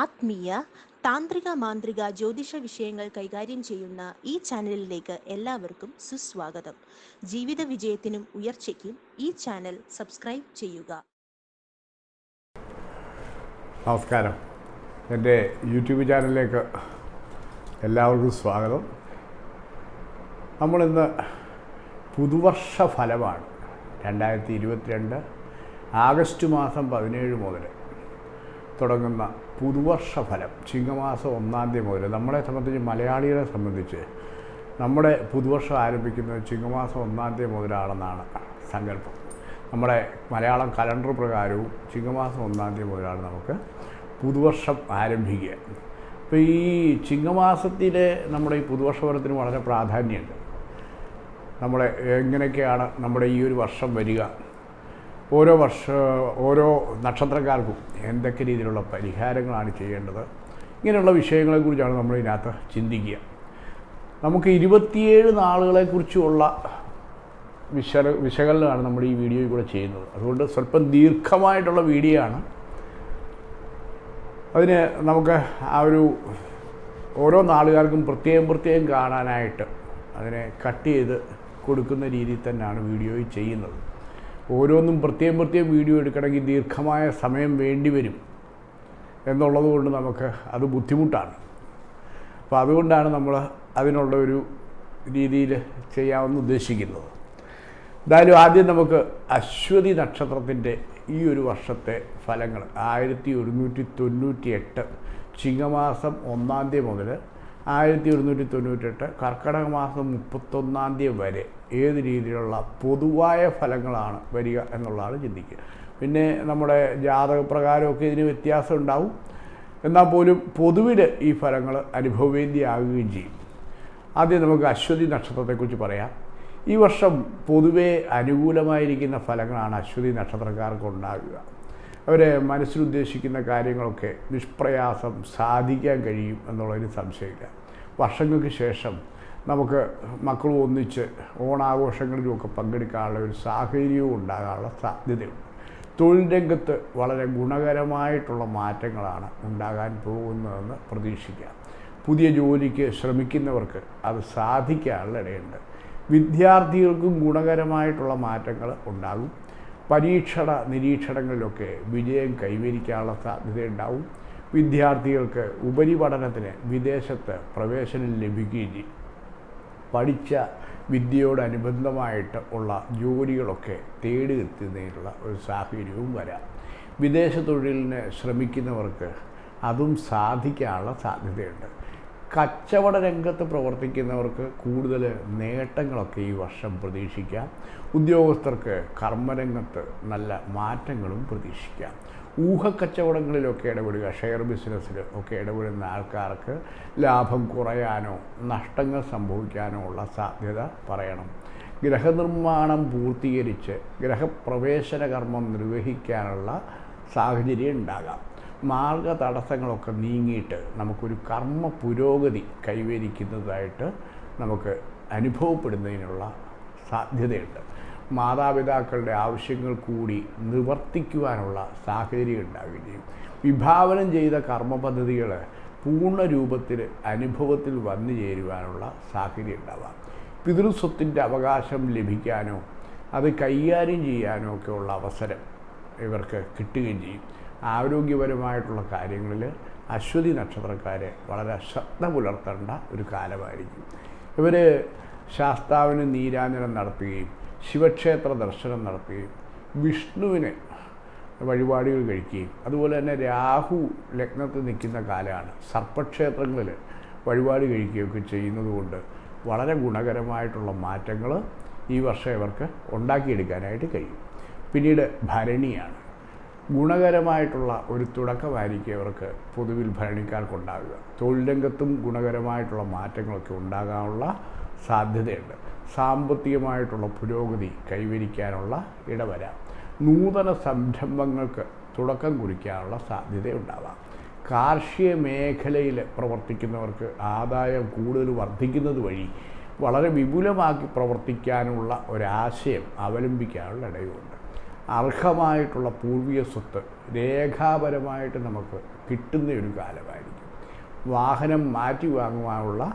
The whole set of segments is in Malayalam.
ആത്മീയ താന്ത്രിക മാന്ത്രിക ജ്യോതിഷ വിഷയങ്ങൾ കൈകാര്യം ചെയ്യുന്ന ഈ ചാനലിലേക്ക് എല്ലാവർക്കും സുസ്വാഗതം. ജീവിത വിജയത്തിനും ഉയർച്ചയ്ക്കും ഈ ചാനൽ സബ്സ്ക്രൈബ് ചെയ്യുക. നമസ്കാരം. എന്റെ യൂട്യൂബ് ചാനലിലേക്ക് എല്ലാവർക്കും സ്വാഗതം. നമ്മളിന്ന് പുതുവർഷ ഫലമാണ് രണ്ടായിരത്തി ഇരുപത്തിരണ്ട് ആഗസ്റ്റ് മാസം പതിനേഴ് മുതൽ. തുടങ്ങുന്ന പുതുവർഷ ഫലം ചിങ്ങമാസം ഒന്നാം തീയതി മുതൽ നമ്മളെ സംബന്ധിച്ച് മലയാളികളെ സംബന്ധിച്ച് നമ്മുടെ പുതുവർഷം ആരംഭിക്കുന്നത് ചിങ്ങമാസം ഒന്നാം തീയതി മുതലാണെന്നാണ് സങ്കല്പം. നമ്മുടെ മലയാളം കലണ്ടർ പ്രകാരവും ചിങ്ങമാസം ഒന്നാം തീയതി മുതലാണ് നമുക്ക് പുതുവർഷം ആരംഭിക്കുക. അപ്പോൾ ഈ ചിങ്ങമാസത്തിലെ നമ്മുടെ ഈ പുതുവർഷ ഫലത്തിന് വളരെ പ്രാധാന്യമുണ്ട്. നമ്മളെ എങ്ങനെയൊക്കെയാണ് നമ്മുടെ ഈ ഒരു വർഷം വരിക? ഓരോ വർഷ ഓരോ നക്ഷത്രക്കാർക്കും എന്തൊക്കെ രീതിയിലുള്ള പരിഹാരങ്ങളാണ് ചെയ്യേണ്ടത്? ഇങ്ങനെയുള്ള വിഷയങ്ങളെക്കുറിച്ചാണ് നമ്മൾ ഇതിനകത്ത് ചിന്തിക്കുക. നമുക്ക് ഇരുപത്തിയേഴ് നാളുകളെക്കുറിച്ചുള്ള വിശ വിശകലനമാണ് നമ്മൾ ഈ വീഡിയോയിൽ കൂടെ ചെയ്യുന്നത്. അതുകൊണ്ട് സ്വല്പം ദീർഘമായിട്ടുള്ള വീഡിയോ ആണ്. അതിന് നമുക്ക് ആ ഒരു ഓരോ നാളുകാർക്കും പ്രത്യേകം പ്രത്യേകം കാണാനായിട്ട് അതിനെ കട്ട് ചെയ്ത് കൊടുക്കുന്ന രീതിയിൽ തന്നെയാണ് വീഡിയോയിൽ ചെയ്യുന്നത്. ഓരോന്നും പ്രത്യേകം പ്രത്യേകം വീഡിയോ എടുക്കണമെങ്കിൽ ദീർഘമായ സമയം വേണ്ടി വരും. എന്നുള്ളത് കൊണ്ട് നമുക്ക് അത് ബുദ്ധിമുട്ടാണ്. അപ്പോൾ അതുകൊണ്ടാണ് നമ്മൾ അതിനുള്ള ഒരു രീതിയിൽ ചെയ്യാമെന്ന് ഉദ്ദേശിക്കുന്നത്. എന്തായാലും ആദ്യം നമുക്ക് അശ്വതി നക്ഷത്രത്തിന്റെ ഈ ഒരു വർഷത്തെ ഫലങ്ങൾ ആയിരത്തി ഒരുന്നൂറ്റി തൊണ്ണൂറ്റി എട്ട് ചിങ്ങമാസം ഒന്നാം തീയതി മുതൽ ആയിരത്തി ഒരുന്നൂറ്റി തൊണ്ണൂറ്റെട്ട് കർക്കിടക മാസം മുപ്പത്തൊന്നാം തീയതി വരെ ഏത് രീതിയിലുള്ള പൊതുവായ ഫലങ്ങളാണ് വരിക എന്നുള്ളതാണ് ചിന്തിക്കുക. പിന്നെ നമ്മുടെ ജാതകപ്രകാരമൊക്കെ ഇതിന് വ്യത്യാസം ഉണ്ടാവും. എന്നാൽ പോലും പൊതുവിൽ ഈ ഫലങ്ങൾ അനുഭവവേദ്യമാകുകയും ചെയ്യും. ആദ്യം നമുക്ക് അശ്വതി നക്ഷത്രത്തെക്കുറിച്ച് പറയാം. ഈ വർഷം പൊതുവെ അനുകൂലമായിരിക്കുന്ന ഫലങ്ങളാണ് അശ്വതി നക്ഷത്രക്കാർക്ക് ഉണ്ടാകുക. അവരെ മനസ്സിലുദ്ദേശിക്കുന്ന കാര്യങ്ങളൊക്കെ നിഷ്പ്രയാസം സാധിക്കാൻ കഴിയും എന്നുള്ളതിന് സംശയമില്ല. വർഷങ്ങൾക്ക് ശേഷം നമുക്ക് മക്കളും ഒന്നിച്ച് ഓണാഘോഷങ്ങളിലുമൊക്കെ പങ്കെടുക്കാനുള്ള ഒരു സാഹചര്യവും ഉണ്ടാകാനുള്ള സാധ്യതയുണ്ട്. തൊഴിൽ രംഗത്ത് വളരെ ഗുണകരമായിട്ടുള്ള മാറ്റങ്ങളാണ് ഉണ്ടാകാൻ പോകുന്നതെന്ന് പ്രതീക്ഷിക്കാം. പുതിയ ജോലിക്ക് ശ്രമിക്കുന്നവർക്ക് അത് സാധിക്കാനുള്ള ഇടയുണ്ട്. വിദ്യാർത്ഥികൾക്കും ഗുണകരമായിട്ടുള്ള മാറ്റങ്ങൾ ഉണ്ടാകും. പരീക്ഷണ നിരീക്ഷണങ്ങളിലൊക്കെ വിജയം കൈവരിക്കാനുള്ള സാധ്യതയുണ്ടാവും വിദ്യാർത്ഥികൾക്ക് ഉപരിപഠനത്തിന് വിദേശത്ത് പ്രവേശനം ലഭിക്കുകയും ചെയ്യും. പഠിച്ച വിദ്യയോടനുബന്ധമായിട്ട് ഉള്ള ജോലികളൊക്കെ തേടി എത്തുന്നതിനുള്ള ഒരു സാഹചര്യവും വരാം. വിദേശ തൊഴിലിന് ശ്രമിക്കുന്നവർക്ക് അതും സാധിക്കാനുള്ള സാധ്യതയുണ്ട്. കച്ചവട രംഗത്ത് പ്രവർത്തിക്കുന്നവർക്ക് കൂടുതൽ നേട്ടങ്ങളൊക്കെ ഈ വർഷം പ്രതീക്ഷിക്കാം. ഉദ്യോഗസ്ഥർക്ക് കർമ്മരംഗത്ത് നല്ല മാറ്റങ്ങളും പ്രതീക്ഷിക്കാം. ഊഹക്കച്ചവടങ്ങളിലൊക്കെ ഇടപെടുക ഷെയർ ബിസിനസ്സിൽ ഒക്കെ ഇടപെടുന്ന ആൾക്കാർക്ക് ലാഭം കുറയാനോ നഷ്ടങ്ങൾ സംഭവിക്കാനോ ഉള്ള സാധ്യത പറയണം. ഗ്രഹനിർമ്മാണം പൂർത്തീകരിച്ച് ഗ്രഹപ്രവേശന കർമ്മം നിർവഹിക്കാനുള്ള സാഹചര്യം ഉണ്ടാകാം. മാർഗ തടസ്സങ്ങളൊക്കെ നീങ്ങിയിട്ട് നമുക്കൊരു കർമ്മ പുരോഗതി കൈവരിക്കുന്നതായിട്ട് നമുക്ക് അനുഭവപ്പെടുന്നതിനുള്ള സാധ്യതയുണ്ട്. മാതാപിതാക്കളുടെ ആവശ്യങ്ങൾ കൂടി നിവർത്തിക്കുവാനുള്ള സാഹചര്യം ഉണ്ടാവുകയും വിഭാവനം ചെയ്ത കർമ്മ പദ്ധതികൾ പൂർണ രൂപത്തിൽ അനുഭവത്തിൽ വന്നു ചേരുവാനുള്ള സാഹചര്യം ഉണ്ടാവാം. പിതൃസ്വത്തിന്റെ അവകാശം ലഭിക്കാനോ അത് കൈകാര്യം ചെയ്യാനോ ഒക്കെ ഉള്ള അവസരം ഇവർക്ക് കിട്ടുകയും ചെയ്യും. ആരോഗ്യപരമായിട്ടുള്ള കാര്യങ്ങളിൽ അശ്വതി നക്ഷത്രക്കാരെ വളരെ ശ്രദ്ധ പുലർത്തേണ്ട ഒരു കാലമായിരിക്കും. ഇവർ ശാസ്താവിന് നീരാഞ്ജനം നടത്തുകയും ശിവക്ഷേത്ര ദർശനം നടത്തുകയും വിഷ്ണുവിന് വഴിപാടുകൾ കഴിക്കുകയും. അതുപോലെ തന്നെ രാഹു ലഗ്നത്തിൽ നിൽക്കുന്ന കാലമാണ്. സർപ്പക്ഷേത്രങ്ങളിൽ വഴിപാട് കഴിക്കുകയൊക്കെ ചെയ്യുന്നതുകൊണ്ട് വളരെ ഗുണകരമായിട്ടുള്ള മാറ്റങ്ങൾ ഈ വർഷം ഇവർക്ക് ഉണ്ടാക്കിയെടുക്കാനായിട്ട് കഴിയും. പിന്നീട് ഭരണിയാണ്. ഗുണകരമായിട്ടുള്ള ഒരു തുടക്കമായിരിക്കും ഇവർക്ക് പൊതുവിൽ ഭരണിക്കാർക്കുണ്ടാകുക തൊഴിൽ രംഗത്തും ഗുണകരമായിട്ടുള്ള മാറ്റങ്ങളൊക്കെ ഉണ്ടാകാനുള്ള സാധ്യതയുണ്ട്. സാമ്പത്തികമായിട്ടുള്ള പുരോഗതി കൈവരിക്കാനുള്ള ഇടവരാം. നൂതന സംരംഭങ്ങൾക്ക് തുടക്കം കുറിക്കാനുള്ള സാധ്യതയുണ്ടാവാം. കാർഷിക മേഖലയിൽ പ്രവർത്തിക്കുന്നവർക്ക് ആദായം കൂടുതൽ വർദ്ധിക്കുന്നത് വഴി വളരെ വിപുലമാക്കി പ്രവർത്തിക്കാനുള്ള ഒരാശയം അവലംബിക്കാനുള്ള ഇടയുണ്ട്. അർഹമായിട്ടുള്ള പൂർവീയ സ്വത്ത് രേഖാപരമായിട്ട് നമുക്ക് കിട്ടുന്ന ഒരു കാലമായിരിക്കും. വാഹനം മാറ്റി വാങ്ങുവാനുള്ള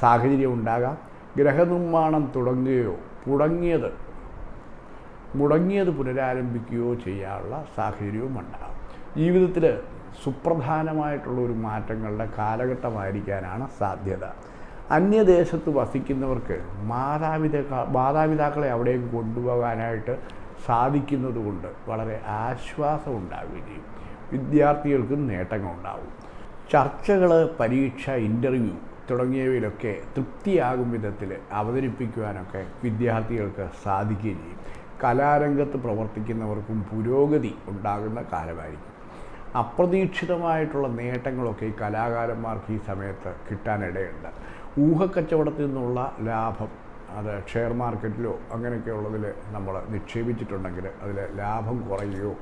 സാഹചര്യം ഉണ്ടാകാം. ഗ്രഹനിർമ്മാണം തുടങ്ങുകയോ മുടങ്ങിയത് മുടങ്ങിയത് പുനരാരംഭിക്കുകയോ ചെയ്യാനുള്ള സാഹചര്യവും ഉണ്ടാകും. ജീവിതത്തിൽ സുപ്രധാനമായിട്ടുള്ള ഒരു മാറ്റങ്ങളുടെ കാലഘട്ടമായിരിക്കാനാണ് സാധ്യത. അന്യദേശത്ത് വസിക്കുന്നവർക്ക് മാതാപിതാക്ക മാതാപിതാക്കളെ അവിടേക്ക് കൊണ്ടുപോകാനായിട്ട് സാധിക്കുന്നത് കൊണ്ട് വളരെ ആശ്വാസം ഉണ്ടാവുകയും ചെയ്യും വിദ്യാർത്ഥികൾക്കും നേട്ടങ്ങളുണ്ടാവും. ചർച്ചകൾ പരീക്ഷ ഇന്റർവ്യൂ തുടങ്ങിയവയിലൊക്കെ തൃപ്തിയാകും വിധത്തിൽ അവതരിപ്പിക്കുവാനൊക്കെ വിദ്യാർത്ഥികൾക്ക് സാധിക്കുകയും ചെയ്യും. കലാരംഗത്ത് പ്രവർത്തിക്കുന്നവർക്കും പുരോഗതി ഉണ്ടാകുന്ന കാലമായിരിക്കും. അപ്രതീക്ഷിതമായിട്ടുള്ള നേട്ടങ്ങളൊക്കെ ഈ കലാകാരന്മാർക്ക് ഈ സമയത്ത് കിട്ടാനിടയുണ്ട്. ഊഹക്കച്ചവടത്തിൽ നിന്നുള്ള ലാഭം അത് ഷെയർ മാർക്കറ്റിലോ അങ്ങനെയൊക്കെയുള്ളതിൽ നമ്മൾ നിക്ഷേപിച്ചിട്ടുണ്ടെങ്കിൽ അതിൽ ലാഭം കുറയുകയോ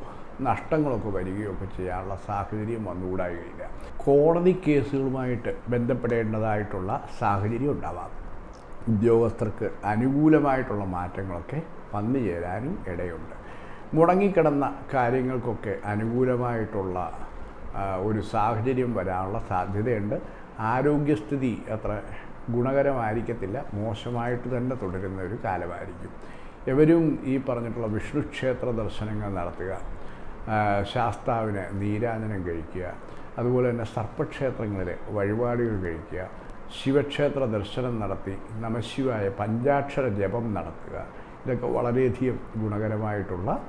നഷ്ടങ്ങളൊക്കെ വരികയൊക്കെ ചെയ്യാനുള്ള സാഹചര്യം വന്നുകൂടായില്ല. കോടതി കേസുകളുമായിട്ട് ബന്ധപ്പെടേണ്ടതായിട്ടുള്ള സാഹചര്യം ഉണ്ടാവാം. ഉദ്യോഗസ്ഥർക്ക് അനുകൂലമായിട്ടുള്ള മാറ്റങ്ങളൊക്കെ വന്നു ചേരാനും ഇടയുണ്ട്. മുടങ്ങിക്കിടന്ന കാര്യങ്ങൾക്കൊക്കെ അനുകൂലമായിട്ടുള്ള ഒരു സാഹചര്യം വരാനുള്ള സാധ്യതയുണ്ട്. ആരോഗ്യസ്ഥിതി അത്ര ഗുണകരമായിരിക്കത്തില്ല. മോശമായിട്ട് തന്നെ തുടരുന്ന ഒരു കാലമായിരിക്കും. എവരും ഈ പറഞ്ഞിട്ടുള്ള വിഷ്ണു ക്ഷേത്ര ദർശനങ്ങൾ നടത്തുക ശാസ്താവിന് നീരാജനം കഴിക്കുക. അതുപോലെ തന്നെ സർപ്പക്ഷേത്രങ്ങളിൽ വഴിപാടുകൾ കഴിക്കുക. ശിവക്ഷേത്ര ദർശനം നടത്തി നമശിവായ പഞ്ചാക്ഷര ജപം നടത്തുക. ഇതൊക്കെ വളരെയധികം ഗുണകരമായിട്ടുള്ള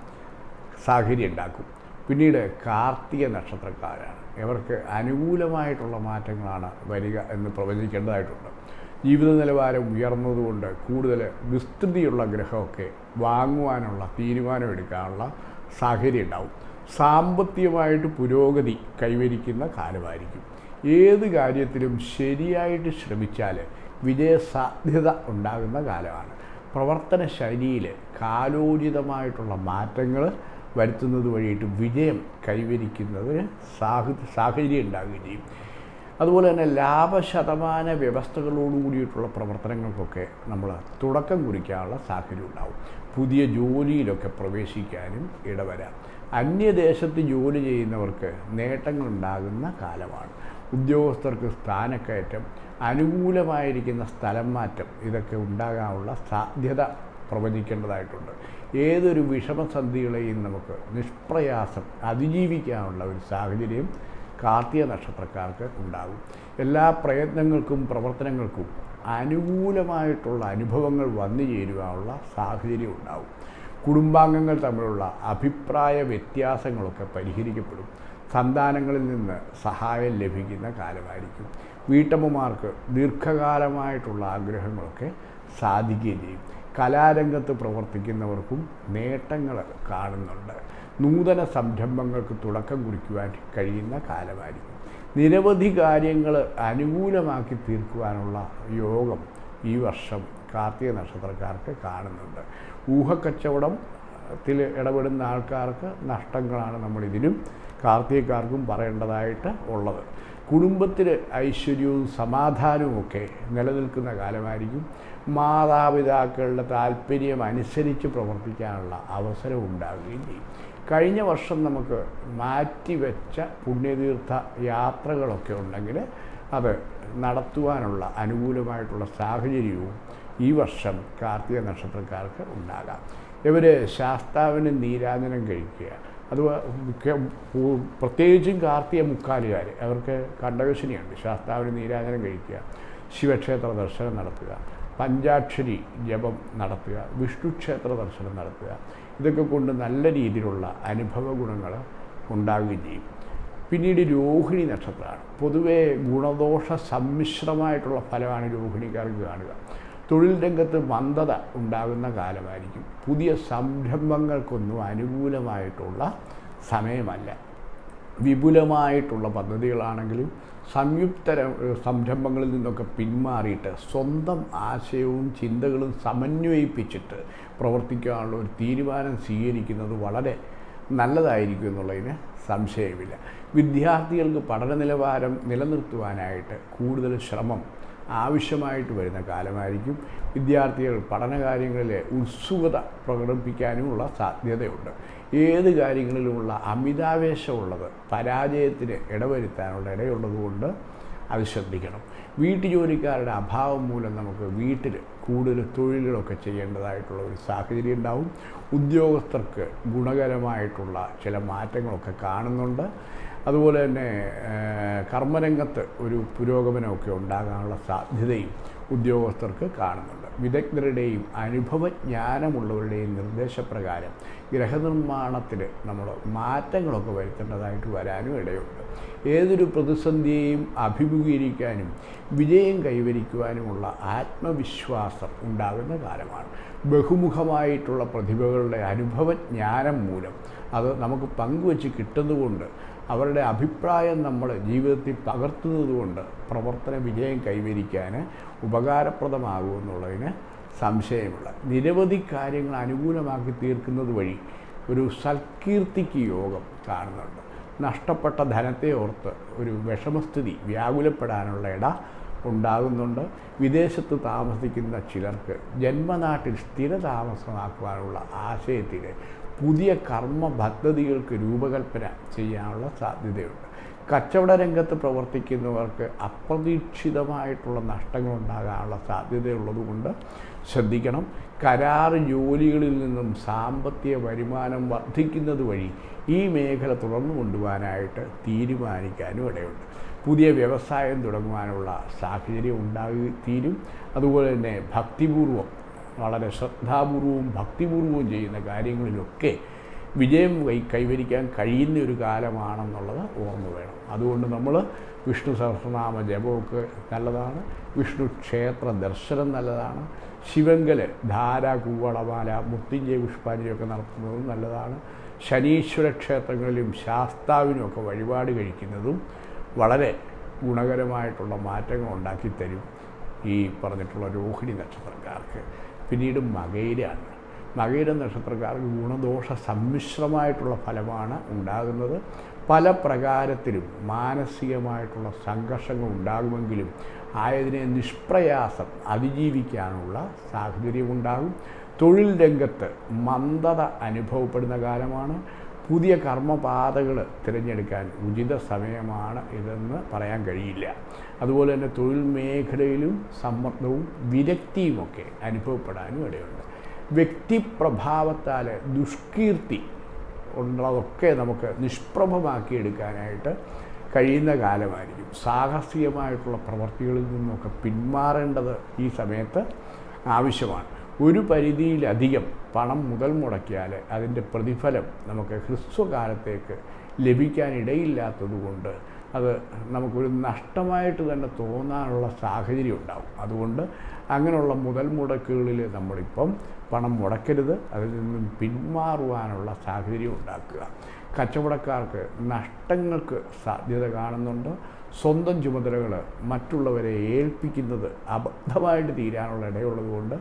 സാഹചര്യം ഉണ്ടാക്കും. പിന്നീട് കാർത്തിക നക്ഷത്രക്കാരാണ്. ഇവർക്ക് അനുകൂലമായിട്ടുള്ള മാറ്റങ്ങളാണ് വരിക എന്ന് പ്രവചിക്കേണ്ടതായിട്ടുണ്ട്. ജീവിത നിലവാരം ഉയർന്നതുകൊണ്ട് കൂടുതൽ വിസ്തൃതിയുള്ള ഗ്രഹമൊക്കെ വാങ്ങുവാനുള്ള തീരുമാനമെടുക്കാനുള്ള സാഹചര്യം ഉണ്ടാവും. സാമ്പത്തികമായിട്ട് പുരോഗതി കൈവരിക്കുന്ന കാലമായിരിക്കും. ഏത് കാര്യത്തിലും ശരിയായിട്ട് ശ്രമിച്ചാൽ വിജയസാധ്യത ഉണ്ടാകുന്ന കാലമാണ്. പ്രവർത്തന ശൈലിയിൽ കാലോചിതമായിട്ടുള്ള മാറ്റങ്ങൾ വരുത്തുന്നത് വഴിയിട്ട് വിജയം കൈവരിക്കുന്നതിന് സാഹ സാഹചര്യം ഉണ്ടാകുകയും ചെയ്യും. അതുപോലെ തന്നെ ലാഭശതമാന വ്യവസ്ഥകളോട് കൂടിയിട്ടുള്ള പ്രവർത്തനങ്ങൾക്കൊക്കെ നമ്മൾ തുടക്കം കുറിക്കാനുള്ള സാഹചര്യം ഉണ്ടാവും. പുതിയ ജോലിയിലൊക്കെ പ്രവേശിക്കാനും ഇടവരാം. അന്യദേശത്ത് ജോലി ചെയ്യുന്നവർക്ക് നേട്ടങ്ങളുണ്ടാകുന്ന കാലമാണ്. ഉദ്യോഗസ്ഥർക്ക് സ്ഥാനക്കയറ്റം അനുകൂലമായിരിക്കുന്ന സ്ഥലം മാറ്റം ഇതൊക്കെ ഉണ്ടാകാനുള്ള സാധ്യത പ്രവചിക്കേണ്ടതായിട്ടുണ്ട്. ഏതൊരു വിഷമസന്ധികളെയും നമുക്ക് നിഷ്പ്രയാസം അതിജീവിക്കാനുള്ള ഒരു സാഹചര്യം കാർത്തിക നക്ഷത്രക്കാർക്ക് ഉണ്ടാകും. എല്ലാ പ്രയത്നങ്ങൾക്കും പ്രവർത്തനങ്ങൾക്കും അനുകൂലമായിട്ടുള്ള അനുഭവങ്ങൾ വന്നു ചേരുവാനുള്ള സാഹചര്യം ഉണ്ടാവും കുടുംബാംഗങ്ങൾ തമ്മിലുള്ള അഭിപ്രായ വ്യത്യാസങ്ങളൊക്കെ പരിഹരിക്കപ്പെടും. സന്താനങ്ങളിൽ നിന്ന് സഹായം ലഭിക്കുന്ന കാലമായിരിക്കും. വീട്ടമ്മമാർക്ക് ദീർഘകാലമായിട്ടുള്ള ആഗ്രഹങ്ങളൊക്കെ സാധിക്കുകയും ചെയ്യും. കലാരംഗത്ത് പ്രവർത്തിക്കുന്നവർക്കും നേട്ടങ്ങൾ കാണുന്നുണ്ട്. നൂതന സംരംഭങ്ങൾക്ക് തുടക്കം കുറിക്കുവാൻ കഴിയുന്ന കാലമായിരിക്കും. നിരവധി കാര്യങ്ങൾ അനുകൂലമാക്കി തീർക്കുവാനുള്ള യോഗം ഈ വർഷം കാർത്തിക നക്ഷത്രക്കാർക്ക് കാണുന്നുണ്ട്. ഊഹക്കച്ചവടത്തിൽ ഇടപെടുന്ന ആൾക്കാർക്ക് നഷ്ടങ്ങളാണ് നമ്മളിതിനും കാർത്തികക്കാർക്കും പറയേണ്ടതായിട്ട് ഉള്ളത്. കുടുംബത്തിൽ ഐശ്വര്യവും സമാധാനവും ഒക്കെ നിലനിൽക്കുന്ന കാലമായിരിക്കും. മാതാപിതാക്കളുടെ താല്പര്യം അനുസരിച്ച് പ്രവർത്തിക്കാനുള്ള അവസരം ഉണ്ടാകുകയും ചെയ്യും. കഴിഞ്ഞ വർഷം നമുക്ക് മാറ്റിവെച്ച പുണ്യതീർത്ഥ യാത്രകളൊക്കെ ഉണ്ടെങ്കിൽ അത് നടത്തുവാനുള്ള അനുകൂലമായിട്ടുള്ള സാഹചര്യവും ഈ വർഷം കാർത്തിക നക്ഷത്രക്കാർക്ക് ഉണ്ടാകാം. ഇവർ ശാസ്താവിന് നീരാജനം കഴിക്കുക അത് പ്രത്യേകിച്ചും കാർത്തിക മുക്കാലുകാർ അവർക്ക് കണ്ടകശനിയുണ്ട് ശാസ്താവിന് നീരാജനം കഴിക്കുക ശിവക്ഷേത്ര ദർശനം നടത്തുക പഞ്ചാക്ഷരി ജപം നടത്തുക വിഷ്ണുക്ഷേത്ര ദർശനം നടത്തുക ഇതൊക്കെ കൊണ്ട് നല്ല രീതിയിലുള്ള അനുഭവ ഗുണങ്ങൾ ഉണ്ടാകുകയും ചെയ്യും. പിന്നീട് രോഹിണി നക്ഷത്രമാണ്. പൊതുവേ ഗുണദോഷ സമ്മിശ്രമായിട്ടുള്ള ഫലമാണ് രോഹിണിക്കാർക്ക് കാണുക. തൊഴിൽ രംഗത്ത് മന്ദത ഉണ്ടാകുന്ന കാലമായിരിക്കും. പുതിയ സംരംഭങ്ങൾക്കൊന്നും അനുകൂലമായിട്ടുള്ള സമയമല്ല. വിപുലമായിട്ടുള്ള പദ്ധതികളാണെങ്കിലും സംയുക്ത സംരംഭങ്ങളിൽ നിന്നൊക്കെ പിന്മാറിയിട്ട് സ്വന്തം ആശയവും ചിന്തകളും സമന്വയിപ്പിച്ചിട്ട് പ്രവർത്തിക്കാനുള്ള ഒരു തീരുമാനം സ്വീകരിക്കുന്നത് വളരെ നല്ലതായിരിക്കും എന്നുള്ളതിന് സംശയമില്ല. വിദ്യാർത്ഥികൾക്ക് പഠന നിലവാരം നിലനിർത്തുവാനായിട്ട് കൂടുതൽ ശ്രമം ആവശ്യമായിട്ട് വരുന്ന കാലമായിരിക്കും. വിദ്യാർത്ഥികൾ പഠനകാര്യങ്ങളിൽ ഉത്സുകത പ്രകടിപ്പിക്കാനുമുള്ള സാധ്യതയുണ്ട്. ഏത് കാര്യങ്ങളിലുമുള്ള അമിതാവേശമുള്ളത് പരാജയത്തിന് ഇടവരുത്താനുള്ള ഇടയുള്ളതുകൊണ്ട് അത് ശ്രദ്ധിക്കണം. വീട്ടുജോലിക്കാരുടെ അഭാവം മൂലം നമുക്ക് വീട്ടിൽ കൂടുതൽ തൊഴിലുകളൊക്കെ ചെയ്യേണ്ടതായിട്ടുള്ള ഒരു സാഹചര്യം ഉണ്ടാവും. ഉദ്യോഗസ്ഥർക്ക് ഗുണകരമായിട്ടുള്ള ചില മാറ്റങ്ങളൊക്കെ കാണുന്നുണ്ട്. അതുപോലെ തന്നെ കർമ്മരംഗത്ത് ഒരു പുരോഗമനമൊക്കെ ഉണ്ടാകാനുള്ള സാധ്യതയും ഉദ്യോഗസ്ഥർക്ക് കാണുന്നുണ്ട്. വിദഗ്ധരുടെയും അനുഭവജ്ഞാനമുള്ളവരുടെയും നിർദ്ദേശപ്രകാരം ഗ്രഹനിർമ്മാണത്തിൽ നമ്മൾ മാറ്റങ്ങളൊക്കെ വരുത്തേണ്ടതായിട്ട് വരാനും ഇടയുണ്ട്. ഏതൊരു പ്രതിസന്ധിയെയും അഭിമുഖീകരിക്കാനും വിജയം കൈവരിക്കുവാനുമുള്ള ആത്മവിശ്വാസം ഉണ്ടാകുന്ന കാലമാണ്. ബഹുമുഖമായിട്ടുള്ള പ്രതിഭകളുടെ അനുഭവജ്ഞാനം മൂലം അത് നമുക്ക് പങ്കുവച്ച് കിട്ടുന്നതുകൊണ്ട് അവരുടെ അഭിപ്രായം നമ്മൾ ജീവിതത്തിൽ പകർത്തുന്നതുകൊണ്ട് പ്രവർത്തന വിജയം കൈവരിക്കാൻ ഉപകാരപ്രദമാകുമെന്നുള്ളതിന് സംശയമില്ല. നിരവധി കാര്യങ്ങൾ അനുകൂലമാക്കി തീർക്കുന്നത് വഴി ഒരു സൽകീർത്തിക്ക് യോഗം കാണുന്നുണ്ട്. നഷ്ടപ്പെട്ട ധനത്തെ ഓർത്ത് ഒരു വിഷമസ്ഥിതി വ്യാകുലപ്പെടാനുള്ള ഇട ഉണ്ടാകുന്നുണ്ട്. വിദേശത്ത് താമസിക്കുന്ന ചിലർക്ക് ജന്മനാട്ടിൽ സ്ഥിര സ്ഥിരതാമസമാക്കുവാനുള്ള ആശയത്തിൽ പുതിയ കർമ്മ പദ്ധതികൾക്ക് രൂപകൽപ്പന ചെയ്യാനുള്ള സാധ്യതയുണ്ട്. കച്ചവട രംഗത്ത് പ്രവർത്തിക്കുന്നവർക്ക് അപ്രതീക്ഷിതമായിട്ടുള്ള നഷ്ടങ്ങൾ ഉണ്ടാകാനുള്ള സാധ്യതയുള്ളതുകൊണ്ട് ശ്രദ്ധിക്കണം. കരാർ ജോലികളിൽ നിന്നും സാമ്പത്തിക വരുമാനം വർദ്ധിക്കുന്നത് വഴി ഈ മേഖല തുടർന്നു കൊണ്ടുപോകാനായിട്ട് തീരുമാനിക്കാനും ഇടയുണ്ട്. പുതിയ വ്യവസായം തുടങ്ങുവാനുള്ള സാഹചര്യം ഉണ്ടായി തീരും. അതുപോലെ തന്നെ ഭക്തിപൂർവം വളരെ ശ്രദ്ധാപൂർവവും ഭക്തിപൂർവവും ചെയ്യുന്ന കാര്യങ്ങളിലൊക്കെ വിജയം കൈ കൈവരിക്കാൻ കഴിയുന്ന ഒരു കാലമാണെന്നുള്ളത് ഓർമ്മ വേണം. അതുകൊണ്ട് നമ്മൾ വിഷ്ണു സഹസ്രനാമ ജപമൊക്കെ നല്ലതാണ് വിഷ്ണു ക്ഷേത്ര ദർശനം നല്ലതാണ് ശിവങ്കൽ ധാര കൂവളമാല മുത്തിഞ്ചയ പുഷ്പാഞ്ജലിയൊക്കെ നടത്തുന്നതും നല്ലതാണ് ശനീശ്വര ക്ഷേത്രങ്ങളിലും ശാസ്താവിനുമൊക്കെ വഴിപാട് കഴിക്കുന്നതും വളരെ ഗുണകരമായിട്ടുള്ള മാറ്റങ്ങൾ ഉണ്ടാക്കിത്തരും ഈ പറഞ്ഞിട്ടുള്ള രോഹിണി നക്ഷത്രക്കാർക്ക്. പിന്നീട് മകയിലാണ് മകയിര നക്ഷത്രക്കാർക്ക് ഗുണദോഷ സമ്മിശ്രമായിട്ടുള്ള ഫലമാണ് ഉണ്ടാകുന്നത്. പല പ്രകാരത്തിലും മാനസികമായിട്ടുള്ള സംഘർഷങ്ങൾ ഉണ്ടാകുമെങ്കിലും ആയതിനെ നിഷ്പ്രയാസം അതിജീവിക്കാനുള്ള സാഹചര്യമുണ്ടാകും. തൊഴിൽ രംഗത്ത് മന്ദത അനുഭവപ്പെടുന്ന കാലമാണ്. പുതിയ കർമ്മപാതകൾ തിരഞ്ഞെടുക്കാൻ ഉചിത സമയമാണ് ഇതെന്ന് പറയാൻ കഴിയില്ല. അതുപോലെ തന്നെ തൊഴിൽ മേഖലയിലും സമ്മർദ്ദവും വിരക്തിയുമൊക്കെ അനുഭവപ്പെടാനും ഇടയുണ്ട്. വ്യക്തിപ്രഭാവത്താൽ ദുഷ്കീർത്തി ഉള്ളതൊക്കെ നമുക്ക് നിഷ്പ്രഭമാക്കിയെടുക്കാനായിട്ട് കഴിയുന്ന കാലമായിരിക്കും. സാഹസികമായിട്ടുള്ള പ്രവർത്തികളിൽ നിന്നൊക്കെ പിന്മാറേണ്ടത് ഈ സമയത്ത് ആവശ്യമാണ്. ഒരു പരിധിയിലധികം പണം മുതൽ മുടക്കിയാൽ അതിന്റെ പ്രതിഫലം നമുക്ക് ഹ്രസ്വകാലത്തേക്ക് ലഭിക്കാനിടയില്ലാത്തതുകൊണ്ട് അത് നമുക്കൊരു നഷ്ടമായിട്ട് തന്നെ തോന്നാനുള്ള സാഹചര്യം ഉണ്ടാവും. അതുകൊണ്ട് അങ്ങനെയുള്ള മുതൽ മുടക്കുകളിൽ നമ്മളിപ്പം പണം മുടക്കരുത്. അതിൽ നിന്നും പിന്മാറുവാനുള്ള സാഹചര്യം ഉണ്ടാക്കുക. കച്ചവടക്കാർക്ക് നഷ്ടങ്ങൾക്ക് സാധ്യത കാണുന്നുണ്ട്. സ്വന്തം ചുമതലകൾ മറ്റുള്ളവരെ ഏൽപ്പിക്കുന്നത് അബദ്ധമായിട്ട് തീരാനുള്ള ഇടയുള്ളതുകൊണ്ട്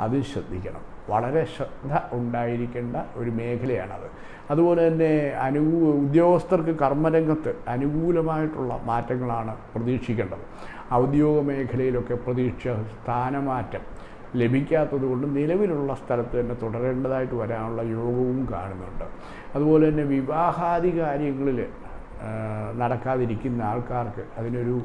അത് ശ്രദ്ധിക്കണം. വളരെ ശ്രദ്ധ ഉണ്ടായിരിക്കേണ്ട ഒരു മേഖലയാണത്. അതുപോലെ തന്നെ അനുകൂ ഉദ്യോഗസ്ഥർക്ക് കർമ്മരംഗത്ത് അനുകൂലമായിട്ടുള്ള മാറ്റങ്ങളാണ് പ്രതീക്ഷിക്കേണ്ടത്. ഔദ്യോഗിക മേഖലയിലൊക്കെ പ്രതീക്ഷ സ്ഥാനമാറ്റം ലഭിക്കാത്തത് കൊണ്ട് നിലവിലുള്ള സ്ഥലത്ത് തന്നെ തുടരേണ്ടതായിട്ട് വരാനുള്ള യോഗവും കാണുന്നുണ്ട്. അതുപോലെ തന്നെ വിവാഹാദി കാര്യങ്ങളിൽ നടക്കാതിരിക്കുന്ന ആൾക്കാർക്ക് അതിനൊരു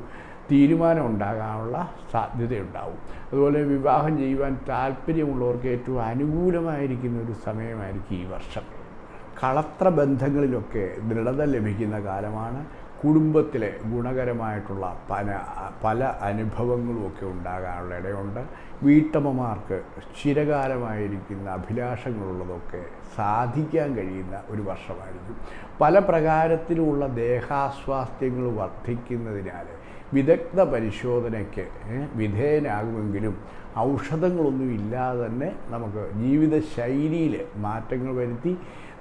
തീരുമാനം ഉണ്ടാകാനുള്ള സാധ്യതയുണ്ടാവും. അതുപോലെ വിവാഹം ചെയ്യുവാൻ താല്പര്യമുള്ളവർക്ക് ഏറ്റവും അനുകൂലമായിരിക്കുന്ന ഒരു സമയമായിരിക്കും ഈ വർഷം. കളത്ര ബന്ധങ്ങളിലൊക്കെ ദൃഢത ലഭിക്കുന്ന കാലമാണ്. കുടുംബത്തിലെ ഗുണകരമായിട്ടുള്ള പല പല അനുഭവങ്ങളുമൊക്കെ ഉണ്ടാകാനുള്ള ഇടയുണ്ട്. വീട്ടമ്മമാർക്ക് ചിരകാലമായിരിക്കുന്ന അഭിലാഷങ്ങളുള്ളതൊക്കെ സാധിക്കാൻ കഴിയുന്ന ഒരു വർഷമായിരിക്കും പല പ്രകാരത്തിലുമുള്ള ദേഹാസ്വാസ്ഥ്യങ്ങൾ വർദ്ധിക്കുന്നതിനാൽ വിദഗ്ധ പരിശോധനയ്ക്ക് വിധേയനാകുമെങ്കിലും ഔഷധങ്ങളൊന്നും ഇല്ലാതെ തന്നെ നമുക്ക് ജീവിതശൈലിയിൽ മാറ്റങ്ങൾ വരുത്തി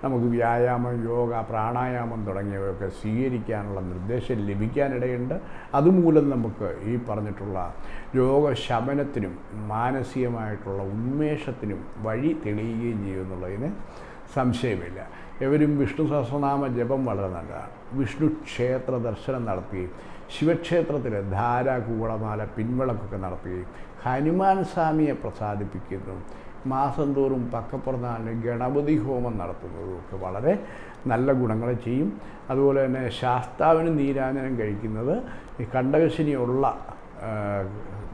നമുക്ക് വ്യായാമം യോഗ പ്രാണായാമം തുടങ്ങിയവയൊക്കെ സ്വീകരിക്കാനുള്ള നിർദ്ദേശം ലഭിക്കാനിടയുണ്ട്. അതുമൂലം നമുക്ക് ഈ പറഞ്ഞിട്ടുള്ള രോഗശമനത്തിനും മാനസികമായിട്ടുള്ള ഉന്മേഷത്തിനും വഴി തെളിയുകയും ചെയ്യുമെന്നുള്ളതിന് സംശയമില്ല. എവരും വിഷ്ണു സഹസ്രനാമ ജപം വളരെ നല്ലതാണ് വിഷ്ണു ക്ഷേത്ര ദർശനം നടത്തുകയും ശിവക്ഷേത്രത്തിൽ ധാര കൂളമാല പിൻവിളക്കൊക്കെ നടത്തുകയും ഹനുമാൻ സ്വാമിയെ പ്രസാദിപ്പിക്കുന്നു. മാസം തോറും പക്കപ്പുറനാളിന് ഗണപതി ഹോമം നടത്തുന്നതും. ഒക്കെ വളരെ നല്ല ഗുണങ്ങൾ ചെയ്യും. അതുപോലെ തന്നെ ശാസ്താവിന് നീരാഞ്ജനം കഴിക്കുന്നത് ഈ കണ്ടകശിനിയുള്ള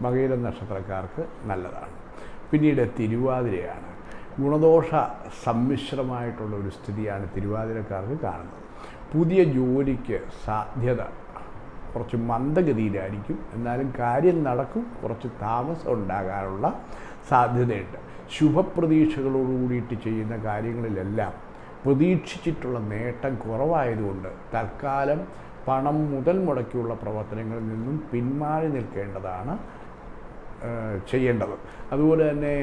മകയിര നക്ഷത്രക്കാർക്ക് നല്ലതാണ്. പിന്നീട് തിരുവാതിരയാണ്. ഗുണദോഷ സമ്മിശ്രമായിട്ടുള്ള ഒരു സ്ഥിതിയാണ് തിരുവാതിരക്കാർക്ക് കാണുന്നത്. പുതിയ ജോലിക്ക് സാധ്യത കുറച്ച് മന്ദഗതിയിലായിരിക്കും. എന്നാലും കാര്യം നടക്കും കുറച്ച് താമസം ഉണ്ടാകാനുള്ള സാധ്യതയുണ്ട്. ശുഭപ്രതീക്ഷകളോടുകൂടിയിട്ട് ചെയ്യുന്ന കാര്യങ്ങളിലെല്ലാം പ്രതീക്ഷിച്ചിട്ടുള്ള നേട്ടം കുറവായതുകൊണ്ട് തൽക്കാലം പണം മുതൽ മുടക്കിയുള്ള പ്രവർത്തനങ്ങളിൽ നിന്നും പിന്മാറി നിൽക്കേണ്ടതാണ് ചെയ്യേണ്ടത്. അതുപോലെ തന്നെ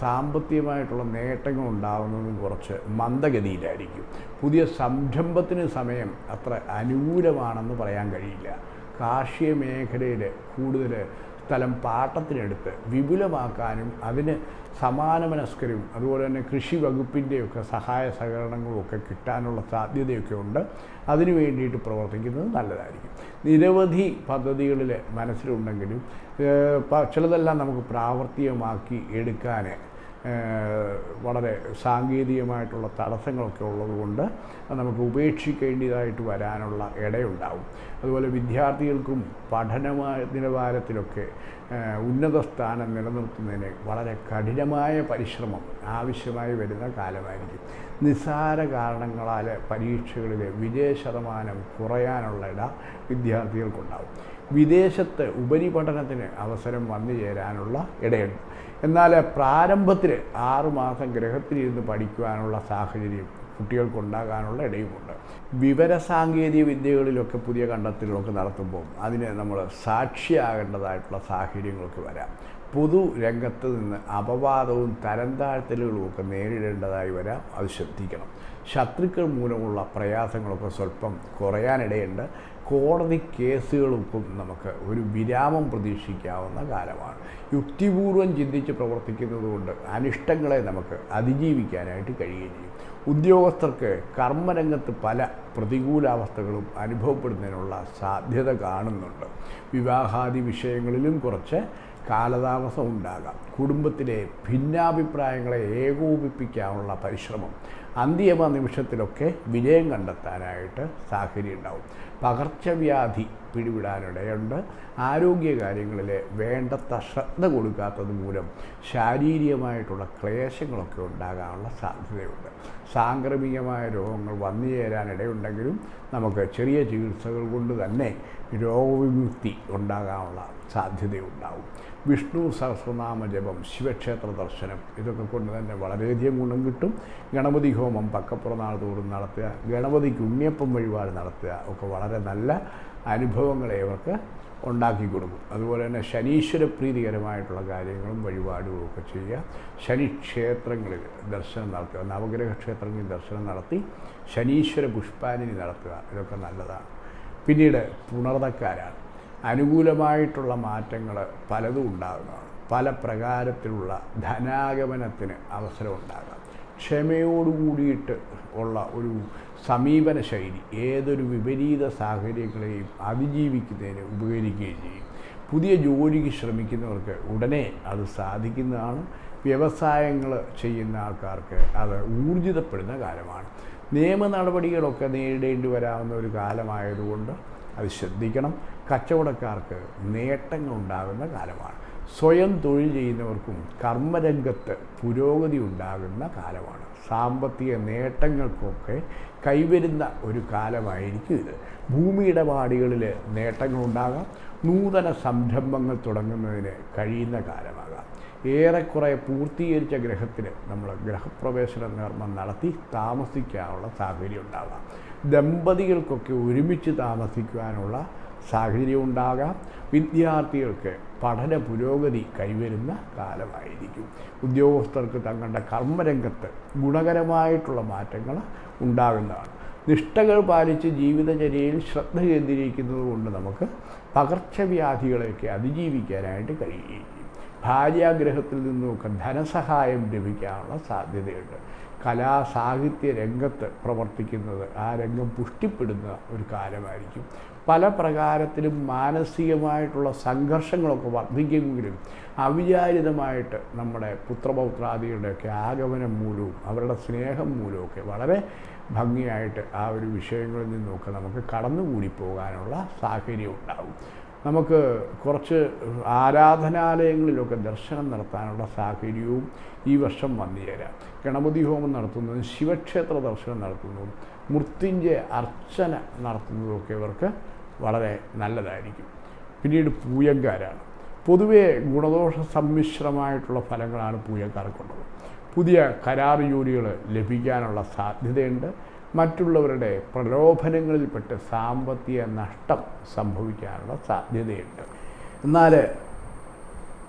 സാമ്പത്തികമായിട്ടുള്ള നേട്ടങ്ങൾ ഉണ്ടാകുന്നതും കുറച്ച് മന്ദഗതിയിലായിരിക്കും. പുതിയ സംരംഭത്തിന് സമയം അത്ര അനുകൂലമാണെന്ന് പറയാൻ കഴിയില്ല. കാർഷിക മേഖലയിൽ കൂടുതൽ സ്ഥലം പാട്ടത്തിനെടുത്ത് വിപുലമാക്കാനും അതിന് സമാനമനസ്കരും അതുപോലെ തന്നെ കൃഷി വകുപ്പിന്റെയൊക്കെ സഹായ സഹകരണങ്ങളും ഒക്കെ കിട്ടാനുള്ള സാധ്യതയൊക്കെ ഉണ്ട്. അതിനു വേണ്ടിയിട്ട് പ്രവർത്തിക്കുന്നത് നല്ലതായിരിക്കും. നിരവധി പദ്ധതികളിൽ മനസ്സിലുണ്ടെങ്കിലും ചിലതെല്ലാം നമുക്ക് പ്രാവർത്തികമാക്കി എടുക്കാൻ വളരെ സാങ്കേതികമായിട്ടുള്ള തടസ്സങ്ങളൊക്കെ ഉള്ളതുകൊണ്ട് നമുക്ക് ഉപേക്ഷിക്കേണ്ടതായിട്ട് വരാനുള്ള ഇടയുണ്ടാവും. അതുപോലെ വിദ്യാർത്ഥികൾക്കും പഠനമായ നിലവാരത്തിലൊക്കെ ഉന്നത സ്ഥാനം നിലനിർത്തുന്നതിന് വളരെ കഠിനമായ പരിശ്രമം ആവശ്യമായി വരുന്ന കാലമായിരിക്കും. നിസ്സാര കാരണങ്ങളാൽ പരീക്ഷകളിലെ വിജയ ശതമാനം കുറയാനുള്ള ഇട വിദ്യാർത്ഥികൾക്കുണ്ടാവും. വിദേശത്ത് ഉപരിപഠനത്തിന് അവസരം വന്നു ചേരാനുള്ള ഇടയുണ്ട്. എന്നാൽ പ്രാരംഭത്തിൽ ആറുമാസം ഗ്രഹത്തിലിരുന്ന് പഠിക്കുവാനുള്ള സാഹചര്യം കുട്ടികൾക്കുണ്ടാകാനുള്ള ഇടയുമുണ്ട്. വിവരസാങ്കേതിക വിദ്യകളിലൊക്കെ പുതിയ കണ്ടെത്തലുകളൊക്കെ നടത്തുമ്പോൾ അതിന് നമ്മൾ സാക്ഷിയാകേണ്ടതായിട്ടുള്ള സാഹചര്യങ്ങളൊക്കെ വരാം. പൊതു രംഗത്ത് നിന്ന് അപവാദവും തരംതാഴ്ത്തലുകളും ഒക്കെ നേരിടേണ്ടതായി വരാം. അത് ശ്രദ്ധിക്കണം. ശത്രുക്കൾ മൂലമുള്ള പ്രയാസങ്ങളൊക്കെ സ്വല്പം കുറയാനിടയുണ്ട്. കോടതി കേസുകൾക്കും നമുക്ക് ഒരു വിരാമം പ്രതീക്ഷിക്കാവുന്ന കാലമാണ്. യുക്തിപൂർവം ചിന്തിച്ച് പ്രവർത്തിക്കുന്നതുകൊണ്ട് അനിഷ്ടങ്ങളെ നമുക്ക് അതിജീവിക്കാനായിട്ട് കഴിയുകയും ചെയ്യും. ഉദ്യോഗസ്ഥർക്ക് കർമ്മരംഗത്ത് പല പ്രതികൂലാവസ്ഥകളും അനുഭവപ്പെടുന്നതിനുള്ള സാധ്യത കാണുന്നുണ്ട്. വിവാഹാദി വിഷയങ്ങളിലും കുറച്ച് കാലതാമസം ഉണ്ടാകാം. കുടുംബത്തിലെ ഭിന്നാഭിപ്രായങ്ങളെ ഏകോപിപ്പിക്കാനുള്ള പരിശ്രമം അന്തിമ നിമിഷത്തിലൊക്കെ വിജയം കണ്ടെത്താനായിട്ട് സാഹചര്യം ഉണ്ടാവും പകർച്ചവ്യാധി പിടിവിടാനിടയുണ്ട് ആരോഗ്യകാര്യങ്ങളിൽ വേണ്ടത്ര ശ്രദ്ധ കൊടുക്കാത്തത് മൂലം ശാരീരികമായിട്ടുള്ള ക്ലേശങ്ങളൊക്കെ ഉണ്ടാകാനുള്ള സാധ്യതയുണ്ട്. സാംക്രമികമായ രോഗങ്ങൾ വന്നു ചേരാനിടയുണ്ടെങ്കിലും നമുക്ക് ചെറിയ ചികിത്സകൾ കൊണ്ട് തന്നെ രോഗവിമുക്തി ഉണ്ടാകാനുള്ള സാധ്യതയുണ്ടാവും. വിഷ്ണു സഹസ്രനാമ ജപം ശിവക്ഷേത്ര ദർശനം ഇതൊക്കെ കൊണ്ട് തന്നെ വളരെയധികം ഗുണം കിട്ടും. ഗണപതി ഹോമം പക്കപ്പുറനാൾ തോറും നടത്തുക ഗണപതിക്ക് ഉണ്ണിയപ്പം വഴിപാട് നടത്തുക ഒക്കെ വളരെ നല്ല അനുഭവങ്ങളെ ഇവർക്ക് ഉണ്ടാക്കി കൊടുക്കും. അതുപോലെ തന്നെ ശനീശ്വര പ്രീതികരമായിട്ടുള്ള കാര്യങ്ങളും വഴിപാടും ഒക്കെ ചെയ്യുക. ശനി ക്ഷേത്രങ്ങളിൽ ദർശനം നടത്തുക നവഗ്രഹ ക്ഷേത്രങ്ങളിൽ ദർശനം നടത്തി ശനീശ്വര പുഷ്പാഞ്ജലി നടത്തുക ഇതൊക്കെ നല്ലതാണ്. പിന്നീട് പുണർതക്കാരാണ്. അനുകൂലമായിട്ടുള്ള മാറ്റങ്ങൾ പലതും ഉണ്ടാകുന്നതാണ്. പല പ്രകാരത്തിലുള്ള ധനാഗമനത്തിന് അവസരം ഉണ്ടാകാം. ക്ഷമയോടുകൂടിയിട്ട് ഉള്ള ഒരു സമീപന ശൈലി ഏതൊരു വിപരീത സാഹചര്യങ്ങളെയും അതിജീവിക്കുന്നതിന് ഉപകരിക്കുകയും ചെയ്യും. പുതിയ ജോലിക്ക് ശ്രമിക്കുന്നവർക്ക് ഉടനെ അത് സാധിക്കുന്നതാണ്. വ്യവസായങ്ങൾ ചെയ്യുന്ന ആൾക്കാർക്ക് അത് ഊർജിതപ്പെടുന്ന കാലമാണ് നിയമ നടപടികളൊക്കെ നേരിടേണ്ടി വരാവുന്ന ഒരു കാലമായതുകൊണ്ട് അത് ശ്രദ്ധിക്കണം. കച്ചവടക്കാർക്ക് നേട്ടങ്ങളുണ്ടാകുന്ന കാലമാണ്. സ്വയം തൊഴിൽ ചെയ്യുന്നവർക്കും കർമ്മരംഗത്ത് പുരോഗതി ഉണ്ടാകുന്ന കാലമാണ്. സാമ്പത്തിക നേട്ടങ്ങൾക്കൊക്കെ കൈവരുന്ന ഒരു കാലമായിരിക്കും ഇത്. ഭൂമി ഇടപാടുകളിൽ നേട്ടങ്ങളുണ്ടാകാം. നൂതന സംരംഭങ്ങൾ തുടങ്ങുന്നതിന് കഴിയുന്ന കാലമാകാം. ഏറെക്കുറെ പൂർത്തീകരിച്ച ഗ്രഹത്തിന് നമ്മൾ ഗ്രഹപ്രവേശന നിർമ്മം നടത്തി താമസിക്കാനുള്ള സാഹചര്യം ഉണ്ടാകാം ദമ്പതികൾക്കൊക്കെ ഒരുമിച്ച് താമസിക്കുവാനുള്ള സാഹചര്യം ഉണ്ടാകാം വിദ്യാർത്ഥികൾക്ക് പഠന പുരോഗതി കൈവരുന്ന കാലമായിരിക്കും. ഉദ്യോഗസ്ഥർക്ക് തങ്ങളുടെ കർമ്മരംഗത്ത് ഗുണകരമായിട്ടുള്ള മാറ്റങ്ങൾ ഉണ്ടാകുന്നതാണ്. നിഷ്ഠകൾ പാലിച്ച് ജീവിതചര്യയിൽ ശ്രദ്ധ കേന്ദ്രീകരിക്കുന്നത് കൊണ്ട് നമുക്ക് പകർച്ചവ്യാധികളെയൊക്കെ അതിജീവിക്കാനായിട്ട് കഴിയുകയും ഭാര്യാഗ്രഹത്തിൽ നിന്നുമൊക്കെ ധനസഹായം ലഭിക്കാനുള്ള സാധ്യതയുണ്ട്. കലാ സാഹിത്യ രംഗത്ത് പ്രവർത്തിക്കുന്നത് ആ രംഗം പുഷ്ടിപ്പെടുന്ന ഒരു കാലമായിരിക്കും. പല പ്രകാരത്തിലും മാനസികമായിട്ടുള്ള സംഘർഷങ്ങളൊക്കെ വർദ്ധിക്കുമെങ്കിലും അവിചാരിതമായിട്ട് നമ്മുടെ പുത്രപൗത്രാദികളുടെയൊക്കെ ആഗമനം മൂലവും അവരുടെ സ്നേഹം മൂലമൊക്കെ വളരെ ഭംഗിയായിട്ട് ആ ഒരു വിഷയങ്ങളിൽ നിന്നൊക്കെ നമുക്ക് കടന്നുകൂടി പോകാനുള്ള സാഹചര്യം ഉണ്ടാകും. നമുക്ക് കുറച്ച് ആരാധനാലയങ്ങളിലൊക്കെ ദർശനം നടത്താനുള്ള സാഹചര്യവും ഈ വർഷം വന്നു ചേരാം. ഗണപതി ഹോമം നടത്തുന്നതും ശിവക്ഷേത്ര ദർശനം നടത്തുന്നതും മൃത്യുഞ്ജയ അർച്ചന നടത്തുന്നതുമൊക്കെ ഇവർക്ക് വളരെ നല്ലതായിരിക്കും. പിന്നീട് പൂയങ്കാരാണ്. പൊതുവേ ഗുണദോഷ സമ്മിശ്രമായിട്ടുള്ള ഫലങ്ങളാണ് പൂയക്കാർക്കുള്ളത് പുതിയ കരാർ ജോലികൾ ലഭിക്കാനുള്ള സാധ്യതയുണ്ട്. മറ്റുള്ളവരുടെ പ്രലോഭനങ്ങളിൽപ്പെട്ട് സാമ്പത്തിക നഷ്ടം സംഭവിക്കാനുള്ള സാധ്യതയുണ്ട്. എന്നാൽ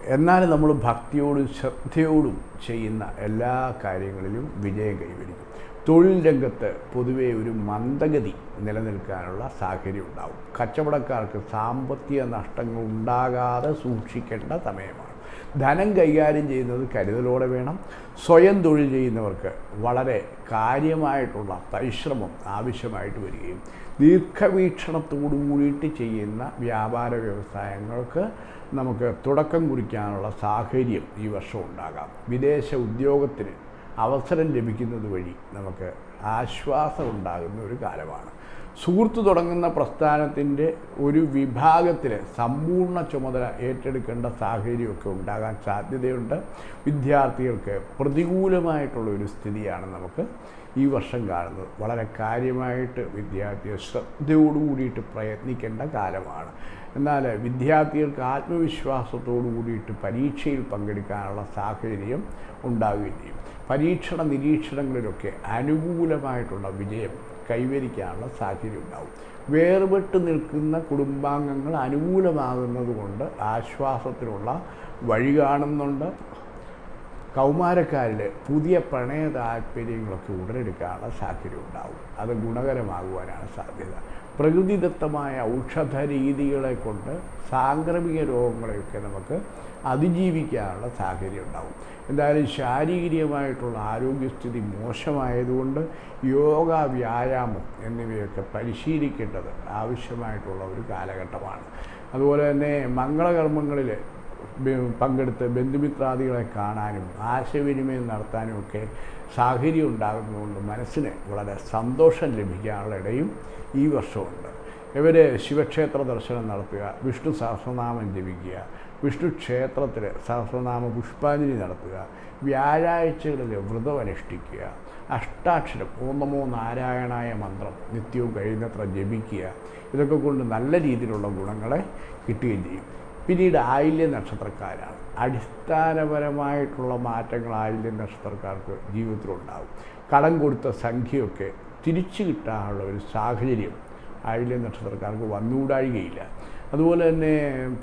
എന്നാൽ നമ്മൾ ഭക്തിയോടും ശ്രദ്ധയോടും ചെയ്യുന്ന എല്ലാ കാര്യങ്ങളിലും വിജയം കൈവരിക്കും. തൊഴിൽ രംഗത്ത് പൊതുവെ ഒരു മന്ദഗതി നിലനിൽക്കാനുള്ള സാഹചര്യം ഉണ്ടാവും. കച്ചവടക്കാർക്ക് സാമ്പത്തിക നഷ്ടങ്ങൾ ഉണ്ടാകാതെ സൂക്ഷിക്കേണ്ട സമയമാണ്. ധനം കൈകാര്യം ചെയ്യുന്നത് കരുതലോടെ വേണം. സ്വയം തൊഴിൽ ചെയ്യുന്നവർക്ക് വളരെ കാര്യമായിട്ടുള്ള പരിശ്രമം ആവശ്യമായിട്ട് വരികയും ദീർഘവീക്ഷണത്തോടു കൂടിയിട്ട് ചെയ്യുന്ന വ്യാപാര വ്യവസായങ്ങൾക്ക് നമുക്ക് തുടക്കം കുറിക്കാനുള്ള സാഹചര്യം ഈ വർഷം ഉണ്ടാകാം. വിദേശ ഉദ്യോഗത്തിന് അവസരം ലഭിക്കുന്നത് വഴി നമുക്ക് ആശ്വാസം ഉണ്ടാകുന്ന ഒരു കാലമാണ്. സുഹൃത്ത് തുടങ്ങുന്ന പ്രസ്ഥാനത്തിന്റെ ഒരു വിഭാഗത്തിൽ സമ്പൂർണ ചുമതല ഏറ്റെടുക്കേണ്ട സാഹചര്യമൊക്കെ ഉണ്ടാകാൻ സാധ്യതയുണ്ട്. വിദ്യാർത്ഥികൾക്ക് പ്രതികൂലമായിട്ടുള്ള ഒരു സ്ഥിതിയാണ് നമുക്ക് ഈ വർഷം കാണുന്നത്. വളരെ കാര്യമായിട്ട് വിദ്യാർത്ഥികൾ ശ്രദ്ധയോടുകൂടിയിട്ട് പ്രയത്നിക്കേണ്ട കാലമാണ്. എന്നാൽ വിദ്യാർത്ഥികൾക്ക് ആത്മവിശ്വാസത്തോടു കൂടിയിട്ട് പരീക്ഷയിൽ പങ്കെടുക്കാനുള്ള സാഹചര്യം ഉണ്ടാവുകയും ചെയ്യും പരീക്ഷണ നിരീക്ഷണങ്ങളിലൊക്കെ അനുകൂലമായിട്ടുള്ള വിജയം കൈവരിക്കാനുള്ള സാഹചര്യം ഉണ്ടാവും. വേർപെട്ട് നിൽക്കുന്ന കുടുംബാംഗങ്ങൾ അനുകൂലമാകുന്നത് കൊണ്ട് ആശ്വാസത്തിനുള്ള വഴി കാണുന്നുണ്ട്. കൗമാരക്കാരിൽ പുതിയ പ്രണയ താല്പര്യങ്ങളൊക്കെ ഉടലെടുക്കാനുള്ള സാഹചര്യം ഉണ്ടാവും. അത് ഗുണകരമാകുവാനാണ് സാധ്യത. പ്രകൃതിദത്തമായ ഔഷധ രീതികളെ കൊണ്ട് സാംക്രമിക രോഗങ്ങളെയൊക്കെ നമുക്ക് അതിജീവിക്കാനുള്ള സാഹചര്യം ഉണ്ടാവും എന്തായാലും ശാരീരികമായിട്ടുള്ള ആരോഗ്യസ്ഥിതി മോശമായതുകൊണ്ട് യോഗ വ്യായാമം എന്നിവയൊക്കെ പരിശീലിക്കേണ്ടത് ആവശ്യമായിട്ടുള്ള ഒരു കാലഘട്ടമാണ്. അതുപോലെ തന്നെ മംഗളകർമ്മങ്ങളിൽ പങ്കെടുത്ത് ബന്ധുമിത്രാദികളെ കാണാനും ആശയവിനിമയം നടത്താനും ഒക്കെ സാഹചര്യം ഉണ്ടാകുന്നതുകൊണ്ട് മനസ്സിന് വളരെ സന്തോഷം ലഭിക്കാനുള്ള ഇടയും ഈ വർഷമുണ്ട്. ഇവർ ശിവക്ഷേത്ര ദർശനം നടത്തുക വിഷ്ണു സഹസ്രനാമം ജപിക്കുക വിഷ്ണു ക്ഷേത്രത്തിൽ സഹസ്രനാമ പുഷ്പാഞ്ജലി നടത്തുക വ്യാഴാഴ്ചകളിൽ വ്രതം അനുഷ്ഠിക്കുക അഷ്ടാക്ഷരം ഓം നമോ നാരായണായ മന്ത്രം നിത്യവും കഴിയുന്നത്ര ജപിക്കുക ഇതൊക്കെ കൊണ്ട് നല്ല രീതിയിലുള്ള ഗുണങ്ങളെ കിട്ടുകയും ചെയ്യും. പിന്നീട് ആയില്യ നക്ഷത്രക്കാരാണ്. അടിസ്ഥാനപരമായിട്ടുള്ള മാറ്റങ്ങൾ ആയില്യ നക്ഷത്രക്കാർക്ക് ജീവിതത്തിലുണ്ടാകും കടം കൊടുത്ത സംഖ്യയൊക്കെ തിരിച്ചു കിട്ടാനുള്ള ഒരു സാഹചര്യം ആയില്യ നക്ഷത്രക്കാർക്ക് വന്നുകൂടായികയില്ല. അതുപോലെ തന്നെ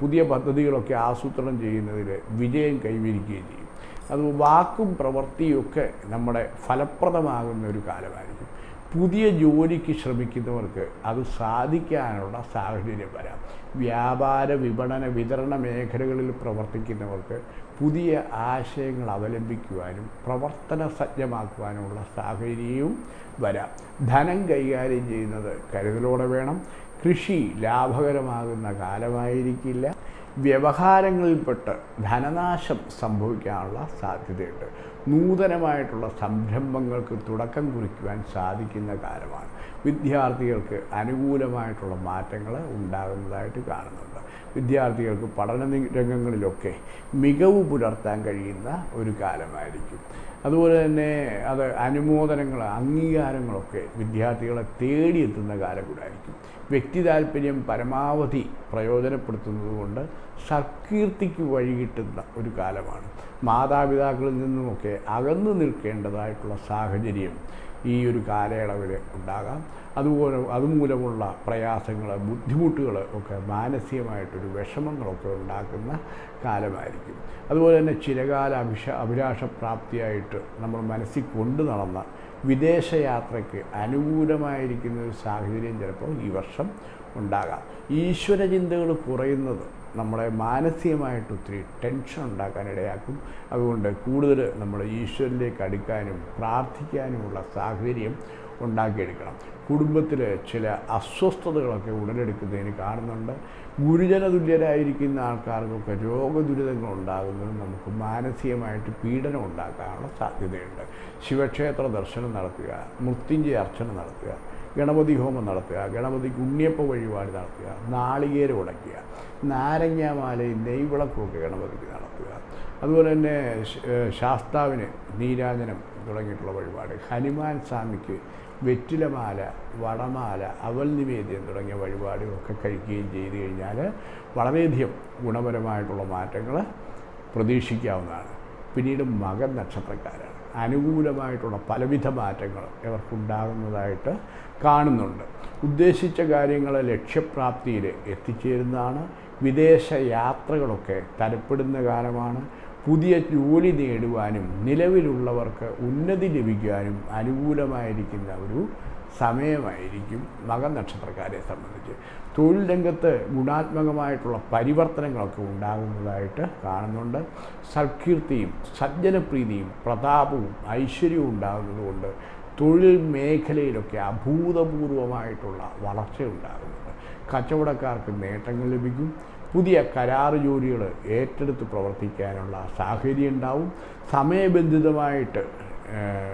പുതിയ പദ്ധതികളൊക്കെ ആസൂത്രണം ചെയ്യുന്നതിൽ വിജയം കൈവരിക്കുകയും ചെയ്യും. അത് വാക്കും പ്രവൃത്തിയൊക്കെ നമ്മുടെ ഫലപ്രദമാകുന്ന ഒരു കാലമായിരിക്കും. പുതിയ ജോലിക്ക് ശ്രമിക്കുന്നവർക്ക് അത് സാധിക്കാനുള്ള സാഹചര്യം വരാം. വ്യാപാര വിപണന വിതരണ മേഖലകളിൽ പ്രവർത്തിക്കുന്നവർക്ക് പുതിയ ആശയങ്ങൾ അവലംബിക്കുവാനും പ്രവർത്തന സജ്ജമാക്കുവാനുമുള്ള സാഹചര്യവും വരാം. ധനം കൈകാര്യം ചെയ്യുന്നത് കരുതലോടെ വേണം. കൃഷി ലാഭകരമാകുന്ന കാലമായിരിക്കില്ല. വ്യവഹാരങ്ങളിൽപ്പെട്ട് ധനനാശം സംഭവിക്കാനുള്ള സാധ്യതയുണ്ട്. നൂതനമായിട്ടുള്ള സംരംഭങ്ങൾക്ക് തുടക്കം കുറിക്കുവാൻ സാധിക്കുന്ന കാലമാണ്. വിദ്യാർത്ഥികൾക്ക് അനുകൂലമായിട്ടുള്ള മാറ്റങ്ങൾ ഉണ്ടാകുന്നതായിട്ട് കാണുന്നുണ്ട്. വിദ്യാർത്ഥികൾക്ക് പഠന രംഗങ്ങളിലൊക്കെ മികവ് പുലർത്താൻ കഴിയുന്ന ഒരു കാലമായിരിക്കും. അതുപോലെ തന്നെ അത് അനുമോദനങ്ങൾ അംഗീകാരങ്ങളൊക്കെ വിദ്യാർത്ഥികളെ തേടിയെത്തുന്ന കാലം കൂടായിരിക്കും. വ്യക്തി താല്പര്യം പരമാവധി പ്രയോജനപ്പെടുത്തുന്നതുകൊണ്ട് സൽകീർത്തിക്ക് വഴി ഒരു കാലമാണ്. മാതാപിതാക്കളിൽ നിന്നുമൊക്കെ അകന്നു നിൽക്കേണ്ടതായിട്ടുള്ള സാഹചര്യം ഈ ഒരു കാലയളവിൽ ഉണ്ടാകാം. അതുപോലെ അതുമൂലമുള്ള പ്രയാസങ്ങൾ ബുദ്ധിമുട്ടുകൾ ഒക്കെ മാനസികമായിട്ടൊരു വിഷമങ്ങളൊക്കെ ഉണ്ടാക്കുന്ന കാലമായിരിക്കും. അതുപോലെ തന്നെ ചിരകാല അഭിഷ അഭിലാഷപ്രാപ്തിയായിട്ട് നമ്മൾ മനസ്സിൽ കൊണ്ടു നടന്ന വിദേശയാത്രയ്ക്ക് അനുകൂലമായിരിക്കുന്ന ഒരു സാഹചര്യം ചിലപ്പോൾ ഈ വർഷം ഉണ്ടാകാം. ഈശ്വര ചിന്തകൾ കുറയുന്നത് നമ്മളെ മാനസികമായിട്ട് ഒത്തിരി ടെൻഷൻ ഉണ്ടാക്കാൻ ഇടയാക്കും. അതുകൊണ്ട് കൂടുതൽ നമ്മൾ ഈശ്വരനിലേക്ക് അടുക്കാനും പ്രാർത്ഥിക്കാനുമുള്ള സാഹചര്യം ഉണ്ടാക്കിയെടുക്കണം. കുടുംബത്തിൽ ചില അസ്വസ്ഥതകളൊക്കെ ഉടലെടുക്കുന്നതിന് കാണുന്നുണ്ട്. ഗുരുജന തുല്യരായിരിക്കുന്ന ആൾക്കാർക്കൊക്കെ രോഗദുരിതങ്ങൾ ഉണ്ടാകുന്നത് നമുക്ക് മാനസികമായിട്ട് പീഡനം ഉണ്ടാക്കാനുള്ള സാധ്യതയുണ്ട്. ശിവക്ഷേത്ര ദർശനം നടത്തുക മൃത്യുഞ്ജയ അർച്ചന നടത്തുക ഗണപതി ഹോമം നടത്തുക ഗണപതിക്ക് ഉണ്ണിയപ്പ വഴിപാട് നടത്തുക നാളികേരം ഉടയ്ക്കുക നാരങ്ങാമാലയും നെയ്വിളക്കുമൊക്കെ ഗണപതിക്ക് നടത്തുക. അതുപോലെ തന്നെ ശാസ്താവിന് നീരാജനം തുടങ്ങിയിട്ടുള്ള വഴിപാട് ഹനുമാൻ സ്വാമിക്ക് വെറ്റിലമാല വടമാല അവൽ നിവേദ്യം തുടങ്ങിയ വഴിപാടുകളൊക്കെ കഴിക്കുകയും ചെയ്തു കഴിഞ്ഞാൽ വളരെയധികം ഗുണപരമായിട്ടുള്ള മാറ്റങ്ങൾ പ്രതീക്ഷിക്കാവുന്നതാണ്. പിന്നീട് മകൻ നക്ഷത്രക്കാരാണ്. അനുകൂലമായിട്ടുള്ള പലവിധ മാറ്റങ്ങൾ ഇവർക്കുണ്ടാകുന്നതായിട്ട് കാണുന്നുണ്ട്. ഉദ്ദേശിച്ച കാര്യങ്ങൾ ലക്ഷ്യപ്രാപ്തിയിൽ എത്തിച്ചേരുന്നതാണ്. വിദേശ യാത്രകളൊക്കെ തരപ്പെടുന്ന കാലമാണ്. പുതിയ ജോലി നേടുവാനും നിലവിലുള്ളവർക്ക് ഉന്നതി ലഭിക്കാനും അനുകൂലമായിരിക്കുന്ന ഒരു സമയമായിരിക്കും മകനക്ഷത്രക്കാരെ സംബന്ധിച്ച്. തൊഴിൽ രംഗത്ത് ഗുണാത്മകമായിട്ടുള്ള പരിവർത്തനങ്ങളൊക്കെ ഉണ്ടാകുന്നതായിട്ട് കാണുന്നുണ്ട്. സൽകീർത്തിയും സജ്ജനപ്രീതിയും പ്രതാപവും ഐശ്വര്യവും ഉണ്ടാകുന്നതുകൊണ്ട് തൊഴിൽ മേഖലയിലൊക്കെ അഭൂതപൂർവമായിട്ടുള്ള വളർച്ച ഉണ്ടാകുന്നുണ്ട് കച്ചവടക്കാർക്ക് നേട്ടങ്ങൾ ലഭിക്കും. പുതിയ കരാർ ജോലികൾ ഏറ്റെടുത്ത് പ്രവർത്തിക്കാനുള്ള സാഹചര്യം ഉണ്ടാവും. സമയബന്ധിതമായിട്ട്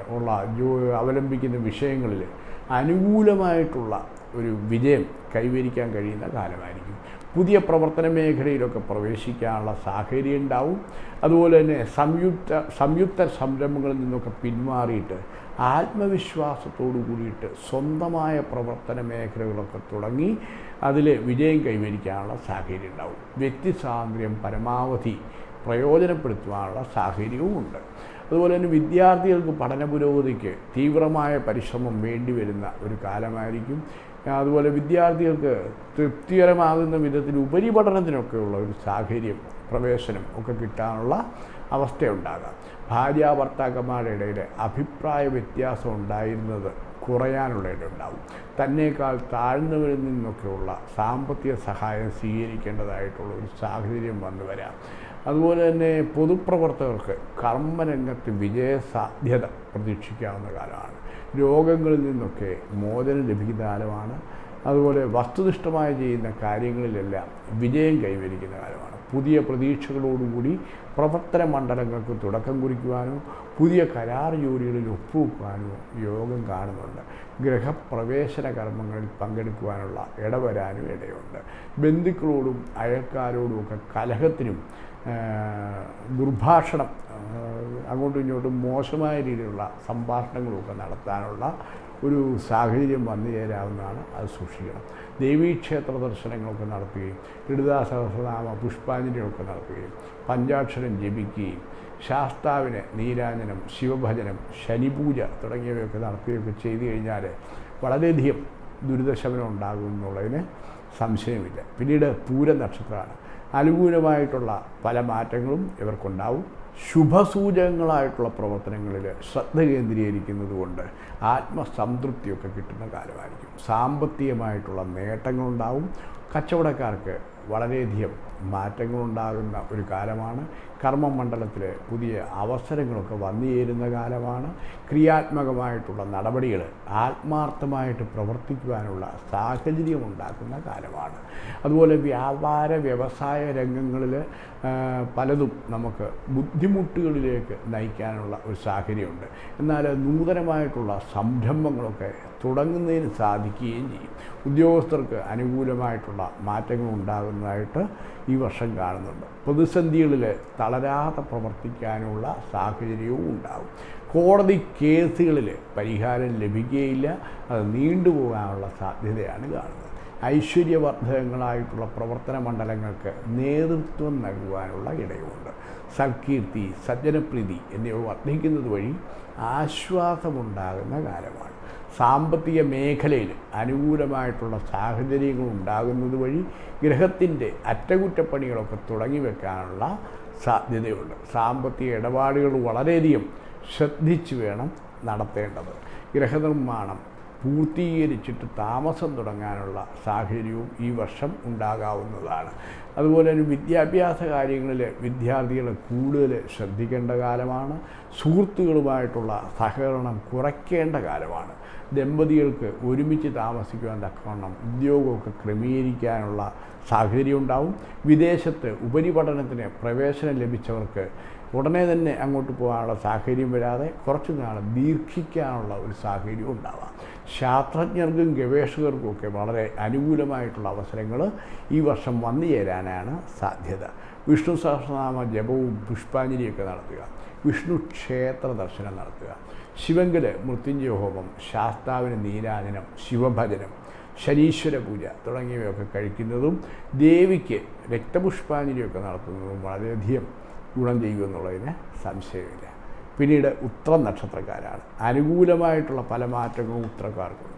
ഉള്ള ജോ അവലംബിക്കുന്ന വിഷയങ്ങളിൽ അനുകൂലമായിട്ടുള്ള ഒരു വിജയം കൈവരിക്കാൻ കഴിയുന്ന കാലമായിരിക്കും. പുതിയ പ്രവർത്തന മേഖലയിലൊക്കെ പ്രവേശിക്കാനുള്ള സാഹചര്യം ഉണ്ടാവും. അതുപോലെ തന്നെ സംയുക്ത സംയുക്ത സംരംഭങ്ങളിൽ നിന്നൊക്കെ പിന്മാറിയിട്ട് ആത്മവിശ്വാസത്തോടു കൂടിയിട്ട് സ്വന്തമായ പ്രവർത്തന മേഖലകളൊക്കെ തുടങ്ങി അതിൽ വിജയം കൈവരിക്കാനുള്ള സാഹചര്യം ഉണ്ടാവും വ്യക്തി സ്വാതന്ത്ര്യം പരമാവധി പ്രയോജനപ്പെടുത്തുവാനുള്ള സാഹചര്യവും ഉണ്ട്. അതുപോലെ തന്നെ വിദ്യാർത്ഥികൾക്ക് പഠന പുരോഗതിക്ക് തീവ്രമായ പരിശ്രമം വേണ്ടി വരുന്ന ഒരു കാലമായിരിക്കും. അതുപോലെ വിദ്യാർത്ഥികൾക്ക് തൃപ്തികരമാകുന്ന വിധത്തിൽ ഉപരിപഠനത്തിനൊക്കെയുള്ള ഒരു സാഹചര്യം പ്രവേശനം ഒക്കെ കിട്ടാനുള്ള അവസ്ഥയുണ്ടാകാം. ഭാര്യ ഭർത്താക്കന്മാരുടെ ഇടയിൽ അഭിപ്രായ വ്യത്യാസം ഉണ്ടായിരുന്നത് കുറയാനുള്ള ഇടയുണ്ടാവും തന്നേക്കാൾ താഴ്ന്നവരിൽ നിന്നൊക്കെയുള്ള സാമ്പത്തിക സഹായം സ്വീകരിക്കേണ്ടതായിട്ടുള്ള ഒരു സാഹചര്യം വന്നു വരാം. അതുപോലെ തന്നെ പൊതുപ്രവർത്തകർക്ക് കർമ്മരംഗത്ത് വിജയസാധ്യത പ്രതീക്ഷിക്കാവുന്ന കാലമാണ്. രോഗങ്ങളിൽ നിന്നൊക്കെ മോചനം ലഭിക്കുന്ന കാലമാണ്. അതുപോലെ വസ്തുനിഷ്ഠമായി ചെയ്യുന്ന കാര്യങ്ങളിലെല്ലാം വിജയം കൈവരിക്കുന്ന കാലമാണ്. പുതിയ പ്രതീക്ഷകളോടുകൂടി പ്രവർത്തന മണ്ഡലങ്ങൾക്ക് തുടക്കം കുറിക്കുവാനോ പുതിയ കരാർ ജോലികളിൽ ഒപ്പുവെക്കുവാനോ യോഗം കാണുന്നുണ്ട്. ഗൃഹപ്രവേശന കർമ്മങ്ങളിൽ പങ്കെടുക്കുവാനുള്ള ഇടവരാനും ഇടയുണ്ട്. ബന്ധുക്കളോടും അയൽക്കാരോടുമൊക്കെ കലഹത്തിനും ദുർഭാഷണം അങ്ങോട്ടും ഇങ്ങോട്ടും മോശമായ രീതിയിലുള്ള സംഭാഷണങ്ങളുമൊക്കെ നടത്താനുള്ള ഒരു സാഹചര്യം വന്നു ചേരാവുന്നതാണ് അത് സൂക്ഷിക്കണം. ദേവീക്ഷേത്ര ദർശനങ്ങളൊക്കെ നടത്തുകയും ലളിതാ സഹസ്രനാമ പുഷ്പാഞ്ജലികളൊക്കെ നടത്തുകയും പഞ്ചാക്ഷരം ജപിക്കുകയും ശാസ്താവിന് നീരാഞ്ജനം ശിവഭജനം ശനിപൂജ തുടങ്ങിയവയൊക്കെ നടത്തുകയൊക്കെ ചെയ്തു കഴിഞ്ഞാൽ വളരെയധികം ദുരിതശമനം ഉണ്ടാകും എന്നുള്ളതിന് സംശയമില്ല. പിന്നീട് പൂര നക്ഷത്രമാണ്. അനുകൂലമായിട്ടുള്ള പല മാറ്റങ്ങളും ഇവർക്കുണ്ടാവും. ശുഭസൂചകങ്ങളായിട്ടുള്ള പ്രവർത്തനങ്ങളിൽ ശ്രദ്ധ കേന്ദ്രീകരിക്കുന്നത് കൊണ്ട് ആത്മസംതൃപ്തിയൊക്കെ കിട്ടുന്ന കാലമായിരിക്കും സാമ്പത്തികമായിട്ടുള്ള നേട്ടങ്ങളുണ്ടാവും. കച്ചവടക്കാർക്ക് വളരെയധികം മാറ്റങ്ങളുണ്ടാകുന്ന ഒരു കാലമാണ്. കർമ്മമണ്ഡലത്തിൽ പുതിയ അവസരങ്ങളൊക്കെ വന്നു ചേരുന്ന കാലമാണ്. ക്രിയാത്മകമായിട്ടുള്ള നടപടികൾ ആത്മാർത്ഥമായിട്ട് പ്രവർത്തിക്കുവാനുള്ള സാഹചര്യം ഉണ്ടാക്കുന്ന കാലമാണ്. അതുപോലെ വ്യാപാര വ്യവസായ രംഗങ്ങളിൽ പലതും നമുക്ക് ബുദ്ധിമുട്ടുകളിലേക്ക് നയിക്കാനുള്ള ഒരു സാഹചര്യമുണ്ട്. എന്നാൽ നൂതനമായിട്ടുള്ള സംരംഭങ്ങളൊക്കെ തുടങ്ങുന്നതിന് സാധിക്കുകയും ചെയ്യും. ഉദ്യോഗസ്ഥർക്ക് അനുകൂലമായിട്ടുള്ള മാറ്റങ്ങൾ ഉണ്ടാകുന്നതായിട്ട് ഈ വർഷം കാണുന്നുണ്ട്. പ്രതിസന്ധികളിൽ തളരാതെ പ്രവർത്തിക്കാനുള്ള സാഹചര്യവും ഉണ്ടാകും. കോടതി കേസുകളിൽ പരിഹാരം ലഭിക്കുകയില്ല. അത് നീണ്ടുപോകാനുള്ള സാധ്യതയാണ് കാണുന്നത്. ഐശ്വര്യവർദ്ധകങ്ങളായിട്ടുള്ള പ്രവർത്തന മണ്ഡലങ്ങൾക്ക് നേതൃത്വം നൽകുവാനുള്ള ഇടയുമുണ്ട് സൽകീർത്തി സജ്ജനപ്രീതി എന്നിവ വർദ്ധിക്കുന്നത് വഴി ആശ്വാസമുണ്ടാകുന്ന കാലമാണ്. സാമ്പത്തിക മേഖലയിൽ അനുകൂലമായിട്ടുള്ള സാഹചര്യങ്ങൾ ഉണ്ടാകുന്നത് വഴി ഗ്രഹത്തിന്റെ അറ്റകുറ്റപ്പണികളൊക്കെ തുടങ്ങി വെക്കാനുള്ള സാധ്യതയുണ്ട്. സാമ്പത്തിക ഇടപാടുകൾ വളരെയധികം ശ്രദ്ധിച്ചു വേണം നടത്തേണ്ടത്. ഗ്രഹനിർമ്മാണം പൂർത്തീകരിച്ചിട്ട് താമസം തുടങ്ങാനുള്ള സാഹചര്യവും ഈ വർഷം ഉണ്ടാകാവുന്നതാണ്. അതുപോലെ തന്നെ വിദ്യാഭ്യാസ കാര്യങ്ങളിൽ വിദ്യാർത്ഥികളെ കൂടുതൽ ശ്രദ്ധിക്കേണ്ട കാലമാണ്. സുഹൃത്തുക്കളുമായിട്ടുള്ള സഹകരണം കുറയ്ക്കേണ്ട കാലമാണ്. ദമ്പതികൾക്ക് ഒരുമിച്ച് താമസിക്കുവാൻ തക്കവണ്ണം ഉദ്യോഗമൊക്കെ ക്രമീകരിക്കാനുള്ള സാഹചര്യം ഉണ്ടാവും വിദേശത്ത് ഉപരിപഠനത്തിന് പ്രവേശനം ലഭിച്ചവർക്ക് ഉടനെ തന്നെ അങ്ങോട്ട് പോകാനുള്ള സാഹചര്യം വരാതെ കുറച്ച് നാൾ ദീർഘിക്കാനുള്ള ഒരു സാഹചര്യം ഉണ്ടാവാം. ശാസ്ത്രജ്ഞർക്കും ഗവേഷകർക്കും ഒക്കെ വളരെ അനുകൂലമായിട്ടുള്ള അവസരങ്ങൾ ഈ വർഷം വന്നു ചേരാനാണ് സാധ്യത. വിഷ്ണു സഹസ്രനാമ ജപവും പുഷ്പാഞ്ജലിയൊക്കെ നടത്തുക. വിഷ്ണു ക്ഷേത്ര ദർശനം നടത്തുക. ശിവങ്കൽ മൃത്യുഞ്ജയ ഹോമം ശാസ്താവിന് നീരാജനം ശിവഭജനം ശനീശ്വര പൂജ തുടങ്ങിയവയൊക്കെ കഴിക്കുന്നതും ദേവിക്ക് രക്തപുഷ്പാഞ്ജലിയൊക്കെ നടത്തുന്നതും വളരെയധികം ഗുണം ചെയ്യുമെന്നുള്ളതിന് സംശയമില്ല. പിന്നീട് ഉത്ര നക്ഷത്രക്കാരാണ്. അനുകൂലമായിട്ടുള്ള പല മാറ്റങ്ങളും ഉത്രക്കാർക്കുണ്ട്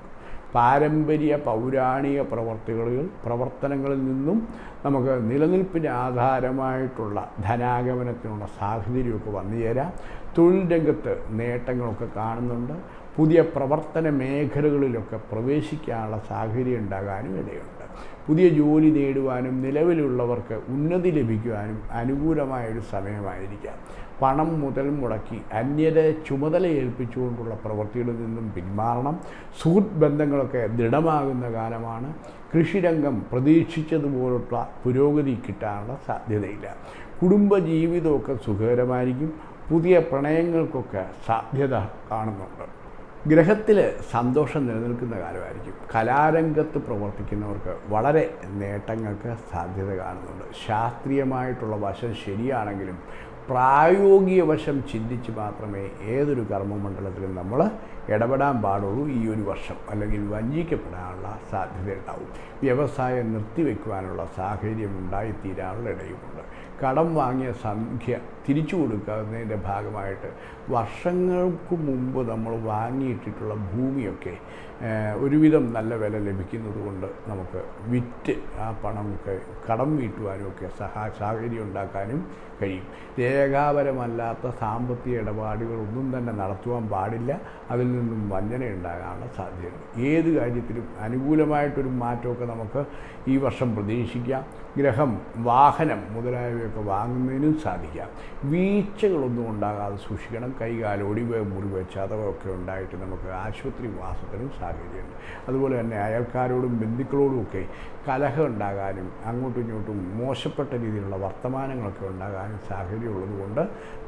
പാരമ്പര്യ പൗരാണിക പ്രവർത്തികളിൽ പ്രവർത്തനങ്ങളിൽ നിന്നും നമുക്ക് നിലനിൽപ്പിന് ആധാരമായിട്ടുള്ള ധനാഗമനത്തിനുള്ള സാഹചര്യമൊക്കെ വന്നു ചേരാം തൊഴിൽ രംഗത്ത് നേട്ടങ്ങളൊക്കെ കാണുന്നുണ്ട്. പുതിയ പ്രവർത്തന മേഖലകളിലൊക്കെ പ്രവേശിക്കാനുള്ള സാഹചര്യം ഉണ്ടാകാനും ഇടയുണ്ട്. പുതിയ ജോലി നേടുവാനും നിലവിലുള്ളവർക്ക് ഉന്നതി ലഭിക്കുവാനും അനുകൂലമായൊരു സമയമായിരിക്കാം. പണം മുതൽ മുടക്കി അന്യരെ ചുമതല ഏൽപ്പിച്ചുകൊണ്ടുള്ള പ്രവൃത്തികളിൽ നിന്നും പിന്മാറണം. സുഹൃത്ത് ബന്ധങ്ങളൊക്കെ ദൃഢമാകുന്ന കാലമാണ്. കൃഷിരംഗം പ്രതീക്ഷിച്ചതുപോലുള്ള പുരോഗതി കിട്ടാനുള്ള സാധ്യതയില്ല. കുടുംബജീവിതമൊക്കെ സുഖകരമായിരിക്കും. പുതിയ പ്രണയങ്ങൾക്കൊക്കെ സാധ്യത കാണുന്നുണ്ട്. ഗ്രഹത്തിൽ സന്തോഷം നിലനിൽക്കുന്ന കാലമായിരിക്കും. കലാരംഗത്ത് പ്രവർത്തിക്കുന്നവർക്ക് വളരെ നേട്ടങ്ങൾക്ക് സാധ്യത കാണുന്നുണ്ട്. ശാസ്ത്രീയമായിട്ടുള്ള വശം ശരിയാണെങ്കിലും പ്രായോഗിക വശം ചിന്തിച്ച് മാത്രമേ ഏതൊരു കർമ്മമണ്ഡലത്തിലും നമ്മൾ ഇടപെടാൻ പാടുള്ളൂ ഈ ഒരു വർഷം. അല്ലെങ്കിൽ വഞ്ചിക്കപ്പെടാനുള്ള സാധ്യത ഉണ്ടാവും വ്യവസായം നിർത്തിവെക്കുവാനുള്ള സാഹചര്യം ഉണ്ടായിത്തീരാനുള്ള ഇടയുമുണ്ട്. കടം വാങ്ങിയ സംഖ്യ തിരിച്ചു കൊടുക്കുന്നതിന്റെ ഭാഗമായിട്ട് വർഷങ്ങൾക്ക് മുമ്പ് നമ്മൾ വാങ്ങിയിട്ടിട്ടുള്ള ഭൂമിയൊക്കെ ഒരുവിധം നല്ല വില ലഭിക്കുന്നത് കൊണ്ട് നമുക്ക് വിറ്റ് ആ പണമൊക്കെ കടം വീട്ടുവാനുമൊക്കെ സഹാ സാഹചര്യം ഉണ്ടാക്കാനും കഴിയും. രേഖാപരമല്ലാത്ത സാമ്പത്തിക ഇടപാടുകളൊന്നും തന്നെ നടത്തുവാൻ പാടില്ല. അതിൽ നിന്നും വഞ്ചന ഉണ്ടാകാനുള്ള സാധ്യതയുണ്ട്. ഏത് കാര്യത്തിലും അനുകൂലമായിട്ടൊരു മാറ്റമൊക്കെ നമുക്ക് ഈ വർഷം പ്രതീക്ഷിക്കാം. ഗ്രഹം വാഹനം മുതലായവയൊക്കെ വാങ്ങുന്നതിനും സാധിക്കാം. വീഴ്ചകളൊന്നും ഉണ്ടാകാതെ സൂക്ഷിക്കണം. കൈകാലോടി മുറിവ് ചതവൊക്കെ ഉണ്ടായിട്ട് നമുക്ക് ആശുപത്രി വാസത്തിനും സാഹചര്യമുണ്ട് അതുപോലെ തന്നെ അയൽക്കാരോടും ബന്ധുക്കളോടുമൊക്കെ കലഹം ഉണ്ടാകാനും അങ്ങോട്ടും ഇങ്ങോട്ടും മോശപ്പെട്ട രീതിയിലുള്ള വർത്തമാനങ്ങളൊക്കെ ഉണ്ടാകാനും സാഹചര്യമുള്ളതുകൊണ്ട്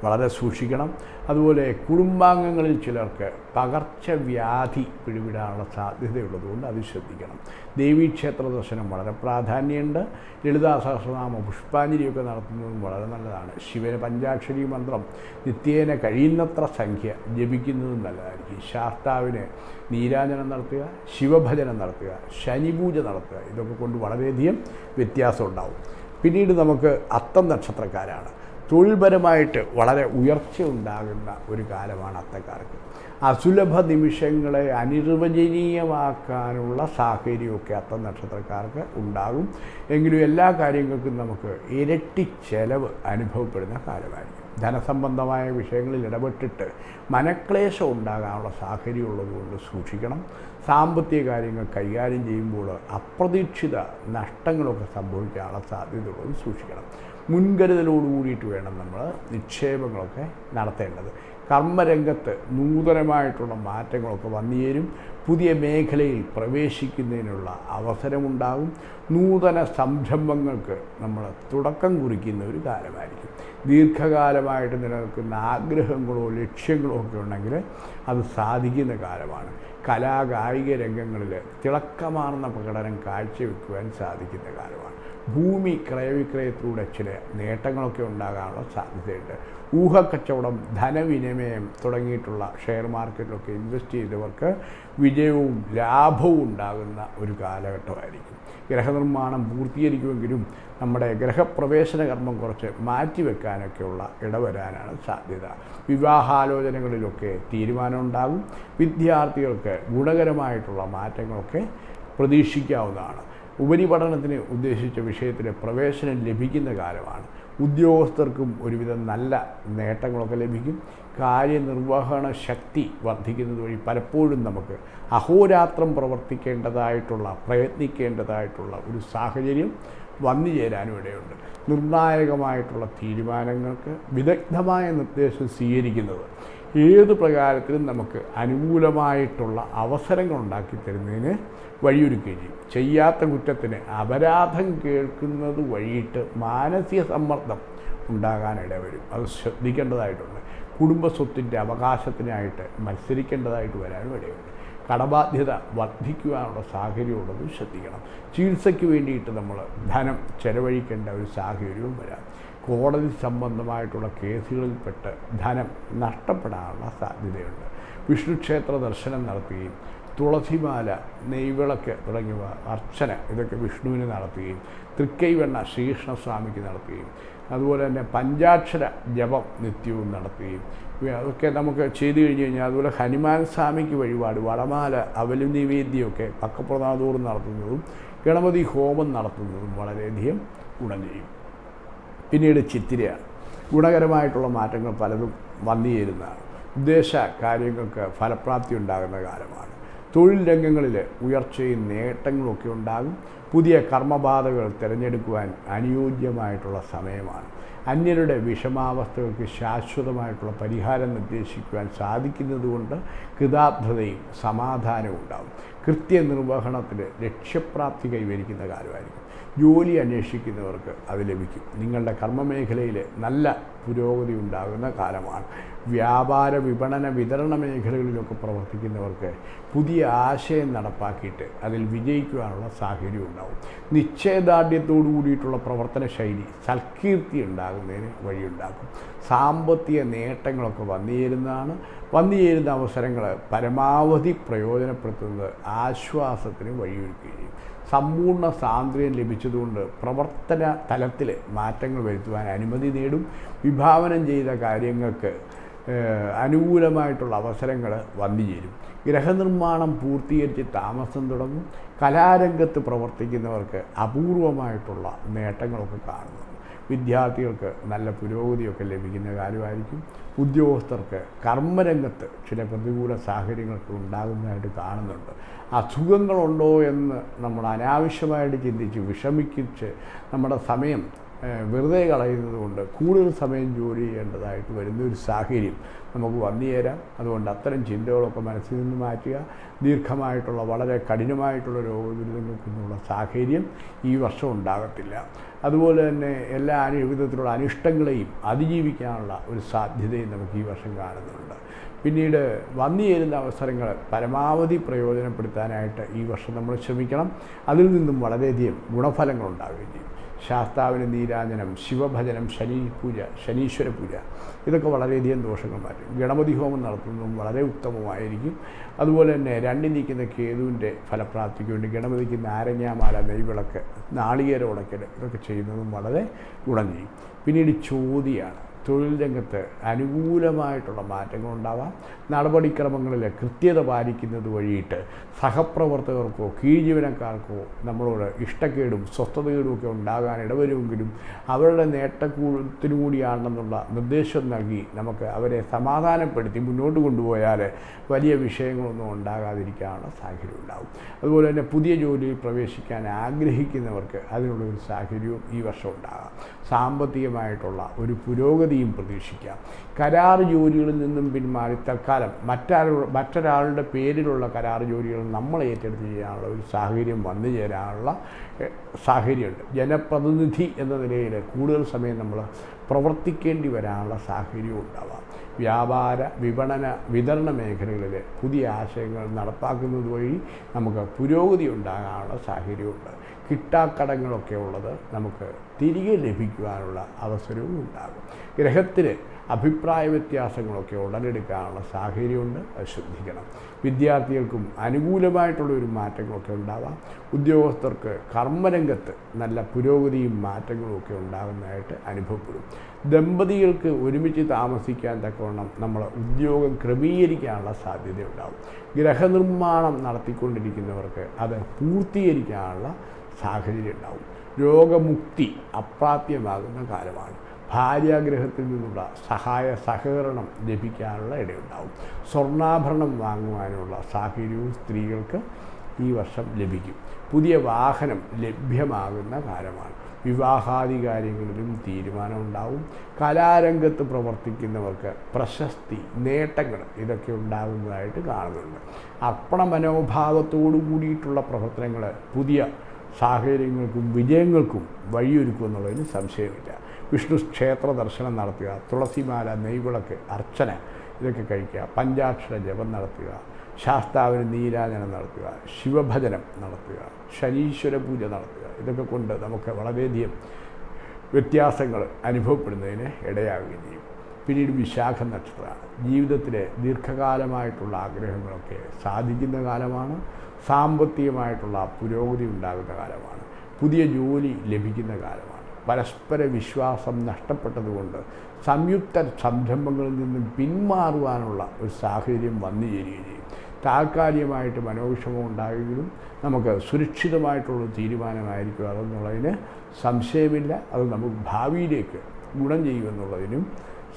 വളരെ സൂക്ഷിക്കണം. അതുപോലെ കുടുംബാംഗങ്ങളിൽ ചിലർക്ക് പകർച്ചവ്യാധി പിടിവിടാനുള്ള സാധ്യതയുള്ളതുകൊണ്ട് അത് ശ്രദ്ധിക്കണം. ദേവീക്ഷേത്ര ദർശനം വളരെ പ്രാധാന്യമുണ്ട്. ലളിതാ സഹസ്രനാമ പുഷ്പാഞ്ജലിയൊക്കെ നടത്തുന്നതും വളരെ നല്ലതാണ്. ശിവന് പഞ്ചാക്ഷരി മന്ത്രം നിത്യേന കഴിയുന്നത്ര സംഖ്യ ജപിക്കുന്നതും നല്ലതായിരിക്കും. ശാസ്താവിന് നീരാജനം നടത്തുക ശിവഭജനം നടത്തുക ശനിപൂജ നടത്തുക ഇതൊക്കെ കൊണ്ട് വളരെയധികം വ്യത്യാസം ഉണ്ടാവും. പിന്നീട് നമുക്ക് അത്തം നക്ഷത്രക്കാരാണ്. തൊഴിൽപരമായിട്ട് വളരെ ഉയർച്ച ഉണ്ടാകുന്ന ഒരു കാലമാണ് അത്തക്കാർക്ക് അസുലഭ നിമിഷങ്ങളെ അനിർവചനീയമാക്കാനുള്ള സാഹചര്യമൊക്കെ അത്ത നക്ഷത്രക്കാർക്ക് ഉണ്ടാകും. എങ്കിലും എല്ലാ കാര്യങ്ങൾക്കും നമുക്ക് ഇരട്ടി ചെലവ് അനുഭവപ്പെടുന്ന കാലമായിരിക്കും. ധനസംബന്ധമായ വിഷയങ്ങളിൽ ഇടപെട്ടിട്ട് മനക്ലേശം ഉണ്ടാകാനുള്ള സാഹചര്യം ഉള്ളതുകൊണ്ട് സൂക്ഷിക്കണം. സാമ്പത്തിക കാര്യങ്ങൾ കൈകാര്യം ചെയ്യുമ്പോൾ അപ്രതീക്ഷിത നഷ്ടങ്ങളൊക്കെ സംഭവിക്കാനുള്ള സാധ്യതയുള്ളത് സൂക്ഷിക്കണം. മുൻകരുതലോട് കൂടിയിട്ട് വേണം നമ്മൾ നിക്ഷേപങ്ങളൊക്കെ നടത്തേണ്ടത്. കർമ്മരംഗത്ത് നൂതനമായിട്ടുള്ള മാറ്റങ്ങളൊക്കെ വന്നുചേരും പുതിയ മേഖലയിൽ പ്രവേശിക്കുന്നതിനുള്ള അവസരമുണ്ടാകും. നൂതന സംരംഭങ്ങൾക്ക് നമ്മൾ തുടക്കം കുറിക്കുന്ന ഒരു കാലമായിരിക്കും. ദീർഘകാലമായിട്ട് നിലനിൽക്കുന്ന ആഗ്രഹങ്ങളോ ലക്ഷ്യങ്ങളോ ഒക്കെ ഉണ്ടെങ്കിൽ അത് സാധിക്കുന്ന കാലമാണ്. കലാകായിക രംഗങ്ങളിൽ തിളക്കമാർന്ന പ്രകടനം കാഴ്ചവെക്കുവാൻ സാധിക്കുന്ന കാലമാണ്. ഭൂമി ക്രയവിക്രയത്തിലൂടെ ചില നേട്ടങ്ങളൊക്കെ ഉണ്ടാകാനുള്ള സാധ്യതയുണ്ട്. ഊഹക്കച്ചവടം ധനവിനിമയം തുടങ്ങിയിട്ടുള്ള ഷെയർ മാർക്കറ്റിലൊക്കെ ഇൻവെസ്റ്റ് ചെയ്തവർക്ക് വിജയവും ലാഭവും ഉണ്ടാകുന്ന ഒരു കാലഘട്ടമായിരിക്കും. ഗ്രഹനിർമ്മാണം പൂർത്തീകരിക്കുമെങ്കിലും നമ്മുടെ ഗ്രഹപ്രവേശന കർമ്മം കുറച്ച് മാറ്റിവെക്കാനൊക്കെയുള്ള ഇടവരാനാണ് സാധ്യത. വിവാഹാലോചനകളിലൊക്കെ തീരുമാനമുണ്ടാകും. വിദ്യാർത്ഥികൾക്ക് ഗുണകരമായിട്ടുള്ള മാറ്റങ്ങളൊക്കെ പ്രതീക്ഷിക്കാവുന്നതാണ്. ഉപരിപഠനത്തിന് ഉദ്ദേശിച്ച വിഷയത്തിന് പ്രവേശനം ലഭിക്കുന്ന കാലമാണ്. ഉദ്യോഗസ്ഥർക്കും ഒരുവിധം നല്ല നേട്ടങ്ങളൊക്കെ ലഭിക്കും. കാര്യനിർവഹണ ശക്തി വർദ്ധിക്കുന്നത് വഴി പലപ്പോഴും നമുക്ക് അഹോരാത്രം പ്രവർത്തിക്കേണ്ടതായിട്ടുള്ള പ്രയത്നിക്കേണ്ടതായിട്ടുള്ള ഒരു സാഹചര്യം വന്നു ചേരാനും ഇടയുണ്ട്. നിർണായകമായിട്ടുള്ള തീരുമാനങ്ങൾക്ക് വിദഗ്ധമായ നിർദ്ദേശം സ്വീകരിക്കുന്നത് ഏത് പ്രകാരത്തിലും നമുക്ക് അനുകൂലമായിട്ടുള്ള അവസരങ്ങൾ ഉണ്ടാക്കി തരുന്നതിന് വഴിയൊരുക്കുകയും ചെയ്യും. ചെയ്യാത്ത കുറ്റത്തിന് അപരാധം കേൾക്കുന്നത് വഴിയിട്ട് മാനസിക സമ്മർദ്ദം ഉണ്ടാകാനിട വരും അത് ശ്രദ്ധിക്കേണ്ടതായിട്ടുണ്ട്. കുടുംബസ്വത്തിന്റെ അവകാശത്തിനായിട്ട് മത്സരിക്കേണ്ടതായിട്ട് വരാനും ഇടയുണ്ട്. കടബാധ്യത വർദ്ധിക്കുവാനുള്ള സാഹചര്യമുള്ളത് ശ്രദ്ധിക്കണം. ചികിത്സയ്ക്ക് വേണ്ടിയിട്ട് നമ്മൾ ധനം ചെലവഴിക്കേണ്ട ഒരു സാഹചര്യവും വരാം. കോടതി സംബന്ധമായിട്ടുള്ള കേസുകളിൽപ്പെട്ട് ധനം നഷ്ടപ്പെടാനുള്ള സാധ്യതയുണ്ട്. വിഷ്ണുക്ഷേത്ര ദർശനം നടത്തുകയും തുളസിമാല നെയ്വിളക്ക് തുടങ്ങിയവ അർച്ചന ഇതൊക്കെ വിഷ്ണുവിന് നടത്തുകയും തൃക്കൈവെണ്ണ ശ്രീകൃഷ്ണസ്വാമിക്ക് നടത്തുകയും അതുപോലെ തന്നെ പഞ്ചാക്ഷര ജപം നിത്യവും നടത്തുകയും. അതൊക്കെ നമുക്ക് ചെയ്തു കഴിഞ്ഞ് കഴിഞ്ഞാൽ അതുപോലെ ഹനുമാൻ സ്വാമിക്ക് വഴിപാട് വടമാല അവലു നിവേദ്യമൊക്കെ പക്കപ്രനാദൂർ നടത്തുന്നതും ഗണപതി ഹോമം നടത്തുന്നതും വളരെയധികം ഗുണം ചെയ്യും. പിന്നീട് ചിത്തിരയാണ്. ഗുണകരമായിട്ടുള്ള മാറ്റങ്ങൾ പലതും വന്നു ചേരുന്നതാണ്. ഉദ്ദേശ കാര്യങ്ങൾക്ക് ഫലപ്രാപ്തി ഉണ്ടാകുന്ന കാലമാണ്. തൊഴിൽ രംഗങ്ങളിൽ ഉയർച്ചയും നേട്ടങ്ങളുമൊക്കെ ഉണ്ടാകും. പുതിയ കർമ്മബാധകൾ തിരഞ്ഞെടുക്കുവാൻ അനുയോജ്യമായിട്ടുള്ള സമയമാണ്. അന്യരുടെ വിഷമാവസ്ഥകൾക്ക് ശാശ്വതമായിട്ടുള്ള പരിഹാരം നിർദ്ദേശിക്കുവാൻ സാധിക്കുന്നതുകൊണ്ട് കൃതാർത്ഥതയും സമാധാനവും ഉണ്ടാകും. കൃത്യനിർവഹണത്തിൽ ലക്ഷ്യപ്രാപ്തി കൈവരിക്കുന്ന കാലമായിരിക്കും ജോലി അന്വേഷിക്കുന്നവർക്ക് അത് ലഭിക്കും. നിങ്ങളുടെ കർമ്മമേഖലയിൽ നല്ല പുരോഗതി ഉണ്ടാകുന്ന കാലമാണ്. വ്യാപാര വിപണന വിതരണ മേഖലകളിലൊക്കെ പ്രവർത്തിക്കുന്നവർക്ക് പുതിയ ആശയം നടപ്പാക്കിയിട്ട് അതിൽ വിജയിക്കുവാനുള്ള സാഹചര്യം ഉണ്ടാവും. നിശ്ചയദാർഢ്യത്തോടു കൂടിയിട്ടുള്ള പ്രവർത്തന ശൈലി സൽകീർത്തി ഉണ്ടാകുന്നതിന് വഴിയുണ്ടാക്കും. സാമ്പത്തിക നേട്ടങ്ങളൊക്കെ വന്നുചേരുന്നതാണ് വന്നുചേരുന്ന വന്നു ചേരുന്ന അവസരങ്ങൾ പരമാവധി പ്രയോജനപ്പെടുത്തുന്നത് ആശ്വാസത്തിന് വഴിയൊരുക്കുകയും സമ്പൂർണ സ്വാതന്ത്ര്യം ലഭിച്ചതുകൊണ്ട് പ്രവർത്തന തലത്തിൽ മാറ്റങ്ങൾ വരുത്തുവാൻ അനുമതി നേടും. വിഭാവനം ചെയ്ത കാര്യങ്ങൾക്ക് അനുകൂലമായിട്ടുള്ള അവസരങ്ങൾ വന്നു ചേരും. ഗ്രഹനിർമ്മാണം പൂർത്തീകരിച്ച് താമസം തുടങ്ങും. കലാരംഗത്ത് പ്രവർത്തിക്കുന്നവർക്ക് അപൂർവമായിട്ടുള്ള നേട്ടങ്ങളൊക്കെ കാണുന്നു. വിദ്യാർത്ഥികൾക്ക് നല്ല പുരോഗതിയൊക്കെ ലഭിക്കുന്ന കാര്യമായിരിക്കും. ഉദ്യോഗസ്ഥർക്ക് കർമ്മരംഗത്ത് ചില പ്രതികൂല സാഹചര്യങ്ങളൊക്കെ ഉണ്ടാകുന്നതായിട്ട് കാണുന്നുണ്ട്. അസുഖങ്ങളുണ്ടോ എന്ന് നമ്മൾ അനാവശ്യമായിട്ട് ചിന്തിച്ച് വിഷമിക്കിച്ച് നമ്മുടെ സമയം വെറുതെ കളയുന്നത് കൊണ്ട് കൂടുതൽ സമയം ജോലി ചെയ്യേണ്ടതായിട്ട് വരുന്ന ഒരു സാഹചര്യം നമുക്ക് വന്നു ചേരാം. അതുകൊണ്ട് അത്തരം ചിന്തകളൊക്കെ മനസ്സിൽ നിന്ന് മാറ്റുക. ദീർഘമായിട്ടുള്ള വളരെ കഠിനമായിട്ടുള്ള രോഗദുരിതങ്ങൾക്കൊന്നുള്ള സാഹചര്യം ഈ വർഷം ഉണ്ടാകത്തില്ല. അതുപോലെ തന്നെ എല്ലാ വിധത്തിലുള്ള അനിഷ്ടങ്ങളെയും അതിജീവിക്കാനുള്ള ഒരു സാധ്യതയും നമുക്ക് ഈ വർഷം കാണുന്നുണ്ട്. പിന്നീട് വന്നു ചേരുന്ന അവസരങ്ങൾ പരമാവധി പ്രയോജനപ്പെടുത്താനായിട്ട് ഈ വർഷം നമ്മൾ ശ്രമിക്കണം. അതിൽ നിന്നും വളരെയധികം ഗുണഫലങ്ങൾ ഉണ്ടാകുകയും ചെയ്യും. ശാസ്താവിന് നീരാജനം ശിവഭജനം ശനി പൂജ ശനീശ്വര പൂജ. ഇതൊക്കെ വളരെയധികം ദോഷങ്ങൾ മാറ്റും ഗണപതി ഹോമം നടത്തുന്നതും വളരെ ഉത്തമമായിരിക്കും. അതുപോലെ തന്നെ രണ്ടിൽ നിൽക്കുന്ന കേതുവിന്റെ ഫലപ്രാപ്തിക്ക് വേണ്ടി ഗണപതിക്ക് നാരങ്ങാമാല നെയ്വിളക്ക് നാളികേര ഉടക്കൽ ഇതൊക്കെ ചെയ്യുന്നതും വളരെ ഗുണം ചെയ്യും പിന്നീട് ചോതിയാണ്. തൊഴിൽ രംഗത്ത് അനുകൂലമായിട്ടുള്ള മാറ്റങ്ങൾ ഉണ്ടാവാം നടപടിക്രമങ്ങളിൽ കൃത്യത പാലിക്കുന്നത് വഴിയിട്ട് സഹപ്രവർത്തകർക്കോ കീഴ്ജീവനക്കാർക്കോ നമ്മളോട് ഇഷ്ടക്കേടും സ്വസ്ഥതകേടും ഒക്കെ ഉണ്ടാകാൻ ഇടവരുമെങ്കിലും അവരുടെ നേട്ടക്കൂടത്തിനു കൂടിയാണെന്നുള്ള നിർദ്ദേശം നൽകി നമുക്ക് അവരെ സമാധാനപ്പെടുത്തി മുന്നോട്ട് കൊണ്ടുപോയാൽ വലിയ വിഷയങ്ങളൊന്നും ഉണ്ടാകാതിരിക്കാനുള്ള സാഹചര്യം ഉണ്ടാകും. അതുപോലെ തന്നെ പുതിയ ജോലിയിൽ പ്രവേശിക്കാൻ ആഗ്രഹിക്കുന്നവർക്ക് അതിനുള്ള ഒരു സാഹചര്യവും ഈ വർഷം ഉണ്ടാകാം. സാമ്പത്തികമായിട്ടുള്ള ഒരു പുരോഗതിയും പ്രതീക്ഷിക്കാം. കരാർ ജോലികളിൽ നിന്നും പിന്മാറി തൽക്കാലം മറ്റൊരാൾ മറ്റൊരാളുടെ പേരിലുള്ള കരാർ ജോലികൾ നമ്മൾ ഏറ്റെടുത്ത് ചെയ്യാനുള്ള ഒരു സാഹചര്യം വന്നു ചേരാനുള്ള സാഹചര്യമുണ്ട്. ജനപ്രതിനിധി എന്ന നിലയിൽ കൂടുതൽ സമയം നമ്മൾ പ്രവർത്തിക്കേണ്ടി വരാനുള്ള സാഹചര്യവും ഉണ്ടാവാം. വ്യാപാര വിപണന വിതരണ മേഖലകളിൽ പുതിയ ആശയങ്ങൾ നടപ്പാക്കുന്നത് വഴി നമുക്ക് പുരോഗതി ഉണ്ടാകാനുള്ള സാഹചര്യമുണ്ട്. കിട്ടാക്കടങ്ങളൊക്കെ ഉള്ളത് നമുക്ക് തിരികെ ലഭിക്കുവാനുള്ള അവസരവും ഉണ്ടാകും. ഗ്രഹത്തിന് അഭിപ്രായ വ്യത്യാസങ്ങളൊക്കെ ഉടലെടുക്കാനുള്ള സാഹചര്യമുണ്ട്. അത് ശ്രദ്ധിക്കണം. വിദ്യാർത്ഥികൾക്കും അനുകൂലമായിട്ടുള്ള ഒരു മാറ്റങ്ങളൊക്കെ ഉണ്ടാവാം. ഉദ്യോഗസ്ഥർക്ക് കർമ്മരംഗത്ത് നല്ല പുരോഗതിയും മാറ്റങ്ങളും ഒക്കെ ഉണ്ടാകുന്നതായിട്ട് അനുഭവപ്പെടും. ദമ്പതികൾക്ക് ഒരുമിച്ച് താമസിക്കാൻ തക്കവണ്ണം നമ്മൾ ഉദ്യോഗം ക്രമീകരിക്കാനുള്ള സാധ്യതയുണ്ടാവും ഗ്രഹനിർമ്മാണം നടത്തിക്കൊണ്ടിരിക്കുന്നവർക്ക് അത് പൂർത്തീകരിക്കാനുള്ള സാഹചര്യം ഉണ്ടാവും രോഗമുക്തി അപ്രാപ്യമാകുന്ന കാലമാണ്. ഭാര്യാഗ്രഹത്തിൽ നിന്നുള്ള സഹായ സഹകരണം ലഭിക്കാനുള്ള ഇടയുണ്ടാവും. സ്വർണാഭരണം വാങ്ങുവാനുള്ള സാഹചര്യവും സ്ത്രീകൾക്ക് ഈ വർഷം ലഭിക്കും. പുതിയ വാഹനം ലഭ്യമാകുന്ന കാലമാണ്. വിവാഹാദി കാര്യങ്ങളിലും തീരുമാനമുണ്ടാവും. കലാരംഗത്ത് പ്രവർത്തിക്കുന്നവർക്ക് പ്രശസ്തി നേട്ടങ്ങൾ ഇതൊക്കെ ഉണ്ടാകുന്നതായിട്ട് കാണുന്നുണ്ട്. അർപ്പണ മനോഭാവത്തോടു കൂടിയിട്ടുള്ള പ്രവർത്തനങ്ങൾ പുതിയ സാഹചര്യങ്ങൾക്കും വിജയങ്ങൾക്കും വഴിയൊരുക്കുമെന്നുള്ളതിന് സംശയമില്ല. വിഷ്ണു ക്ഷേത്ര ദർശനം നടത്തുക തുളസിമാല നെയ്വിളക്ക് അർച്ചന ഇതൊക്കെ കഴിക്കുക പഞ്ചാക്ഷര ജപം നടത്തുക ശാസ്താവിന് നീരാജനം നടത്തുക ശിവഭജനം നടത്തുക ശനീശ്വര പൂജ നടത്തുക. ഇതൊക്കെ കൊണ്ട് നമുക്ക് വളരെയധികം വ്യത്യാസങ്ങൾ അനുഭവപ്പെടുന്നതിന് ഇടയാവുകയും ചെയ്യും. പിന്നീട് വിശാഖ നക്ഷത്രമാണ് ജീവിതത്തിലെ ദീർഘകാലമായിട്ടുള്ള ആഗ്രഹങ്ങളൊക്കെ സാധിക്കുന്ന കാലമാണ് സാമ്പത്തികമായിട്ടുള്ള പുരോഗതി ഉണ്ടാകുന്ന കാലമാണ് പുതിയ ജോലി ലഭിക്കുന്ന കാലമാണ്. പരസ്പര വിശ്വാസം നഷ്ടപ്പെട്ടതുകൊണ്ട് സംയുക്ത സംരംഭങ്ങളിൽ നിന്നും പിന്മാറുവാനുള്ള ഒരു സാഹചര്യം വന്നു ചേരുകയും ചെയ്യും. താൽക്കാലികമായിട്ട് മനോവിഷമം ഉണ്ടായെങ്കിലും നമുക്ക് സുരക്ഷിതമായിട്ടുള്ള തീരുമാനമായിരിക്കും അതെന്നുള്ളതിന് സംശയമില്ല. അത് നമുക്ക് ഭാവിയിലേക്ക് ഗുണം ചെയ്യുമെന്നുള്ളതിനും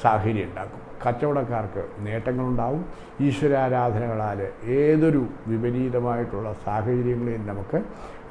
സാഹചര്യം ഉണ്ടാക്കും. കച്ചവടക്കാർക്ക് നേട്ടങ്ങളുണ്ടാവും. ഈശ്വരാരാധനകളാൽ ഏതൊരു വിപരീതമായിട്ടുള്ള സാഹചര്യങ്ങളെയും നമുക്ക്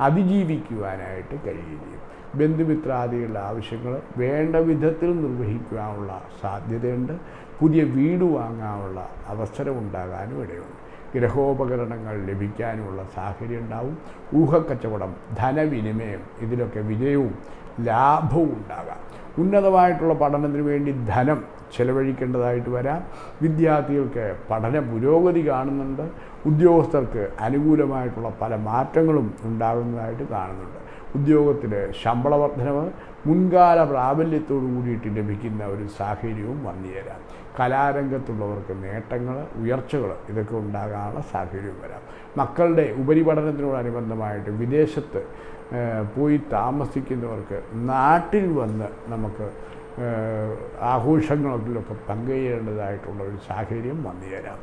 അതിജീവിക്കുവാനായിട്ട് കഴിയുകയും ബന്ധുമിത്രാദികളുടെ ആവശ്യങ്ങൾ വേണ്ട വിധത്തിൽ നിർവഹിക്കുവാനുള്ള സാധ്യതയുണ്ട്. പുതിയ വീട് വാങ്ങാനുള്ള അവസരമുണ്ടാകാനും ഇടയുണ്ട്. ഗ്രഹോപകരണങ്ങൾ ലഭിക്കാനുമുള്ള സാഹചര്യം ഉണ്ടാവും ഊഹക്കച്ചവടം ധനവിനിമയം ഇതിലൊക്കെ വിജയവും ലാഭവും ഉണ്ടാകാം. ഉന്നതമായിട്ടുള്ള പഠനത്തിന് വേണ്ടി ധനം ചെലവഴിക്കേണ്ടതായിട്ട് വരാം. വിദ്യാർത്ഥികൾക്ക് പഠന പുരോഗതി കാണുന്നുണ്ട്. ഉദ്യോഗസ്ഥർക്ക് അനുകൂലമായിട്ടുള്ള പല മാറ്റങ്ങളും ഉണ്ടാകുന്നതായിട്ട് കാണുന്നുണ്ട്. ഉദ്യോഗത്തിൽ ശമ്പള വർധനവ് മുൻകാല പ്രാബല്യത്തോടു കൂടിയിട്ട് ലഭിക്കുന്ന ഒരു സാഹചര്യവും വന്നു കലാരംഗത്തുള്ളവർക്ക് നേട്ടങ്ങൾ ഉയർച്ചകൾ ഇതൊക്കെ ഉണ്ടാകാനുള്ള സാഹചര്യവും വരാം. മക്കളുടെ ഉപരിപഠനത്തിനോടനുബന്ധമായിട്ട് വിദേശത്ത് പോയി താമസിക്കുന്നവർക്ക് നാട്ടിൽ വന്ന് നമുക്ക് ആഘോഷങ്ങളിലൊക്കെ പങ്കുചേരേണ്ടതായിട്ടുള്ള ഒരു സാഹചര്യം വന്നു ചേരാം.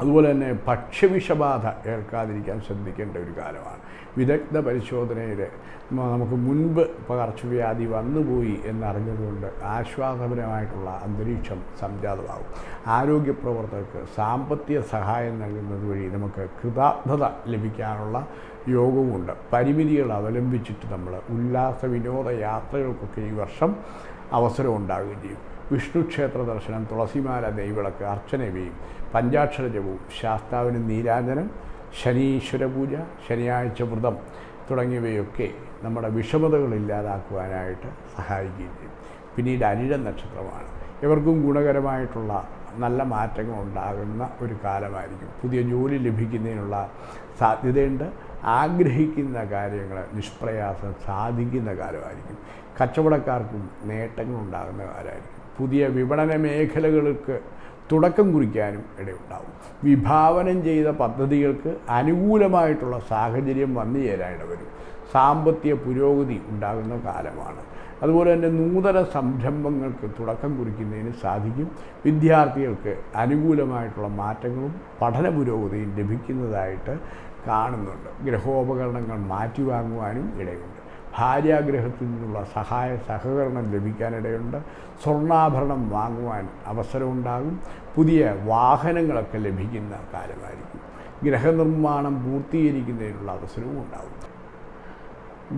അതുപോലെ തന്നെ ഭക്ഷ്യവിഷബാധ ഏൽക്കാതിരിക്കാൻ ശ്രദ്ധിക്കേണ്ട ഒരു കാലമാണ്. വിദഗ്ധ പരിശോധനയിൽ നമുക്ക് മുൻപ് പകർച്ചവ്യാധി വന്നുപോയി എന്നറിഞ്ഞതുകൊണ്ട് ആശ്വാസപരമായിട്ടുള്ള അന്തരീക്ഷം സംജാതമാകും. ആരോഗ്യ പ്രവർത്തകർക്ക് സാമ്പത്തിക സഹായം നൽകുന്നത് വഴി നമുക്ക് കൃതാർത്ഥത ലഭിക്കാനുള്ള യോഗവുമുണ്ട്. പരിമിതികൾ അവലംബിച്ചിട്ട് നമ്മൾ ഉല്ലാസ വിനോദ യാത്രകൾക്കൊക്കെ ഈ വർഷം അവസരം ഉണ്ടാകുകയും ചെയ്യും. വിഷ്ണു ക്ഷേത്ര ദർശനം തുളസിമാല നെയ്വിളക്ക് അർച്ചനവിയും പഞ്ചാക്ഷര ജപവും ശാസ്താവിന് നീരാജനം ശനീശ്വര പൂജ ശനിയാഴ്ച വ്രതം തുടങ്ങിയവയൊക്കെ നമ്മുടെ വിഷമതകൾ ഇല്ലാതാക്കുവാനായിട്ട് സഹായിക്കുകയും ചെയ്യും. പിന്നീട് അനിഴ നക്ഷത്രമാണ്. ഇവർക്കും ഗുണകരമായിട്ടുള്ള നല്ല മാറ്റങ്ങൾ ഉണ്ടാകുന്ന ഒരു കാലമായിരിക്കും. പുതിയ ജോലി ലഭിക്കുന്നതിനുള്ള സാധ്യതയുണ്ട്. ആഗ്രഹിക്കുന്ന കാര്യങ്ങൾ നിഷ്പ്രയാസം സാധിക്കുന്ന കാലമായിരിക്കും. കച്ചവടക്കാർക്കും നേട്ടങ്ങൾ ഉണ്ടാകുന്ന കാലമായിരിക്കും പുതിയ വിപണന മേഖലകൾക്ക് തുടക്കം കുറിക്കാനും ഇടയുണ്ടാവും. വിഭാവനം ചെയ്ത പദ്ധതികൾക്ക് അനുകൂലമായിട്ടുള്ള സാഹചര്യം വന്നു ചേരാൻ ഇടവരും സാമ്പത്തിക പുരോഗതി ഉണ്ടാകുന്ന കാലമാണ്. അതുപോലെ തന്നെ നൂതന സംരംഭങ്ങൾക്ക് തുടക്കം കുറിക്കുന്നതിന് സാധിക്കും. വിദ്യാർത്ഥികൾക്ക് അനുകൂലമായിട്ടുള്ള മാറ്റങ്ങളും പഠന പുരോഗതിയും ലഭിക്കുന്നതായിട്ട് കാണുന്നുണ്ട്. ഗ്രഹോപകരണങ്ങൾ മാറ്റി വാങ്ങുവാനും ഇടയുണ്ട്. ഭാര്യാഗ്രഹത്തിൽ നിന്നുള്ള സഹായ സഹകരണം ലഭിക്കാനിടയുണ്ട്. സ്വർണാഭരണം വാങ്ങുവാൻ അവസരമുണ്ടാകും. പുതിയ വാഹനങ്ങളൊക്കെ ലഭിക്കുന്ന കാലമായിരിക്കും ഗ്രഹനിർമ്മാണം പൂർത്തീകരിക്കുന്നതിനുള്ള അവസരവും ഉണ്ടാകും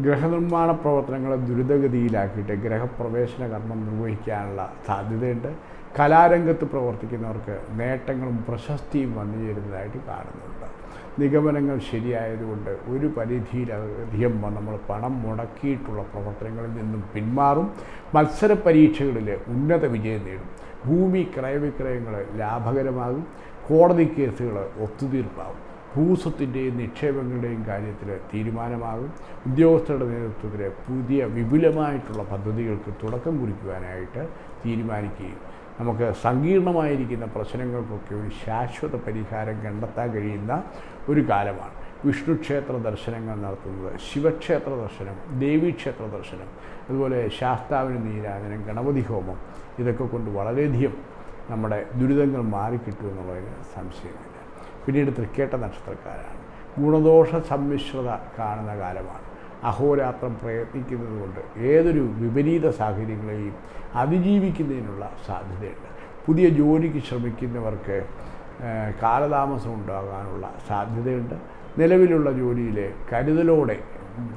ഗ്രഹനിർമ്മാണ പ്രവർത്തനങ്ങളെ ദുരിതഗതിയിലാക്കിയിട്ട് ഗ്രഹപ്രവേശന കർമ്മം നിർവഹിക്കാനുള്ള സാധ്യതയുണ്ട്. കലാരംഗത്ത് പ്രവർത്തിക്കുന്നവർക്ക് നേട്ടങ്ങളും പ്രശസ്തിയും വന്നു ചേരുന്നതായിട്ട് കാണുന്നുണ്ട്. നിഗമനങ്ങൾ ശരിയായതുകൊണ്ട് ഒരു പരിധിയിലധികം നമ്മൾ പണം മുടക്കിയിട്ടുള്ള പ്രവർത്തനങ്ങളിൽ നിന്നും പിന്മാറും. മത്സര പരീക്ഷകളിൽ ഉന്നത വിജയം നേടും. ഭൂമി ക്രയവിക്രയങ്ങൾ ലാഭകരമാകും കോടതി കേസുകൾ ഒത്തുതീർപ്പാകും. ഭൂസ്വത്തിന്റെയും നിക്ഷേപങ്ങളുടെയും കാര്യത്തിൽ തീരുമാനമാകും. ഉദ്യോഗസ്ഥരുടെ നേതൃത്വത്തിൽ പുതിയ വിപുലമായിട്ടുള്ള പദ്ധതികൾക്ക് തുടക്കം കുറിക്കുവാനായിട്ട് തീരുമാനിക്കുകയും നമുക്ക് സങ്കീർണമായിരിക്കുന്ന പ്രശ്നങ്ങൾക്കൊക്കെ ഒരു ശാശ്വത പരിഹാരം കണ്ടെത്താൻ കഴിയുന്ന ഒരു കാലമാണ്. വിഷ്ണുക്ഷേത്ര ദർശനങ്ങൾ നടത്തുന്നത് ശിവക്ഷേത്ര ദർശനം ദേവീക്ഷേത്ര ദർശനം അതുപോലെ ശാസ്താവിന് നീരാജനം ഗണപതി ഹോമം ഇതൊക്കെ കൊണ്ട് വളരെയധികം നമ്മുടെ ദുരിതങ്ങൾ മാറിക്കിട്ടുമെന്നുള്ളതിന് സംശയമില്ല. പിന്നീട് തൃക്കേട്ട നക്ഷത്രക്കാരാണ്. ഗുണദോഷ സമ്മിശ്രത കാണുന്ന കാലമാണ്. അഹോരാത്രം പ്രയത്നിക്കുന്നത് കൊണ്ട് ഏതൊരു വിപരീത സാഹചര്യങ്ങളെയും അതിജീവിക്കുന്നതിനുള്ള സാധ്യതയുണ്ട്. പുതിയ ജോലിക്ക് ശ്രമിക്കുന്നവർക്ക് കാലതാമസം ഉണ്ടാകാനുള്ള സാധ്യതയുണ്ട്. നിലവിലുള്ള ജോലിയിലെ കരുതലോടെ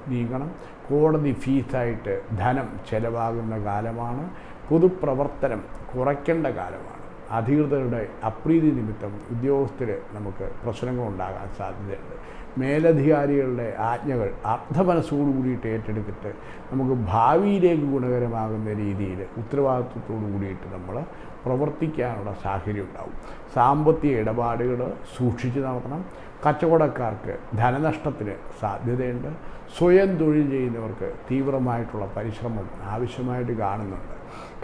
നീങ്ങണം. കോടതി ഫീസായിട്ട് ധനം ചെലവാകുന്ന കാലമാണ്. പൊതുപ്രവർത്തനം കുറയ്ക്കേണ്ട കാലമാണ്. അധികൃതരുടെ അപ്രീതി നിമിത്തം ഉദ്യോഗസ്ഥർ നമുക്ക് പ്രശ്നങ്ങളുണ്ടാകാൻ സാധ്യതയുണ്ട്. മേലധികാരികളുടെ ആജ്ഞകൾ അർത്ഥമനസ്സോടു കൂടിയിട്ട് ഏറ്റെടുത്തിട്ട് നമുക്ക് ഭാവിയിലേക്ക് ഗുണകരമാകുന്ന രീതിയിൽ ഉത്തരവാദിത്വത്തോടു കൂടിയിട്ട് നമ്മൾ പ്രവർത്തിക്കാനുള്ള സാഹചര്യം ഉണ്ടാവും. സാമ്പത്തിക ഇടപാടുകൾ സൂക്ഷിച്ച് നടത്തണം. കച്ചവടക്കാർക്ക് ധനനഷ്ടത്തിന് സാധ്യതയുണ്ട്. സ്വയം തൊഴിൽ ചെയ്യുന്നവർക്ക് തീവ്രമായിട്ടുള്ള പരിശ്രമം ആവശ്യമായിട്ട് കാണുന്നുണ്ട്.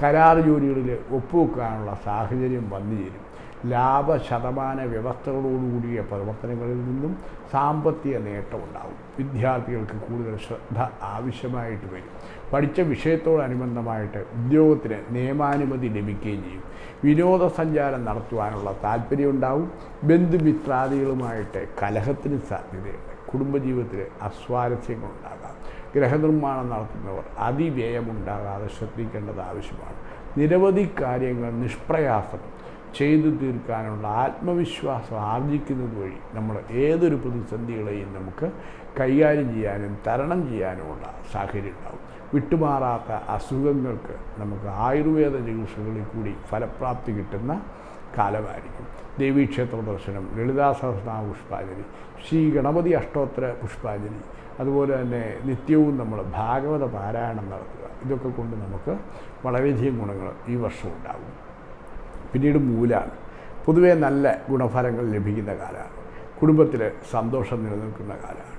കരാർ ജോലികളിൽ ഒപ്പുവെക്കാനുള്ള സാഹചര്യം വന്നു ചേരും ലാഭശതമാന വ്യവസ്ഥകളോടുകൂടിയ പ്രവർത്തനങ്ങളിൽ നിന്നും സാമ്പത്തിക നേട്ടമുണ്ടാകും. വിദ്യാർത്ഥികൾക്ക് കൂടുതൽ ശ്രദ്ധ ആവശ്യമായിട്ട് വരും. പഠിച്ച വിഷയത്തോടനുബന്ധമായിട്ട് ഉദ്യോഗത്തിന് നിയമാനുമതി ലഭിക്കുകയും ചെയ്യും. വിനോദസഞ്ചാരം നടത്തുവാനുള്ള താല്പര്യമുണ്ടാവും ബന്ധുമിത്രാദികളുമായിട്ട് കലഹത്തിന് സാധ്യതയുണ്ട്. കുടുംബജീവിതത്തിൽ അസ്വാരസ്യങ്ങളുണ്ടാകാം. ഗ്രഹനിർമ്മാണം നടത്തുന്നവർ അതിവ്യയമുണ്ടാകാതെ ശ്രദ്ധിക്കേണ്ടത് ആവശ്യമാണ്. നിരവധി കാര്യങ്ങൾ നിഷ്പ്രയാസം ചെയ്തു തീർക്കാനുള്ള ആത്മവിശ്വാസം ആർജിക്കുന്നത് വഴി നമ്മൾ ഏതൊരു പ്രതിസന്ധികളെയും നമുക്ക് കൈകാര്യം ചെയ്യാനും തരണം ചെയ്യാനുമുള്ള സാഹചര്യം ഉണ്ടാകും. വിട്ടുമാറാത്ത അസുഖങ്ങൾക്ക് നമുക്ക് ആയുർവേദ ചികിത്സകളിൽ കൂടി ഫലപ്രാപ്തി കിട്ടുന്ന കാലമായിരിക്കും. ദേവീക്ഷേത്ര ദർശനം ലളിതാ സഹസ്രനാമ പുഷ്പാഞ്ജലി ശ്രീ ഗണപതി അഷ്ടോത്തര പുഷ്പാഞ്ജലി അതുപോലെ തന്നെ നിത്യവും നമ്മൾ ഭാഗവത പാരായണം നടത്തുക. ഇതൊക്കെ കൊണ്ട് നമുക്ക് വളരെയധികം ഗുണങ്ങൾ ഈ വർഷം ഉണ്ടാകും. പിന്നീട് മൂലാണ് പൊതുവേ നല്ല ഗുണഫലങ്ങൾ ലഭിക്കുന്ന കാലമാണ്. കുടുംബത്തിൽ സന്തോഷം നിലനിൽക്കുന്ന കാലമാണ്.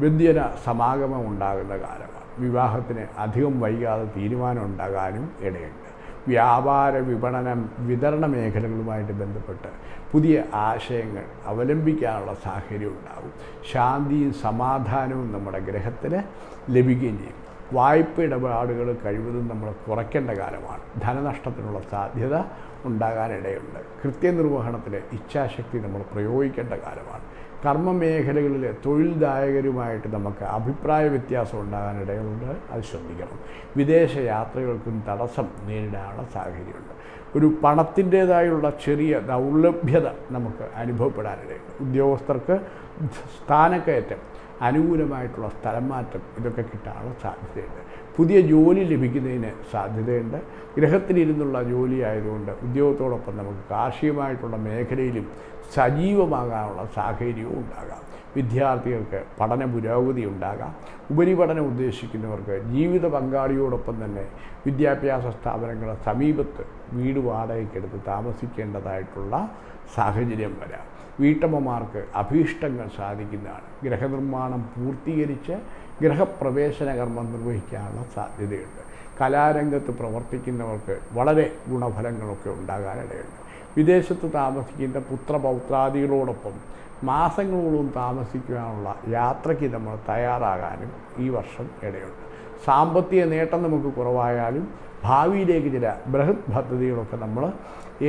വ്യഞ്ജന സമാഗമം ഉണ്ടാകുന്ന കാലമാണ്. വിവാഹത്തിന് അധികം വൈകാതെ തീരുമാനം ഉണ്ടാകാനും ഇടയുണ്ട്. വ്യാപാര വിപണനം വിതരണ മേഖലകളുമായിട്ട് ബന്ധപ്പെട്ട് പുതിയ ആശയങ്ങൾ അവലംബിക്കാനുള്ള സാഹചര്യം ഉണ്ടാകും. ശാന്തിയും സമാധാനവും നമ്മുടെ ഗ്രഹത്തിന് ലഭിക്കുകയും ചെയ്യും. വായ്പ ഇടപാടുകൾ കഴിവതും നമ്മൾ കുറയ്ക്കേണ്ട കാലമാണ്. ധനനഷ്ടത്തിനുള്ള സാധ്യത ഉണ്ടാകാനിടയുണ്ട്. കൃത്യനിർവഹണത്തിൽ ഇച്ഛാശക്തി നമ്മൾ പ്രയോഗിക്കേണ്ട കാലമാണ്. കർമ്മ മേഖലകളിലെ തൊഴിൽദായകരുമായിട്ട് നമുക്ക് അഭിപ്രായ വ്യത്യാസം ഉണ്ടാകാനിടയുണ്ട്. അത് ശ്രദ്ധിക്കണം. വിദേശ യാത്രകൾക്കും തടസ്സം നേരിടാനുള്ള സാഹചര്യമുണ്ട്. ഒരു പണത്തിന്റേതായുള്ള ചെറിയ ദൗർലഭ്യത നമുക്ക് അനുഭവപ്പെടാനിടയുണ്ട്. ഉദ്യോഗസ്ഥർക്ക് സ്ഥാനക്കയറ്റം അനുകൂലമായിട്ടുള്ള സ്ഥലം മാറ്റം ഇതൊക്കെ കിട്ടാനുള്ള സാധ്യതയുണ്ട്. പുതിയ ജോലി ലഭിക്കുന്നതിന് സാധ്യതയുണ്ട്. ഗ്രഹത്തിലിരുന്നുള്ള ജോലി ആയതുകൊണ്ട് ഉദ്യോഗത്തോടൊപ്പം നമുക്ക് കാർഷികമായിട്ടുള്ള മേഖലയിലും സജീവമാകാനുള്ള സാഹചര്യവും ഉണ്ടാകാം. വിദ്യാർത്ഥികൾക്ക് പഠന പുരോഗതി ഉണ്ടാകാം. ഉപരിപഠനം ഉദ്ദേശിക്കുന്നവർക്ക് ജീവിത പങ്കാളിയോടൊപ്പം തന്നെ വിദ്യാഭ്യാസ സ്ഥാപനങ്ങളുടെ സമീപത്ത് വീട് വാടകയ്ക്കെടുത്ത് താമസിക്കേണ്ടതായിട്ടുള്ള സാഹചര്യം വരാം. വീട്ടമ്മമാർക്ക് അഭീഷ്ടങ്ങൾ സാധിക്കുന്നതാണ്. ഗ്രഹനിർമ്മാണം പൂർത്തീകരിച്ച് ഗ്രഹപ്രവേശന കർമ്മം നിർവഹിക്കാനുള്ള സാധ്യതയുണ്ട്. കലാരംഗത്ത് പ്രവർത്തിക്കുന്നവർക്ക് വളരെ ഗുണഫലങ്ങളൊക്കെ ഉണ്ടാകാനിടയുണ്ട്. വിദേശത്ത് താമസിക്കുന്ന പുത്രപൗത്രാദികളോടൊപ്പം മാസങ്ങളോളം താമസിക്കുവാനുള്ള യാത്രയ്ക്ക് നമ്മൾ തയ്യാറാകാനും ഈ വർഷം ഇടയുണ്ട്. സാമ്പത്തിക നേട്ടം നമുക്ക് കുറവായാലും ഭാവിയിലേക്ക് ചില ബൃഹത് പദ്ധതികളൊക്കെ നമ്മൾ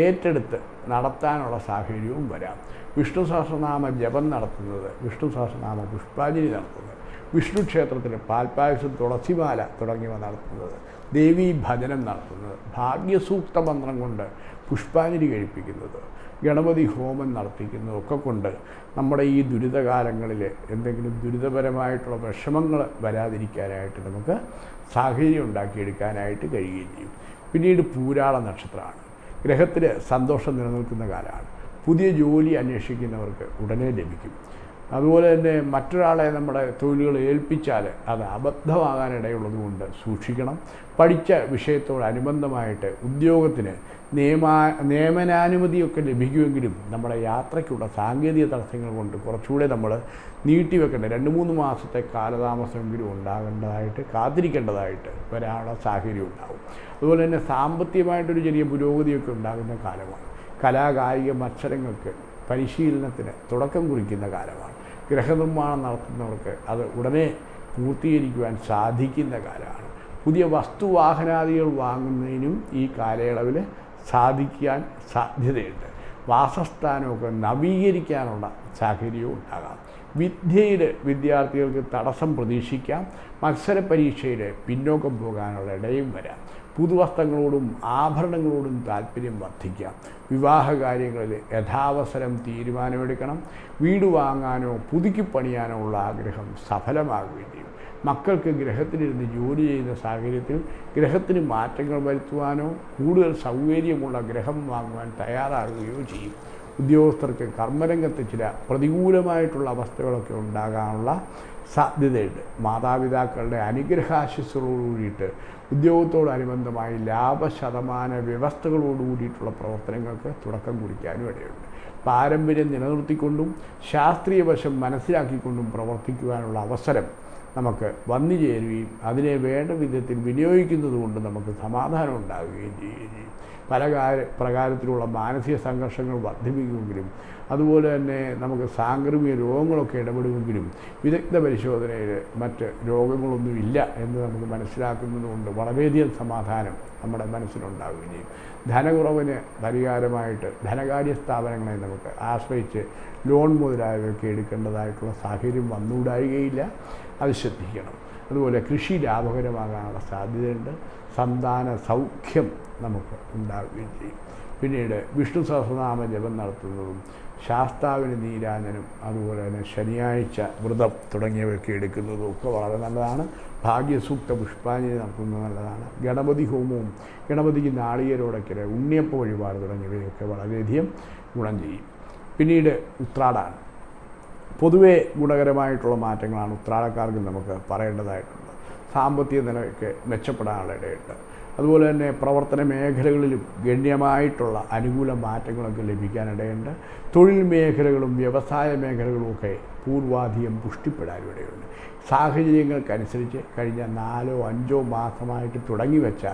ഏറ്റെടുത്ത് നടത്താനുള്ള സാഹചര്യവും വരാം. വിഷ്ണു സഹസ്രനാമ ജപം നടത്തുന്നത് വിഷ്ണു സഹസ്രനാമ പുഷ്പാഞ്ജലി നടത്തുന്നത് വിഷ്ണു ക്ഷേത്രത്തിൽ പാൽപ്പായസം തുളസിമാല തുടങ്ങിയവ നടത്തുന്നത് ദേവീ ഭജനം നടത്തുന്നത് ഭാഗ്യസൂക്ത മന്ത്രം കൊണ്ട് പുഷ്പാഞ്ജലി കഴിപ്പിക്കുന്നത് ഗണപതി ഹോമം നടത്തിക്കുന്നതും ഒക്കെ കൊണ്ട് നമ്മുടെ ഈ ദുരിതകാലങ്ങളിൽ എന്തെങ്കിലും ദുരിതപരമായിട്ടുള്ള വിഷമങ്ങൾ വരാതിരിക്കാനായിട്ട് നമുക്ക് സാഹചര്യം ഉണ്ടാക്കിയെടുക്കാനായിട്ട് കഴിയുകയും ചെയ്യും. പിന്നീട് പൂരാള നക്ഷത്രമാണ്. ഗ്രഹത്തിൽ സന്തോഷം നിലനിൽക്കുന്ന കാലമാണ്. പുതിയ ജോലി അന്വേഷിക്കുന്നവർക്ക് ഉടനെ ലഭിക്കും. അതുപോലെ തന്നെ മറ്റൊരാളെ നമ്മുടെ തൊഴിലുകൾ ഏൽപ്പിച്ചാൽ അത് അബദ്ധമാകാൻ ഇടയുള്ളതുകൊണ്ട് സൂക്ഷിക്കണം. പഠിച്ച വിഷയത്തോടനുബന്ധമായിട്ട് ഉദ്യോഗത്തിന് നിയമാ നിയമനാനുമതിയൊക്കെ ലഭിക്കുമെങ്കിലും നമ്മുടെ യാത്രയ്ക്കുള്ള സാങ്കേതിക തടസ്സങ്ങൾ കൊണ്ട് കുറച്ചുകൂടെ നമ്മൾ നീട്ടിവെക്കേണ്ട രണ്ട് മൂന്ന് മാസത്തെ കാലതാമസമെങ്കിലും ഉണ്ടാകേണ്ടതായിട്ട് കാത്തിരിക്കേണ്ടതായിട്ട് വരാനുള്ള സാഹചര്യം ഉണ്ടാകും അതുപോലെ തന്നെ സാമ്പത്തികമായിട്ടൊരു ചെറിയ പുരോഗതിയൊക്കെ ഉണ്ടാകുന്ന കാലമാണ്. കലാകായിക മത്സരങ്ങൾക്ക് പരിശീലനത്തിന് തുടക്കം കുറിക്കുന്ന കാലമാണ്. ഗ്രഹനിർമ്മാണം നടത്തുന്നവർക്ക് അത് ഉടനെ പൂർത്തീകരിക്കുവാൻ സാധിക്കുന്ന കാലമാണ്. പുതിയ വസ്തുവാഹനാദികൾ വാങ്ങുന്നതിനും ഈ കാലയളവിൽ സാധിക്കാൻ സാധ്യതയുണ്ട്. വാസസ്ഥാനമൊക്കെ നവീകരിക്കാനുള്ള സാഹചര്യവും ഉണ്ടാകാം. വിദ്യയിൽ വിദ്യാർത്ഥികൾക്ക് തടസ്സം പ്രതീക്ഷിക്കാം. മത്സര പരീക്ഷയിൽ പിന്നോക്കം പോകാനുള്ള ഇടയും വരാം. പുതുവസ്ത്രങ്ങളോടും ആഭരണങ്ങളോടും താല്പര്യം വർദ്ധിക്കാം. വിവാഹ കാര്യങ്ങളിൽ യഥാവസരം തീരുമാനമെടുക്കണം. വീട് വാങ്ങാനോ പുതുക്കി പണിയാനോ ഉള്ള ആഗ്രഹം സഫലമാകുകയും മക്കൾക്ക് ഗ്രഹത്തിലിരുന്ന് ജോലി ചെയ്യുന്ന സാഹചര്യത്തിൽ ഗ്രഹത്തിന് മാറ്റങ്ങൾ വരുത്തുവാനോ കൂടുതൽ സൗകര്യമുള്ള ഗ്രഹം വാങ്ങുവാൻ തയ്യാറാകുകയോ ചെയ്യും. ഉദ്യോഗസ്ഥർക്ക് കർമ്മരംഗത്ത് ചില പ്രതികൂലമായിട്ടുള്ള അവസ്ഥകളൊക്കെ ഉണ്ടാകാനുള്ള സാധ്യതയുണ്ട്. മാതാപിതാക്കളുടെ അനുഗ്രഹാശിസ്സുകളോടുകൂടിയിട്ട് ഉദ്യോഗത്തോടനുബന്ധമായി ലാഭശതമാന വ്യവസ്ഥകളോടുകൂടിയിട്ടുള്ള പ്രവർത്തനങ്ങൾക്ക് തുടക്കം കുറിക്കാനും ഇടയുണ്ട്. പാരമ്പര്യം നിലനിർത്തിക്കൊണ്ടും ശാസ്ത്രീയ വശം മനസ്സിലാക്കിക്കൊണ്ടും പ്രവർത്തിക്കുവാനുള്ള അവസരം നമുക്ക് വന്നു ചേരുകയും അതിനെ വേണ്ട വിധത്തിൽ വിനിയോഗിക്കുന്നത് കൊണ്ട് നമുക്ക് സമാധാനം ഉണ്ടാകുകയും ചെയ്യുകയും ചെയ്യും. പല കാര്യ പ്രകാരത്തിലുള്ള മാനസിക സംഘർഷങ്ങൾ വർദ്ധിപ്പിക്കുമെങ്കിലും അതുപോലെ തന്നെ നമുക്ക് സാംക്രമിക രോഗങ്ങളൊക്കെ ഇടപെടുമെങ്കിലും വിദഗ്ധ പരിശോധനയിൽ മറ്റ് രോഗങ്ങളൊന്നുമില്ല എന്ന് നമുക്ക് മനസ്സിലാക്കുന്നതുകൊണ്ട് വളരെയധികം സമാധാനം നമ്മുടെ മനസ്സിലുണ്ടാവുകയും ചെയ്യും. ധനകുറവിന് പരിഹാരമായിട്ട് ധനകാര്യ സ്ഥാപനങ്ങളെ നമുക്ക് ആശ്രയിച്ച് ലോൺ മുതലായവയൊക്കെ എടുക്കേണ്ടതായിട്ടുള്ള സാഹചര്യം വന്നുകൂടായികയില്ല. അത് ശ്രദ്ധിക്കണം. അതുപോലെ കൃഷി ലാഭകരമാകാനുള്ള സാധ്യതയുണ്ട്. സന്താന സൗഖ്യം നമുക്ക് ഉണ്ടാവുകയും ചെയ്യും. പിന്നീട് വിഷ്ണു സഹസ്രനാമ ജപം നടത്തുന്നതും ശാസ്താവിന് നീരാജനും അതുപോലെ തന്നെ ശനിയാഴ്ച വ്രതം തുടങ്ങിയവയൊക്കെ എടുക്കുന്നതും ഒക്കെ വളരെ നല്ലതാണ്. ഭാഗ്യസൂക്ത പുഷ്പാഞ്ജലി നടത്തുന്നത് നല്ലതാണ്. ഗണപതി ഹോമവും ഗണപതിക്ക് നാളികരോടൊക്കെ ഉണ്ണിയപ്പ വഴിപാട് തുടങ്ങിയവയൊക്കെ വളരെയധികം ഗുണം ചെയ്യും. പിന്നീട് ഉത്രാടാണ് പൊതുവേ ഗുണകരമായിട്ടുള്ള മാറ്റങ്ങളാണ് ഉത്രാടക്കാർക്ക് നമുക്ക് പറയേണ്ടതായിട്ടുണ്ട്. സാമ്പത്തിക നിലയൊക്കെ മെച്ചപ്പെടാനുള്ള ഇടയുണ്ട് അതുപോലെ തന്നെ പ്രവർത്തന മേഖലകളിലും ഗണ്യമായിട്ടുള്ള അനുകൂല മാറ്റങ്ങളൊക്കെ ലഭിക്കാനിടയുണ്ട്. തൊഴിൽ മേഖലകളും വ്യവസായ മേഖലകളും ഒക്കെ പൂർവാധികം പുഷ്ടിപ്പെടാനും ഇടയുണ്ട്. സാഹചര്യങ്ങൾക്കനുസരിച്ച് കഴിഞ്ഞ നാലോ അഞ്ചോ മാസമായിട്ട് തുടങ്ങി വെച്ച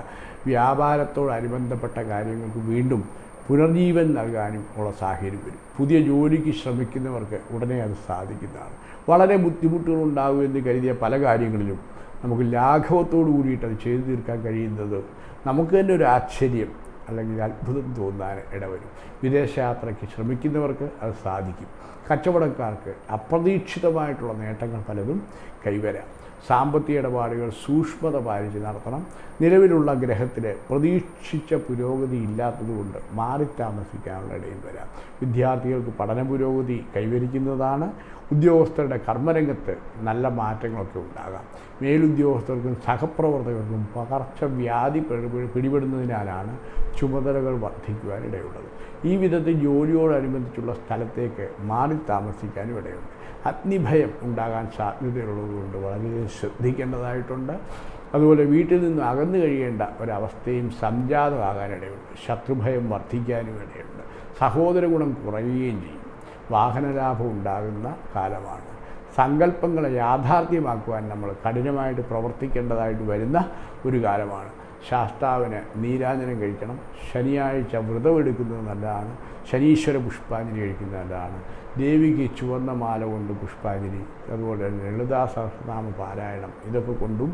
വ്യാപാരത്തോടനുബന്ധപ്പെട്ട കാര്യങ്ങൾക്ക് വീണ്ടും പുനർജീവൻ നൽകാനും ഉള്ള സാഹചര്യം വരും. പുതിയ ജോലിക്ക് ശ്രമിക്കുന്നവർക്ക് ഉടനെ അത് സാധിക്കുന്നതാണ്. വളരെ ബുദ്ധിമുട്ടുകൾ ഉണ്ടാകുമെന്ന് കരുതിയ പല കാര്യങ്ങളിലും നമുക്ക് ലാഘവത്തോടു കൂടിയിട്ട് അത് ചെയ്തു തീർക്കാൻ കഴിയുന്നത് നമുക്ക് തന്നെ ഒരു ആശ്ചര്യം അല്ലെങ്കിൽ അത്ഭുതം തോന്നാൻ ഇടവരും. വിദേശയാത്രയ്ക്ക് ശ്രമിക്കുന്നവർക്ക് അത് സാധിക്കും. കച്ചവടക്കാർക്ക് അപ്രതീക്ഷിതമായിട്ടുള്ള നേട്ടങ്ങൾ പലതും കൈവരാം. സാമ്പത്തിക ഇടപാടുകൾ സൂക്ഷ്മത പാലിച്ച് നടത്തണം. നിലവിലുള്ള ഗ്രഹത്തിൽ പ്രതീക്ഷിച്ച പുരോഗതി ഇല്ലാത്തതുകൊണ്ട് മാറി താമസിക്കാനുള്ള ഇടയും വരാം. വിദ്യാർത്ഥികൾക്ക് പഠന പുരോഗതി കൈവരിക്കുന്നതാണ്. ഉദ്യോഗസ്ഥരുടെ കർമ്മരംഗത്ത് നല്ല മാറ്റങ്ങളൊക്കെ ഉണ്ടാകാം. മേലുദ്യോഗസ്ഥർക്കും സഹപ്രവർത്തകർക്കും പകർച്ചവ്യാധി പിടി- പിടിപെടുന്നതിനാലാണ് ചുമതലകൾ വർദ്ധിക്കുവാനിടയുള്ളത് ഈ വിധത്തിൽ ജോലിയോടനുബന്ധിച്ചുള്ള സ്ഥലത്തേക്ക് മാറി താമസിക്കാനും ഇടയുണ്ട്. അഗ്നിഭയം ഉണ്ടാകാൻ സാധ്യതയുള്ളതുകൊണ്ട് വളരെയധികം ശ്രദ്ധിക്കേണ്ടതായിട്ടുണ്ട്. അതുപോലെ വീട്ടിൽ നിന്ന് അകന്നു കഴിയേണ്ട ഒരവസ്ഥയും സംജാതമാകാനിടയുണ്ട്. ശത്രുഭയം വർദ്ധിക്കാനും ഇടയുണ്ട്. സഹോദര ഗുണം കുറയുകയും ചെയ്യും. വാഹനലാഭം ഉണ്ടാകുന്ന കാലമാണ്. സങ്കല്പങ്ങളെ യാഥാർത്ഥ്യമാക്കുവാൻ നമ്മൾ കഠിനമായിട്ട് പ്രവർത്തിക്കേണ്ടതായിട്ട് വരുന്ന ഒരു കാലമാണ്. ശാസ്താവിന് നീരാഞ്ജനം കഴിക്കണം. ശനിയാഴ്ച വ്രതമെടുക്കുന്നത് നല്ലതാണ്. ശനീശ്വര പുഷ്പാഞ്ജലി കഴിക്കുന്നത് നല്ലതാണ്. ദേവിക്ക് ചുവന്ന മാല കൊണ്ട് പുഷ്പാഞ്ജലി. അതുപോലെ തന്നെ ലളിതാ സഹസ്രനാമ പാരായണം. ഇതൊക്കെ കൊണ്ടും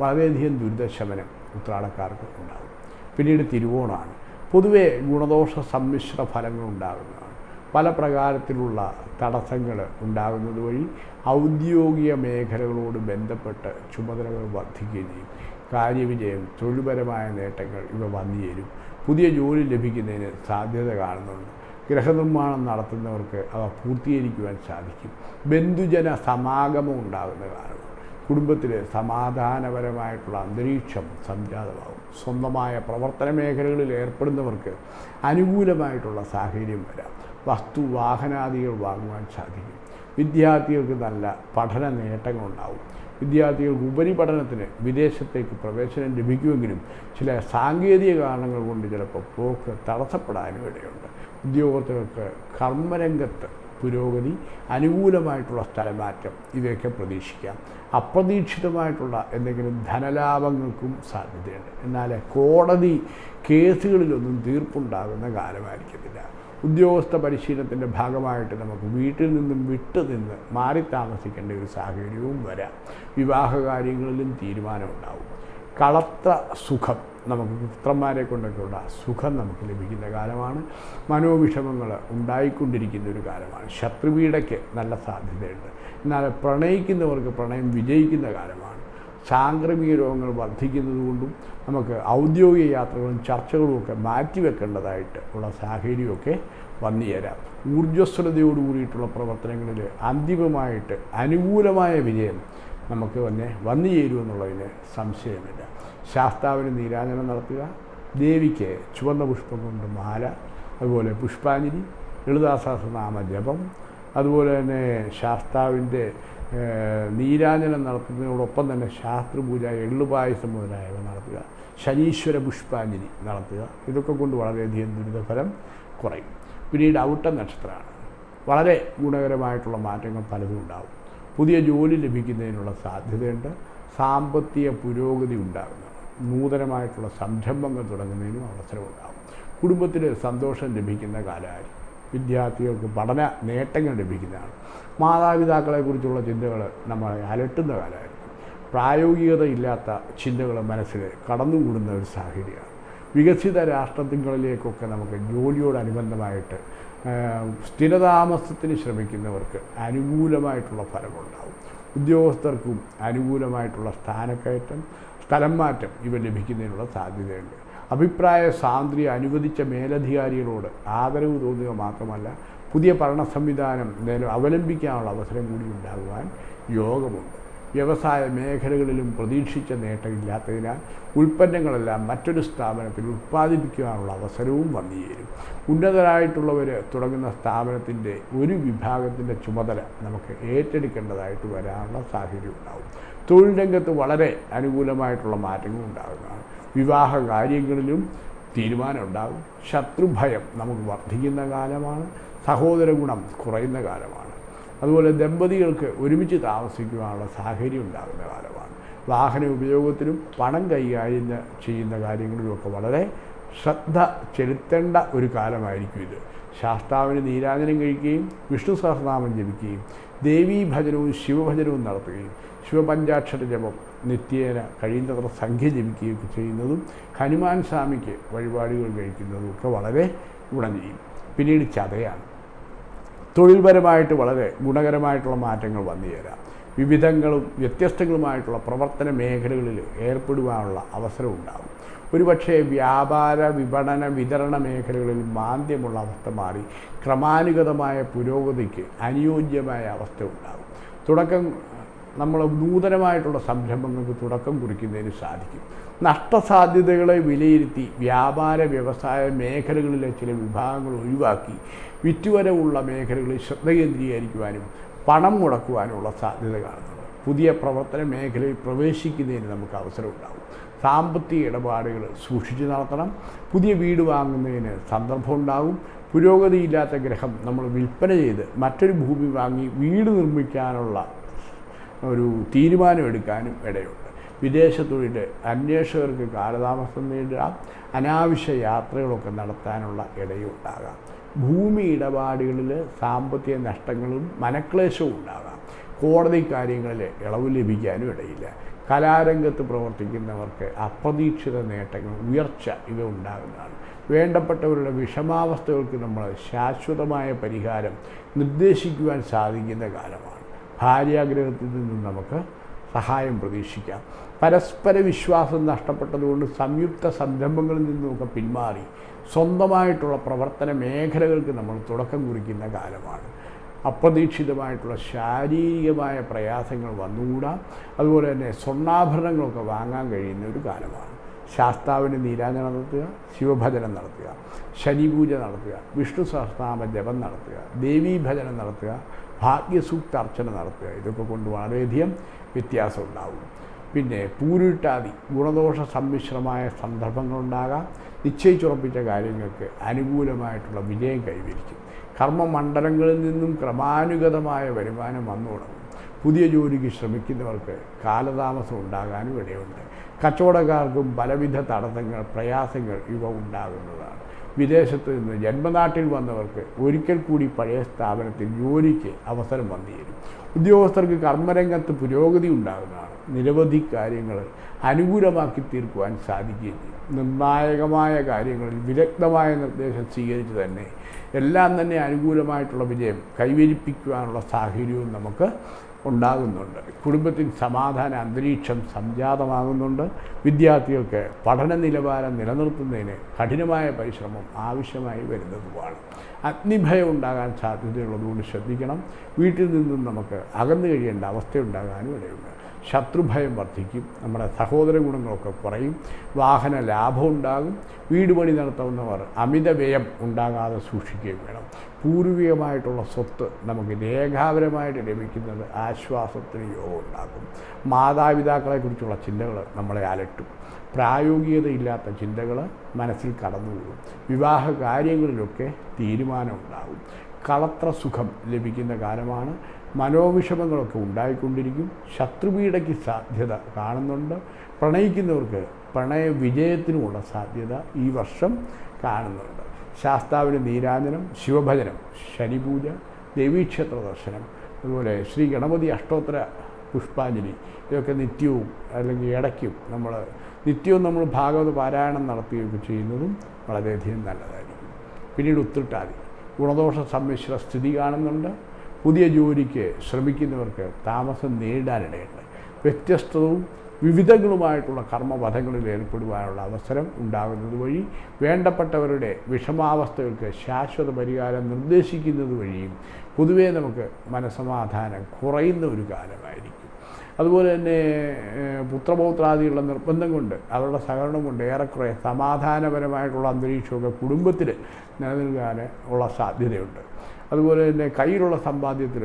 വളരെയധികം ദുരിതശമനം ഉത്രാടക്കാർക്ക് ഉണ്ടാകും. പിന്നീട് തിരുവോണമാണ് പൊതുവേ ഗുണദോഷ സമ്മിശ്ര ഫലങ്ങൾ ഉണ്ടാകുന്നതാണ്. പല പ്രകാരത്തിലുള്ള തടസ്സങ്ങൾ ഉണ്ടാകുന്നത് വഴി ഔദ്യോഗിക മേഖലകളോട് ബന്ധപ്പെട്ട് ചുമതലകൾ വർദ്ധിക്കുകയും ചെയ്യും. കാര്യവിജയം തൊഴിൽപരമായ നേട്ടങ്ങൾ ഇവ വന്നു ചേരും പുതിയ ജോലി ലഭിക്കുന്നതിന് സാധ്യത കാണുന്നുണ്ട്. ഗൃഹനിർമ്മാണം നടത്തുന്നവർക്ക് അവ പൂർത്തീകരിക്കുവാൻ സാധിക്കും. ബന്ധുജന സമാഗമം ഉണ്ടാകുന്ന കാരണം കുടുംബത്തിൽ സമാധാനപരമായിട്ടുള്ള അന്തരീക്ഷം സംജാതമാകും. സ്വന്തമായ പ്രവർത്തന മേഖലകളിൽ ഏർപ്പെടുന്നവർക്ക് അനുകൂലമായിട്ടുള്ള സാഹചര്യം വരാം. വസ്തു വാഹനാദികൾ വാങ്ങുവാൻ സാധിക്കും. വിദ്യാർത്ഥികൾക്ക് നല്ല പഠന നേട്ടങ്ങളുണ്ടാവും വിദ്യാർത്ഥികൾക്ക് ഉപരിപഠനത്തിന് വിദേശത്തേക്ക് പ്രവേശനം ലഭിക്കുമെങ്കിലും ചില സാങ്കേതിക കാരണങ്ങൾ കൊണ്ട് ചിലപ്പോൾ പോക്ക് തടസ്സപ്പെടാനും ഇടയുണ്ട്. ഉദ്യോഗസ്ഥർക്ക് കർമ്മരംഗത്ത് പുരോഗതി അനുകൂലമായിട്ടുള്ള സ്ഥലമാറ്റം ഇവയൊക്കെ പ്രതീക്ഷിക്കാം. അപ്രതീക്ഷിതമായിട്ടുള്ള എന്തെങ്കിലും ധനലാഭങ്ങൾക്കും സാധ്യതയുണ്ട്. എന്നാൽ കോടതി കേസുകളിലൊന്നും തീർപ്പുണ്ടാകുന്ന കാലമായിരിക്കത്തില്ല. ഉദ്യോഗസ്ഥ പരിശീലനത്തിന്റെ ഭാഗമായിട്ട് നമുക്ക് വീട്ടിൽ നിന്നും വിട്ടുനിന്ന് മാറി താമസിക്കേണ്ട ഒരു സാഹചര്യവും വരാം. വിവാഹ കാര്യങ്ങളിലും തീരുമാനമുണ്ടാവും. കളത്ര സുഖം നമുക്ക് പുത്രന്മാരെ കൊണ്ടൊക്കെയുള്ള സുഖം നമുക്ക് ലഭിക്കുന്ന കാലമാണ്. മനോവിഷമങ്ങൾ ഉണ്ടായിക്കൊണ്ടിരിക്കുന്ന ഒരു കാലമാണ്. ശത്രുവീടയ്ക്ക് നല്ല സാധ്യതയുണ്ട്. എന്നാൽ പ്രണയിക്കുന്നവർക്ക് പ്രണയം വിജയിക്കുന്ന കാലമാണ്. സാംക്രമിക രോഗങ്ങൾ വർദ്ധിക്കുന്നതുകൊണ്ടും നമുക്ക് ഔദ്യോഗിക യാത്രകളും ചർച്ചകളും ഒക്കെ മാറ്റിവെക്കേണ്ടതായിട്ട് ഉള്ള സാഹചര്യമൊക്കെ വന്നു ചേരാം. ഊർജസ്വലതയോടുകൂടിയിട്ടുള്ള പ്രവർത്തനങ്ങളിൽ അന്തിമമായിട്ട് അനുകൂലമായ വിജയം നമുക്ക് തന്നെ വന്നു ചേരുമെന്നുള്ളതിന് സംശയമില്ല. ശാസ്താവിന് നീരാജനം നടത്തുക. ദേവിക്ക് ചുവന്ന പുഷ്പം കൊണ്ട് മാല അതുപോലെ പുഷ്പാഞ്ജലി ലളിതാസഹസ്രനാമ ജപം അതുപോലെ തന്നെ ശാസ്താവിന്റെ നീരാജനം നടത്തുന്നതിനോടൊപ്പം തന്നെ ശാസ്ത്രപൂജ എള്ളുപായസം മുതലായവ നടത്തുക. ശനീശ്വര പുഷ്പാഞ്ജലി നടത്തുക. ഇതൊക്കെ കൊണ്ട് വളരെയധികം ദുരിതഫലം കുറയും. പിന്നീട് ഔട്ട നക്ഷത്രമാണ്. വളരെ ഗുണകരമായിട്ടുള്ള മാറ്റങ്ങൾ പലതും ഉണ്ടാവും. പുതിയ ജോലി ലഭിക്കുന്നതിനുള്ള സാധ്യതയുണ്ട്. സാമ്പത്തിക പുരോഗതി ഉണ്ടാകുന്നു. നൂതനമായിട്ടുള്ള സംരംഭങ്ങൾ തുടങ്ങുന്നതിനും അവസരമുണ്ടാകും. കുടുംബത്തിന് സന്തോഷം ലഭിക്കുന്ന കാലമായിരിക്കും. വിദ്യാർത്ഥികൾക്ക് പഠന നേട്ടങ്ങൾ ലഭിക്കുന്നതാണ്. മാതാപിതാക്കളെക്കുറിച്ചുള്ള ചിന്തകൾ നമ്മളെ അലട്ടുന്ന കാലമായിരിക്കും. പ്രായോഗികത ഇല്ലാത്ത ചിന്തകൾ മനസ്സിൽ കടന്നുകൂടുന്ന ഒരു സാഹചര്യമാണ്. വികസിത രാഷ്ട്രങ്ങളിലേക്കൊക്കെ നമുക്ക് ജോലിയോടനുബന്ധമായിട്ട് സ്ഥിരതാമസത്തിന് ശ്രമിക്കുന്നവർക്ക് അനുകൂലമായിട്ടുള്ള ഫലമുണ്ടാകും. ഉദ്യോഗസ്ഥർക്കും അനുകൂലമായിട്ടുള്ള സ്ഥാനക്കയറ്റം സ്ഥലം മാറ്റം ഇവ ലഭിക്കുന്നതിനുള്ള സാധ്യതയുണ്ട്. അഭിപ്രായ സാന്ദ്രിയ അനുവദിച്ച മേലധികാരികളോട് ആദരവ് തോന്നുക മാത്രമല്ല പുതിയ ഭരണ സംവിധാനം അവലംബിക്കാനുള്ള അവസരം കൂടി ഉണ്ടാകുവാൻ യോഗമുണ്ട്. വ്യവസായ മേഖലകളിലും പ്രതീക്ഷിച്ച നേട്ടമില്ലാത്തതിനാൽ ഉൽപ്പന്നങ്ങളെല്ലാം മറ്റൊരു സ്ഥാപനത്തിൽ ഉൽപ്പാദിപ്പിക്കുവാനുള്ള അവസരവും വന്നു ചേരും ഉന്നതരായിട്ടുള്ളവർ തുടങ്ങുന്ന സ്ഥാപനത്തിന്റെ ഒരു വിഭാഗത്തിന്റെ ചുമതല നമുക്ക് ഏറ്റെടുക്കേണ്ടതായിട്ട് വരാനുള്ള സാഹചര്യം ഉണ്ടാവും തൊഴിൽ രംഗത്ത് വളരെ അനുകൂലമായിട്ടുള്ള മാറ്റങ്ങൾ ഉണ്ടാകുന്നതാണ് വിവാഹ കാര്യങ്ങളിലും തീരുമാനമുണ്ടാകും ശത്രുഭയം നമുക്ക് വർദ്ധിക്കുന്ന കാലമാണ്. സഹോദര ഗുണം കുറയുന്ന കാലമാണ്. അതുപോലെ ദമ്പതികൾക്ക് ഒരുമിച്ച് താമസിക്കുവാനുള്ള സാഹചര്യം ഉണ്ടാകുന്ന കാലമാണ്. വാഹന ഉപയോഗത്തിലും പണം കൈകാര്യം ചെയ്യുന്ന കാര്യങ്ങളിലുമൊക്കെ വളരെ ശ്രദ്ധ ചെലുത്തേണ്ട ഒരു കാലമായിരിക്കും ഇത്. ശാസ്താവിന് നീരാജനം കഴിക്കുകയും വിഷ്ണു സഹസ്രനാമം ജപിക്കുകയും ദേവീ ഭജനവും ശിവഭജനവും നടത്തുകയും ശിവപഞ്ചാക്ഷര ജപം നിത്യേന കഴിയുന്നത്ര സംഖ്യ ജപിക്കുകയൊക്കെ ചെയ്യുന്നതും ഹനുമാൻ സ്വാമിക്ക് വഴിപാടുകൾ കഴിക്കുന്നതും ഒക്കെ വളരെ ഗുണം ചെയ്യും. പിന്നീട് ചതയാണ്. തൊഴിൽപരമായിട്ട് വളരെ ഗുണകരമായിട്ടുള്ള മാറ്റങ്ങൾ വന്നു ചേരാം. വിവിധങ്ങളും വ്യത്യസ്തങ്ങളുമായിട്ടുള്ള പ്രവർത്തന മേഖലകളിൽ ഏർപ്പെടുവാനുള്ള അവസരം ഉണ്ടാകും. ഒരുപക്ഷെ വ്യാപാര വിപണന വിതരണ മേഖലകളിൽ മാന്ദ്യമുള്ള അവസ്ഥ മാറി ക്രമാനുഗതമായ പുരോഗതിക്ക് അനുയോജ്യമായ അവസ്ഥ ഉണ്ടാകും. തുടക്കം നമ്മൾ നൂതനമായിട്ടുള്ള സംരംഭങ്ങൾക്ക് തുടക്കം കുറിക്കുന്നതിന് സാധിക്കും. നഷ്ടസാധ്യതകളെ വിലയിരുത്തി വ്യാപാര വ്യവസായ മേഖലകളിലെ ചില വിഭാഗങ്ങൾ ഒഴിവാക്കി വിറ്റുവരവുള്ള മേഖലകളിൽ ശ്രദ്ധ കേന്ദ്രീകരിക്കുവാനും പണം മുടക്കുവാനുമുള്ള സാധ്യത കാണുന്നത് പുതിയ പ്രവർത്തന മേഖലയിൽ പ്രവേശിക്കുന്നതിന് നമുക്ക് അവസരം ഉണ്ടാകും. സാമ്പത്തിക ഇടപാടുകൾ സൂക്ഷിച്ച് നടത്തണം. പുതിയ വീട് വാങ്ങുന്നതിന് സന്ദർഭം ഉണ്ടാകും. പുരോഗതിയില്ലാത്ത ഗ്രഹം നമ്മൾ വിൽപ്പന ചെയ്ത് മറ്റൊരു ഭൂമി വാങ്ങി വീട് നിർമ്മിക്കാനുള്ള ഒരു തീരുമാനമെടുക്കാനും ഇടയുണ്ട്. വിദേശ തൊഴിൽ അന്വേഷകർക്ക് കാലതാമസം നേരിടാം. അനാവശ്യ യാത്രകളൊക്കെ നടത്താനുള്ള ഇടയുണ്ടാകാം ഭൂമി ഇടപാടുകളിൽ സാമ്പത്തിക നഷ്ടങ്ങളും മനക്ലേശവും ഉണ്ടാകാം. കോടതി കാര്യങ്ങളിൽ ഇളവ് ലഭിക്കാനും ഇടയില്ല. കലാരംഗത്ത് പ്രവർത്തിക്കുന്നവർക്ക് അപ്രതീക്ഷിത നേട്ടങ്ങൾ ഉയർച്ച ഇവ ഉണ്ടാകുന്നതാണ്. വേണ്ടപ്പെട്ടവരുടെ വിഷമാവസ്ഥകൾക്ക് നമ്മൾ ശാശ്വതമായ പരിഹാരം നിർദ്ദേശിക്കുവാൻ സാധിക്കുന്ന കാലമാണ്. ഭാര്യാഗ്രഹത്തിൽ നിന്നും നമുക്ക് സഹായം പ്രതീക്ഷിക്കാം. പരസ്പര വിശ്വാസം നഷ്ടപ്പെട്ടതുകൊണ്ട് സംയുക്ത സംരംഭങ്ങളിൽ നിന്നുമൊക്കെ പിന്മാറി. സ്വന്തമായിട്ടുള്ള പ്രവർത്തന മേഖലകൾക്ക് നമ്മൾ തുടക്കം കുറിക്കുന്ന കാലമാണ്. അപ്രതീക്ഷിതമായിട്ടുള്ള ശാരീരികമായ പ്രയാസങ്ങൾ വന്നുകൂടാം. അതുപോലെ തന്നെ സ്വർണാഭരണങ്ങളൊക്കെ വാങ്ങാൻ കഴിയുന്ന ഒരു കാലമാണ്. ശാസ്താവിന് നീരാജ നടത്തുക ശിവഭജനം നടത്തുക ശനിപൂജ നടത്തുക വിഷ്ണു സഹസ്രനാമ ജപം നടത്തുക ദേവീ ഭജനം നടത്തുക ഭാഗ്യസൂക്ത അർച്ചന നടത്തുക. ഇതൊക്കെ കൊണ്ട് വളരെയധികം വ്യത്യാസം ഉണ്ടാവും പിന്നെ പൂരിട്ടാതി ഗുണദോഷ സമ്മിശ്രമായ സന്ദർഭങ്ങളുണ്ടാകാം. നിശ്ചയിച്ചുറപ്പിച്ച കാര്യങ്ങൾക്ക് അനുകൂലമായിട്ടുള്ള വിജയം കൈവരിക്കും. കർമ്മമണ്ഡലങ്ങളിൽ നിന്നും ക്രമാനുഗതമായ വരുമാനം വന്നു തുടങ്ങും. പുതിയ ജോലിക്ക് ശ്രമിക്കുന്നവർക്ക് കാലതാമസം ഉണ്ടാകാനും ഇടയുണ്ട്. കച്ചവടക്കാർക്കും പലവിധ തടസ്സങ്ങൾ പ്രയാസങ്ങൾ ഇവ ഉണ്ടാകുന്നതാണ്. വിദേശത്ത് നിന്ന് ജന്മനാട്ടിൽ വന്നവർക്ക് ഒരിക്കൽ കൂടി പഴയ സ്ഥാപനത്തിൽ ജോലിക്ക് അവസരം വന്നിരുന്നു. ഉദ്യോഗസ്ഥർക്ക് കർമ്മരംഗത്ത് പുരോഗതി ഉണ്ടാകുന്നതാണ് നിരവധി കാര്യങ്ങൾ അനുകൂലമാക്കി തീർക്കുവാൻ സാധിക്കുകയും ചെയ്യും നിർണായകമായ കാര്യങ്ങളിൽ വിദഗ്ധമായ നിർദ്ദേശം സ്വീകരിച്ച് തന്നെ എല്ലാം തന്നെ അനുകൂലമായിട്ടുള്ള വിജയം കൈവരിപ്പിക്കുവാനുള്ള സാഹചര്യവും നമുക്ക് ഉണ്ടാകുന്നുണ്ട്. കുടുംബത്തിൽ സമാധാന അന്തരീക്ഷം സംജാതമാകുന്നുണ്ട്. വിദ്യാർത്ഥികൾക്ക് പഠന നിലവാരം നിലനിർത്തുന്നതിന് കഠിനമായ പരിശ്രമം ആവശ്യമായി വരുന്നതുമാണ്. അഗ്നിഭയം ഉണ്ടാകാൻ സാധ്യതയുള്ളതുകൊണ്ട് ശ്രദ്ധിക്കണം. വീട്ടിൽ നിന്നും നമുക്ക് അകന്നു കഴിയേണ്ട അവസ്ഥയുണ്ടാകാനും ഇടയുണ്ട്. ശത്രുഭയം വർദ്ധിക്കും. നമ്മുടെ സഹോദര ഗുണങ്ങളൊക്കെ കുറയും. വാഹന ലാഭം ഉണ്ടാകും. വീട് പണി നടത്തുന്നവർ അമിത വ്യയം ഉണ്ടാകാതെ സൂക്ഷിക്കുകയും വേണം. പൂർവികമായിട്ടുള്ള സ്വത്ത് നമുക്ക് രേഖാപരമായിട്ട് ലഭിക്കുന്നത് ആശ്വാസത്തിന് യോഗം ഉണ്ടാക്കും മാതാപിതാക്കളെക്കുറിച്ചുള്ള ചിന്തകൾ നമ്മളെ അലട്ടും. പ്രായോഗികതയില്ലാത്ത ചിന്തകൾ മനസ്സിൽ കടന്നുകൂടും. വിവാഹ കാര്യങ്ങളിലൊക്കെ തീരുമാനമുണ്ടാകും. കളത്ര സുഖം ലഭിക്കുന്ന കാലമാണ്. മനോവിഷമങ്ങളൊക്കെ ഉണ്ടായിക്കൊണ്ടിരിക്കും. ശത്രുപീഡയ്ക്ക് സാധ്യത കാണുന്നുണ്ട്. പ്രണയിക്കുന്നവർക്ക് പ്രണയ വിജയത്തിനുമുള്ള സാധ്യത ഈ വർഷം കാണുന്നുണ്ട്. ശാസ്താവിന് നീരാജനം ശിവഭജനം ശനിപൂജ ദേവീക്ഷേത്ര ദർശനം അതുപോലെ ശ്രീ ഗണപതി അഷ്ടോത്തര പുഷ്പാഞ്ജലി ഇതൊക്കെ നിത്യവും അല്ലെങ്കിൽ ഇടയ്ക്കും നമ്മൾ നിത്യവും നമ്മൾ ഭാഗവത പാരായണം നടത്തുകയൊക്കെ ചെയ്യുന്നതും വളരെയധികം നല്ലതായിരിക്കും. പിന്നീട് ഉത്തിട്ടാതി ഗുണദോഷ സമ്മിശ്ര സ്ഥിതി കാണുന്നുണ്ട്. പുതിയ ജോലിക്ക് ശ്രമിക്കുന്നവർക്ക് താമസം നേരിടാനിടയുണ്ട്. വ്യത്യസ്തവും വിവിധങ്ങളുമായിട്ടുള്ള കർമ്മപഥങ്ങളിൽ ഏർപ്പെടുവാനുള്ള അവസരം ഉണ്ടാകുന്നത് വഴി വേണ്ടപ്പെട്ടവരുടെ വിഷമാവസ്ഥകൾക്ക് ശാശ്വത പരിഹാരം നിർദ്ദേശിക്കുന്നത് വഴിയും പൊതുവേ നമുക്ക് മനസമാധാനം കുറയുന്ന ഒരു കാലമായിരിക്കും. അതുപോലെ തന്നെ പുത്രപൗത്രാദിയുള്ള നിർബന്ധം കൊണ്ട് അവരുടെ സഹകരണം കൊണ്ട് ഏറെക്കുറെ സമാധാനപരമായിട്ടുള്ള അന്തരീക്ഷമൊക്കെ കുടുംബത്തിൽ നിലനിൽക്കാൻ ഉള്ള സാധ്യതയുണ്ട്. അതുപോലെ തന്നെ കയ്യിലുള്ള സമ്പാദ്യത്തിൽ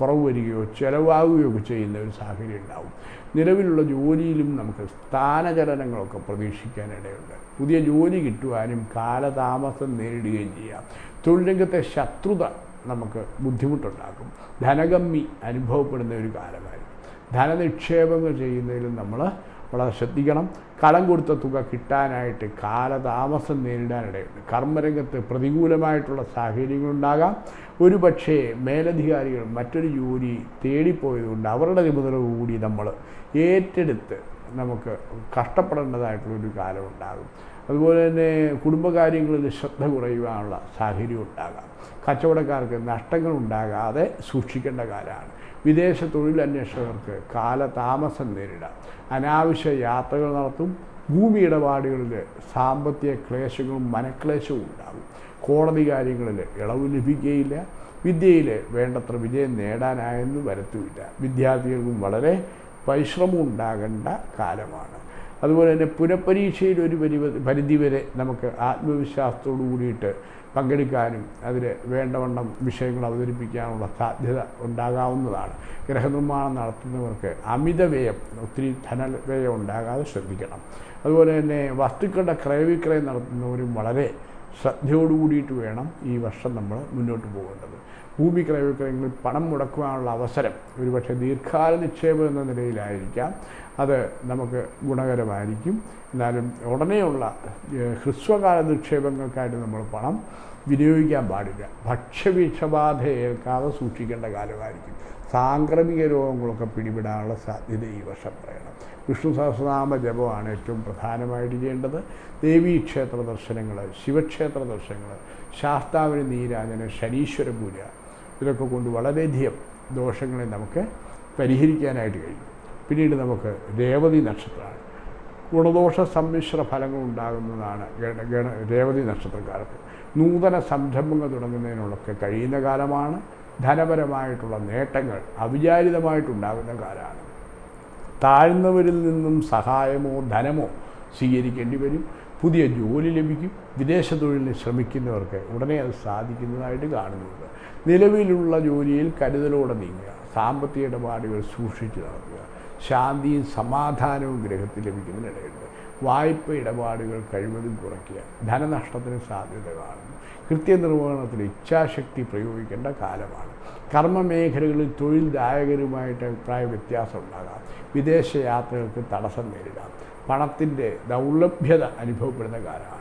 കുറവ് വരികയോ ചിലവാകുകയോ ഒക്കെ ചെയ്യുന്ന ഒരു സാഹചര്യം ഉണ്ടാവും. നിലവിലുള്ള ജോലിയിലും നമുക്ക് സ്ഥാനചലനങ്ങളൊക്കെ പ്രതീക്ഷിക്കാനിടയുണ്ട്. പുതിയ ജോലി കിട്ടുവാനും കാലതാമസം നേരിടുകയും ചെയ്യാം. തൊഴിൽ രംഗത്തെ ശത്രുത നമുക്ക് ബുദ്ധിമുട്ടുണ്ടാക്കും. ധനകമ്മി അനുഭവപ്പെടുന്ന ഒരു കാലമായിരിക്കും. ധനനിക്ഷേപങ്ങൾ ചെയ്യുന്നതിലും നമ്മൾ വളരെ ശ്രദ്ധിക്കണം. കടം കൊടുത്ത തുക കിട്ടാനായിട്ട് കാലതാമസം നേരിടാനിടയുണ്ട്. കർമ്മരംഗത്ത് പ്രതികൂലമായിട്ടുള്ള സാഹചര്യങ്ങളുണ്ടാകാം. ഒരു പക്ഷേ മേലധികാരികൾ മറ്റൊരു ജോലി തേടിപ്പോയതുകൊണ്ട് അവരുടെ നിബന്ധന കൂടി നമ്മൾ ഏറ്റെടുത്ത് നമുക്ക് കഷ്ടപ്പെടേണ്ടതായിട്ടുള്ളൊരു കാലം ഉണ്ടാകും അതുപോലെ തന്നെ കുടുംബകാര്യങ്ങളിൽ ശ്രദ്ധ കുറയുവാനുള്ള സാഹചര്യം ഉണ്ടാകാം. കച്ചവടക്കാർക്ക് നഷ്ടങ്ങൾ ഉണ്ടാകാതെ സൂക്ഷിക്കേണ്ട കാലമാണ്. വിദേശ തൊഴിലന്വേഷകർക്ക് കാലതാമസം നേരിടാം. അനാവശ്യ യാത്രകൾ നടത്തും. ഭൂമി ഇടപാടുകളിൽ സാമ്പത്തിക ക്ലേശങ്ങളും മനക്ലേശവും ഉണ്ടാകും. കോടതി കാര്യങ്ങളിൽ ഇളവ് ലഭിക്കുകയില്ല. വിദ്യയിൽ വേണ്ടത്ര വിജയം നേടാനായെന്ന് വരത്തുമില്ല വിദ്യാർത്ഥികൾക്കും വളരെ പരിശ്രമം ഉണ്ടാകേണ്ട കാലമാണ്. അതുപോലെ തന്നെ പുനഃപരീക്ഷയിൽ ഒരു പരി പരിധി വരെ നമുക്ക് ആത്മവിശ്വാസത്തോടു കൂടിയിട്ട് പങ്കെടുക്കാനും അതിൽ വേണ്ടവണ്ണം വിഷയങ്ങൾ അവതരിപ്പിക്കാനുള്ള സാധ്യത ഉണ്ടാകാവുന്നതാണ്. ഗ്രഹനിർമ്മാണം നടത്തുന്നവർക്ക് അമിത വ്യയം ഒത്തിരി ധനവ്യയം ഉണ്ടാകാതെ ശ്രദ്ധിക്കണം. അതുപോലെ തന്നെ വസ്തുക്കളുടെ ക്രയവിക്രയം നടത്തുന്നവരും വളരെ ശ്രദ്ധയോടുകൂടിയിട്ട് വേണം ഈ വർഷം നമ്മൾ മുന്നോട്ട് പോകേണ്ടത്. ഭൂമി ക്രയവിക്രയങ്ങളിൽ പണം മുടക്കുവാനുള്ള അവസരം ഒരുപക്ഷെ ദീർഘകാല നിക്ഷേപം എന്ന നിലയിലായിരിക്കാം. അത് നമുക്ക് ഗുണകരമായിരിക്കും. എന്നാലും ഉടനെയുള്ള ഹ്രസ്വകാല നിക്ഷേപങ്ങൾക്കായിട്ട് നമ്മൾ പണം വിനിയോഗിക്കാൻ പാടില്ല. ഭക്ഷ്യവിഷബാധ ഏൽക്കാതെ സൂക്ഷിക്കേണ്ട കാലമായിരിക്കും സാംക്രമിക രോഗങ്ങളൊക്കെ പിടിപെടാനുള്ള സാധ്യത ഈ വർഷം പറയണം. വിഷ്ണു സഹസ്രനാമ ജപമാണ് ഏറ്റവും പ്രധാനമായിട്ട് ചെയ്യേണ്ടത്. ദേവീ ക്ഷേത്ര ദർശനങ്ങൾ ശിവക്ഷേത്ര ദർശനങ്ങൾ ശാസ്താവിന് നീരാജന ശനീശ്വര പൂജ ഇതൊക്കെ കൊണ്ട് വളരെയധികം ദോഷങ്ങളെ നമുക്ക് പരിഹരിക്കാനായിട്ട് കഴിയും. പിന്നീട് നമുക്ക് രേവതി നക്ഷത്രമാണ് ഗുണദോഷ സമ്മിശ്ര ഫലങ്ങൾ ഉണ്ടാകുന്നതാണ് ഗണ രേവതി നക്ഷത്രക്കാർക്ക്. നൂതന സംരംഭങ്ങൾ തുടങ്ങുന്നതിനൊക്കെ കഴിയുന്ന കാലമാണ്. ധനപരമായിട്ടുള്ള നേട്ടങ്ങൾ അവിചാരിതമായിട്ടുണ്ടാകുന്ന കാലമാണ്. താഴ്ന്നവരിൽ നിന്നും സഹായമോ ധനമോ സ്വീകരിക്കേണ്ടി വരും. പുതിയ ജോലി ലഭിക്കും. വിദേശ തൊഴിലിന് ശ്രമിക്കുന്നവർക്ക് ഉടനെ അത് സാധിക്കുന്നതായിട്ട് കാണുന്നുണ്ട്. നിലവിലുള്ള ജോലിയിൽ കരുതലോടെ നീങ്ങുക സാമ്പത്തിക ഇടപാടുകൾ സൂക്ഷിച്ചു നടത്തുക ശാന്തിയും സമാധാനവും ഗ്രഹത്തിൽ ലഭിക്കുന്നതിനിടയുണ്ട് വായ്പ ഇടപാടുകൾ കഴിവതും കുറയ്ക്കുക ധനനഷ്ടത്തിന് സാധ്യത കാണുന്നു. കൃത്യനിർവഹണത്തിൽ ഇച്ഛാശക്തി പ്രയോഗിക്കേണ്ട കാലമാണ്. കർമ്മമേഖലകളിൽ തൊഴിൽദായകരുമായിട്ട് അഭിപ്രായ വ്യത്യാസം ഉണ്ടാകാം. വിദേശ യാത്രകൾക്ക് തടസ്സം നേരിടാം. പണത്തിന്റെ ദൗർലഭ്യത അനുഭവപ്പെടുന്ന കാലമാണ്.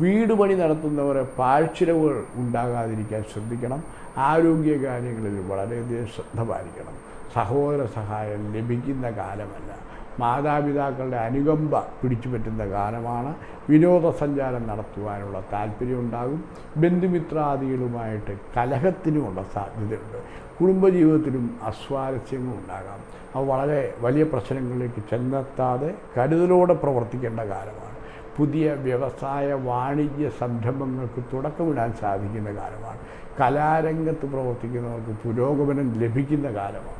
വീട് പണി നടത്തുന്നവർ പാഴ്ചിലവുകൾ ഉണ്ടാകാതിരിക്കാൻ ശ്രദ്ധിക്കണം. ആരോഗ്യ കാര്യങ്ങളിൽ വളരെയധികം ശ്രദ്ധ പാലിക്കണം. സഹോദര സഹായം ലഭിക്കുന്ന കാലമല്ല. മാതാപിതാക്കളുടെ അനുകമ്പ പിടിച്ചു പറ്റുന്ന കാലമാണ്. വിനോദസഞ്ചാരം നടത്തുവാനുള്ള താല്പര്യമുണ്ടാകും ബന്ധുമിത്രാദികളുമായിട്ട് കലഹത്തിനുമുള്ള സാധ്യതയുണ്ട്. കുടുംബജീവിതത്തിലും അസ്വാരസ്യങ്ങൾ അവ വളരെ വലിയ പ്രശ്നങ്ങളിലേക്ക് ചെന്നെത്താതെ കരുതലോടെ പ്രവർത്തിക്കേണ്ട കാലമാണ്. പുതിയ വ്യവസായ വാണിജ്യ സംരംഭങ്ങൾക്ക് തുടക്കമിടാൻ സാധിക്കുന്ന കാലമാണ്. കലാരംഗത്ത് പ്രവർത്തിക്കുന്നവർക്ക് പുരോഗമനം ലഭിക്കുന്ന കാലമാണ്.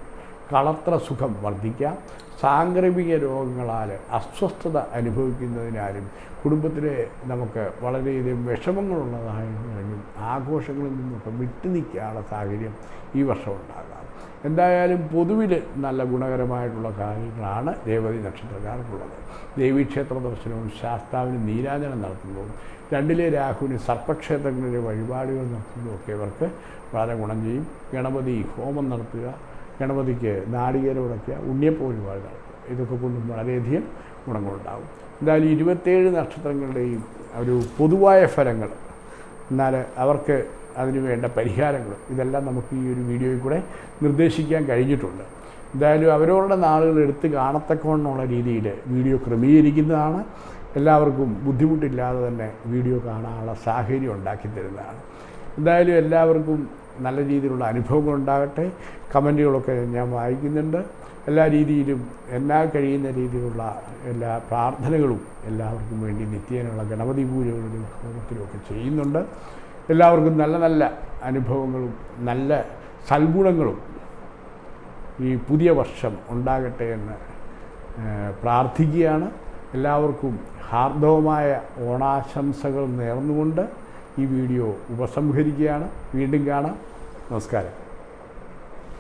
കളത്ര സുഖം വർദ്ധിക്കാം. സാംക്രമിക രോഗങ്ങളാൽ അസ്വസ്ഥത അനുഭവിക്കുന്നതിനാലും കുടുംബത്തിലെ നമുക്ക് വളരെയധികം വിഷമങ്ങളുള്ളതായും ആഘോഷങ്ങളിൽ നിന്നൊക്കെ വിട്ടുനിൽക്കാനുള്ള സാഹചര്യം ഈ വർഷം ഉണ്ടാകാം എന്തായാലും പൊതുവിൽ നല്ല ഗുണകരമായിട്ടുള്ള കാര്യങ്ങളാണ് രേവതി നക്ഷത്രക്കാർക്കുള്ളത്. ദേവീക്ഷേത്ര ദർശനവും ശാസ്താവിന് നീരാജനം നടത്തുന്നതും രണ്ടിലെ രാഹുവിന് സർപ്പക്ഷേത്രങ്ങളിലെ വഴിപാടുകൾ നടത്തുന്നതുമൊക്കെ ഇവർക്ക് വളരെ ഗുണം ചെയ്യും. ഗണപതി ഹോമം നടത്തുക ഗണപതിക്ക് നാളികേരം ഉടയ്ക്കുക ഉണ്ണിയപ്പ വഴിപാട് നടത്തുക. ഇതൊക്കെ കൊണ്ടും വളരെയധികം ഗുണങ്ങളുണ്ടാകും. എന്തായാലും ഇരുപത്തേഴ് നക്ഷത്രങ്ങളുടെയും ഒരു പൊതുവായ ഫലങ്ങൾ എന്നാൽ അവർക്ക് അതിന് വേണ്ട പരിഹാരങ്ങൾ ഇതെല്ലാം നമുക്ക് ഈ ഒരു വീഡിയോയിൽ കൂടെ നിർദ്ദേശിക്കാൻ കഴിഞ്ഞിട്ടുണ്ട്. എന്തായാലും അവരവരുടെ നാളുകൾ എടുത്ത് കാണത്തക്കവണ്ണമുള്ള രീതിയിൽ വീഡിയോ ക്രമീകരിക്കുന്നതാണ്. എല്ലാവർക്കും ബുദ്ധിമുട്ടില്ലാതെ തന്നെ വീഡിയോ കാണാനുള്ള സാഹചര്യം ഉണ്ടാക്കി തരുന്നതാണ്. എന്തായാലും എല്ലാവർക്കും നല്ല രീതിയിലുള്ള അനുഭവങ്ങൾ ഉണ്ടാകട്ടെ. കമന്റുകളൊക്കെ ഞാൻ വായിക്കുന്നുണ്ട്. എല്ലാ രീതിയിലും എല്ലാ കഴിയുന്ന രീതിയിലുള്ള എല്ലാ പ്രാർത്ഥനകളും എല്ലാവർക്കും വേണ്ടി നിത്യേനുള്ള ഗണപതി പൂജകളിലും ഹോമത്തിലും ഒക്കെ ചെയ്യുന്നുണ്ട്. എല്ലാവർക്കും നല്ല നല്ല അനുഭവങ്ങളും നല്ല സൽഗുണങ്ങളും ഈ പുതിയ വർഷം ഉണ്ടാകട്ടെ എന്ന് പ്രാർത്ഥിക്കുകയാണ്. എല്ലാവർക്കും ഹാർദവമായ ഓണാശംസകൾ നേർന്നുകൊണ്ട് ഈ വീഡിയോ ഉപസംഹരിക്കുകയാണ്. വീണ്ടും കാണാം. നമസ്കാരം.